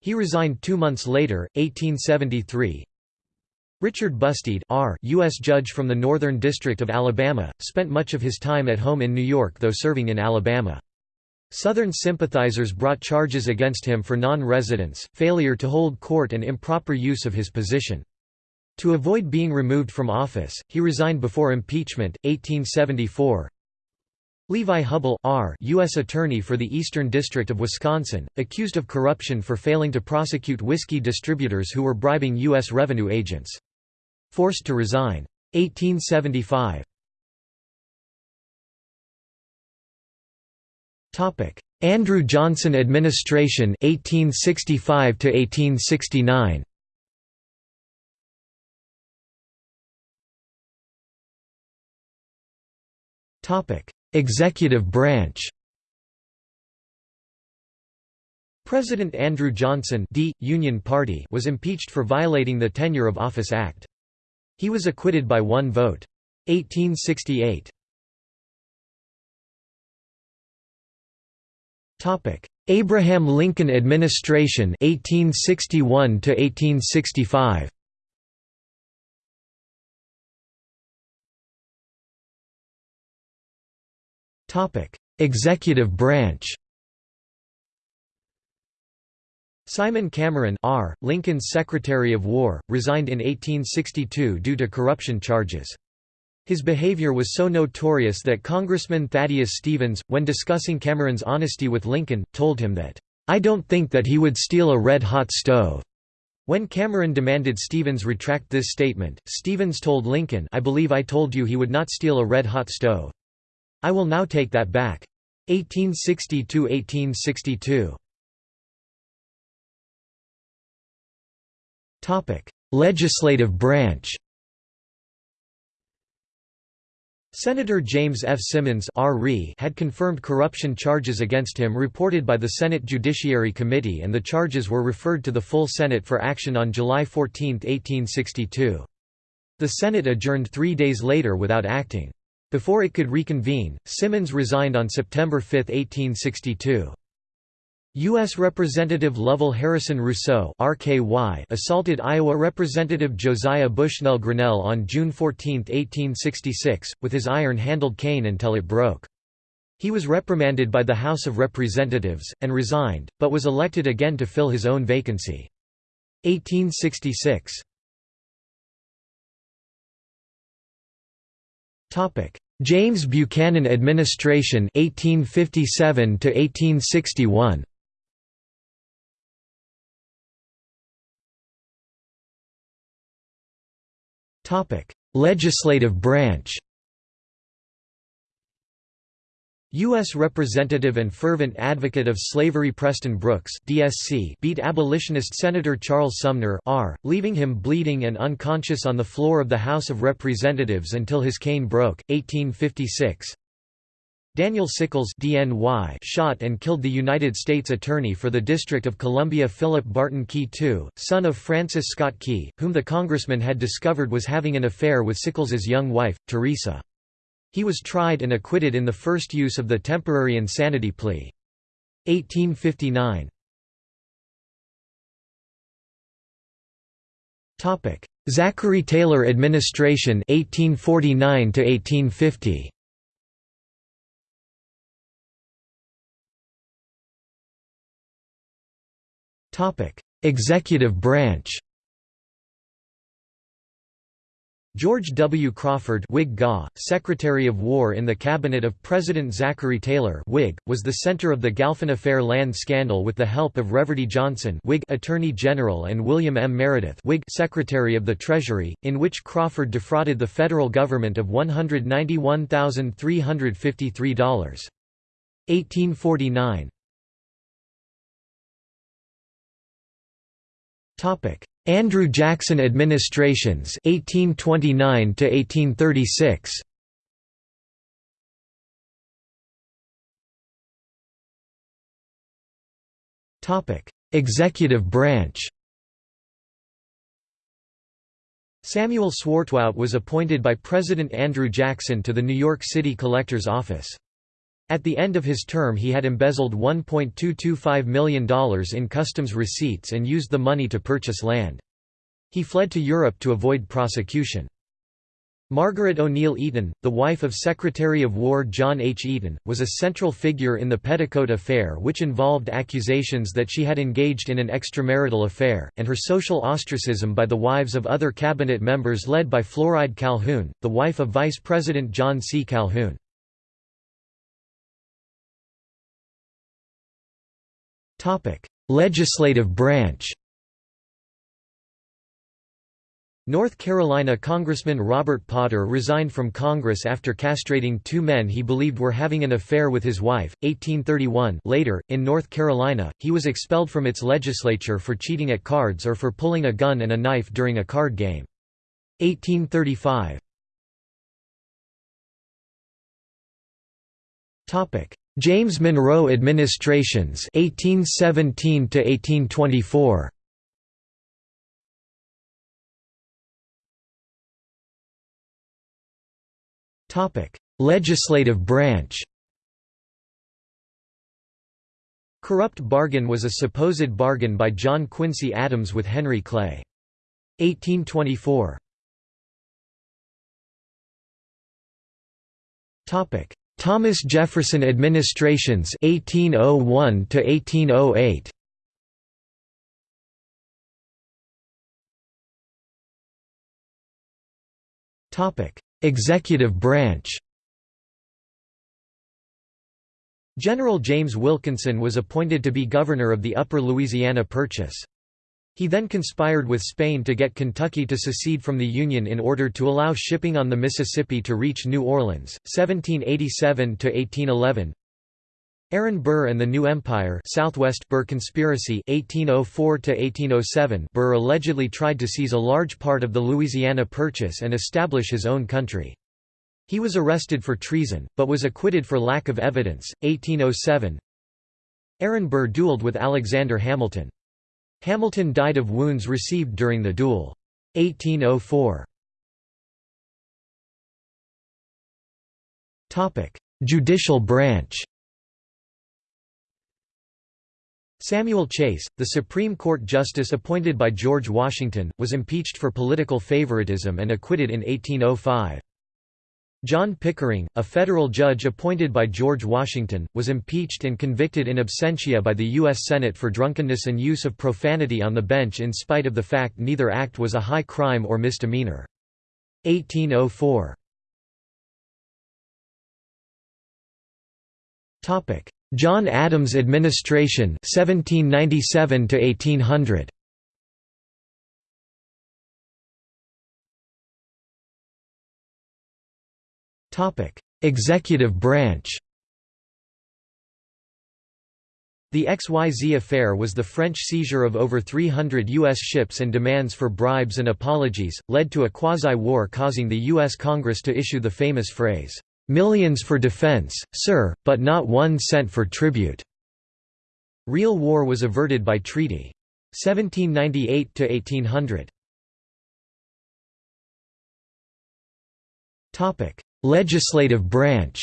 A: He resigned two months later, 1873. Richard Busteed R. U.S. Judge from the Northern District of Alabama, spent much of his time at home in New York though serving in Alabama. Southern sympathizers brought charges against him for non-residence, failure to hold court and improper use of his position. To avoid being removed from office, he resigned before impeachment, 1874. Levi Hubbell R. U.S. Attorney for the Eastern District of Wisconsin, accused of corruption for failing to prosecute whiskey distributors who were bribing U.S. revenue agents. Forced to resign. 1875. Andrew Johnson administration 1865 to 1869 Topic Executive branch President Andrew Johnson D. Union Party was impeached for violating the Tenure of Office Act. He was acquitted by one vote. 1868 Abraham Lincoln administration 1861 to 1865 Executive branch Simon Cameron R., Lincoln's Secretary of War, resigned in 1862 due to corruption charges. His behavior was so notorious that Congressman Thaddeus Stevens, when discussing Cameron's honesty with Lincoln, told him that, "'I don't think that he would steal a red-hot stove." When Cameron demanded Stevens retract this statement, Stevens told Lincoln I believe I told you he would not steal a red-hot stove. I will now take that back. 1860–1862 Legislative branch Senator James F. Simmons had confirmed corruption charges against him reported by the Senate Judiciary Committee and the charges were referred to the full Senate for action on July 14, 1862. The Senate adjourned three days later without acting. Before it could reconvene, Simmons resigned on September 5, 1862. U.S. Representative Lovell Harrison Rousseau RKY assaulted Iowa Representative Josiah Bushnell Grinnell on June 14, 1866, with his iron-handled cane until it broke. He was reprimanded by the House of Representatives, and resigned, but was elected again to fill his own vacancy. 1866 James Buchanan administration 1857 to 1861 Legislative branch U.S. Representative and fervent advocate of slavery Preston Brooks DSC beat abolitionist Senator Charles Sumner R., leaving him bleeding and unconscious on the floor of the House of Representatives until his cane broke, 1856. Daniel Sickles DNY shot and killed the United States Attorney for the District of Columbia Philip Barton Key II, son of Francis Scott Key, whom the congressman had discovered was having an affair with Sickles's young wife, Teresa. He was tried and acquitted in the first use of the temporary insanity plea. 1859 Zachary Taylor administration 1849 to 1850 Executive branch George W. Crawford Whig GA, Secretary of War in the cabinet of President Zachary Taylor Whig, was the center of the Galphin Affair land scandal with the help of Reverdy Johnson Whig Attorney General and William M. Meredith Whig Secretary of the Treasury, in which Crawford defrauded the federal government of $191,353. 1849 Topic: Andrew Jackson administrations 1829 to 1836. Topic: Executive branch. Samuel Swartwout was appointed by President Andrew Jackson to the New York City Collector's Office. At the end of his term he had embezzled $1.225 million in customs receipts and used the money to purchase land. He fled to Europe to avoid prosecution. Margaret O'Neill Eaton, the wife of Secretary of War John H. Eaton, was a central figure in the Petticoat Affair which involved accusations that she had engaged in an extramarital affair, and her social ostracism by the wives of other cabinet members led by Floride Calhoun, the wife of Vice President John C. Calhoun. Legislative branch North Carolina Congressman Robert Potter resigned from Congress after castrating two men he believed were having an affair with his wife. 1831 Later, in North Carolina, he was expelled from its legislature for cheating at cards or for pulling a gun and a knife during a card game. 1835 James Monroe administrations 1817 to 1824 Topic Legislative branch. Corrupt bargain was a supposed bargain by John Quincy Adams with Henry Clay. 1824 Topic Thomas Jefferson administrations 1801 to 1808 Topic Executive branch General James Wilkinson was appointed to be governor of the Upper Louisiana Purchase. He then conspired with Spain to get Kentucky to secede from the Union in order to allow shipping on the Mississippi to reach New Orleans, 1787–1811 Aaron Burr and the New Empire Southwest Burr Conspiracy 1804 1807 Burr allegedly tried to seize a large part of the Louisiana Purchase and establish his own country. He was arrested for treason, but was acquitted for lack of evidence. 1807 Aaron Burr dueled with Alexander Hamilton. Hamilton died of wounds received during the duel. 1804 Judicial branch Samuel Chase, the Supreme Court justice appointed by George Washington, was impeached for political favoritism and acquitted in 1805. John Pickering, a federal judge appointed by George Washington, was impeached and convicted in absentia by the U.S. Senate for drunkenness and use of profanity on the bench in spite of the fact neither act was a high crime or misdemeanor. 1804 John Adams administration 1797 to 1800 Executive branch The XYZ affair was the French seizure of over 300 U.S. ships and demands for bribes and apologies, led to a quasi-war causing the U.S. Congress to issue the famous phrase, "'Millions for defense, sir, but not one cent for tribute." Real war was averted by treaty. 1798–1800 Legislative branch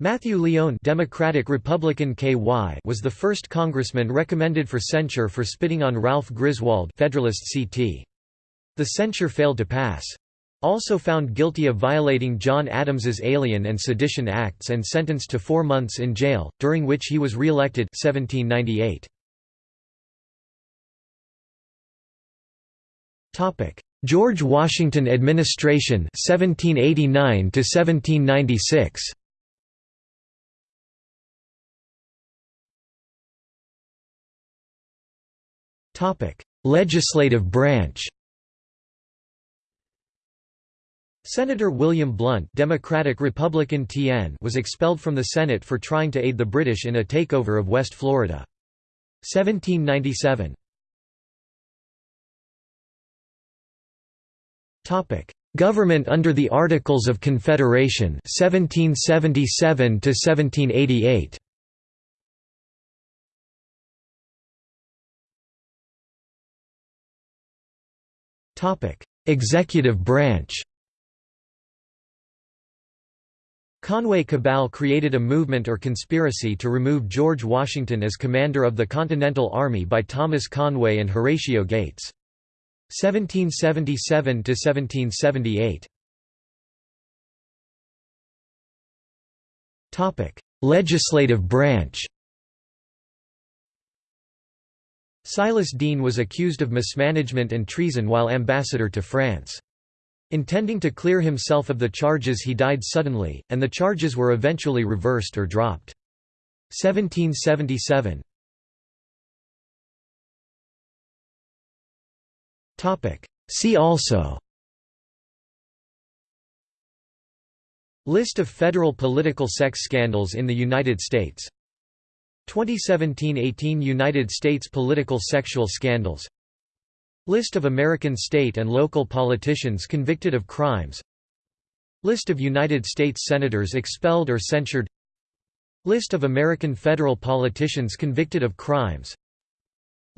A: Matthew Lyon Democratic Republican KY was the first congressman recommended for censure for spitting on Ralph Griswold Federalist CT. The censure failed to pass. Also found guilty of violating John Adams's Alien and Sedition Acts and sentenced to four months in jail, during which he was re-elected 1798. George Washington administration 1789 to 1796 Topic Legislative branch. Senator William Blount Democratic Republican TN was expelled from the Senate for trying to aid the British in a takeover of West Florida. 1797 Government under the Articles of Confederation 1777 to 1788 Topic. Executive branch. Conway Cabal created a movement or conspiracy to remove George Washington as commander of the Continental Army by Thomas Conway and Horatio Gates. 1777–1778 Topic: Legislative branch Silas Deane was accused of mismanagement and treason while ambassador to France. Intending to clear himself of the charges he died suddenly, and the charges were eventually reversed or dropped. 1777 See also. List of federal political sex scandals in the United States. 2017–18 United States political sexual scandals. List of American state and local politicians convicted of crimes. List of United States Senators expelled or censured. List of American federal politicians convicted of crimes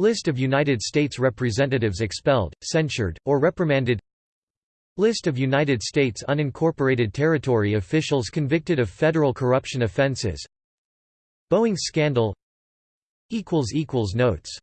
A: List of United States Representatives expelled, censured, or reprimanded. List of United States unincorporated territory officials convicted of federal corruption offenses. Boeing scandal. Notes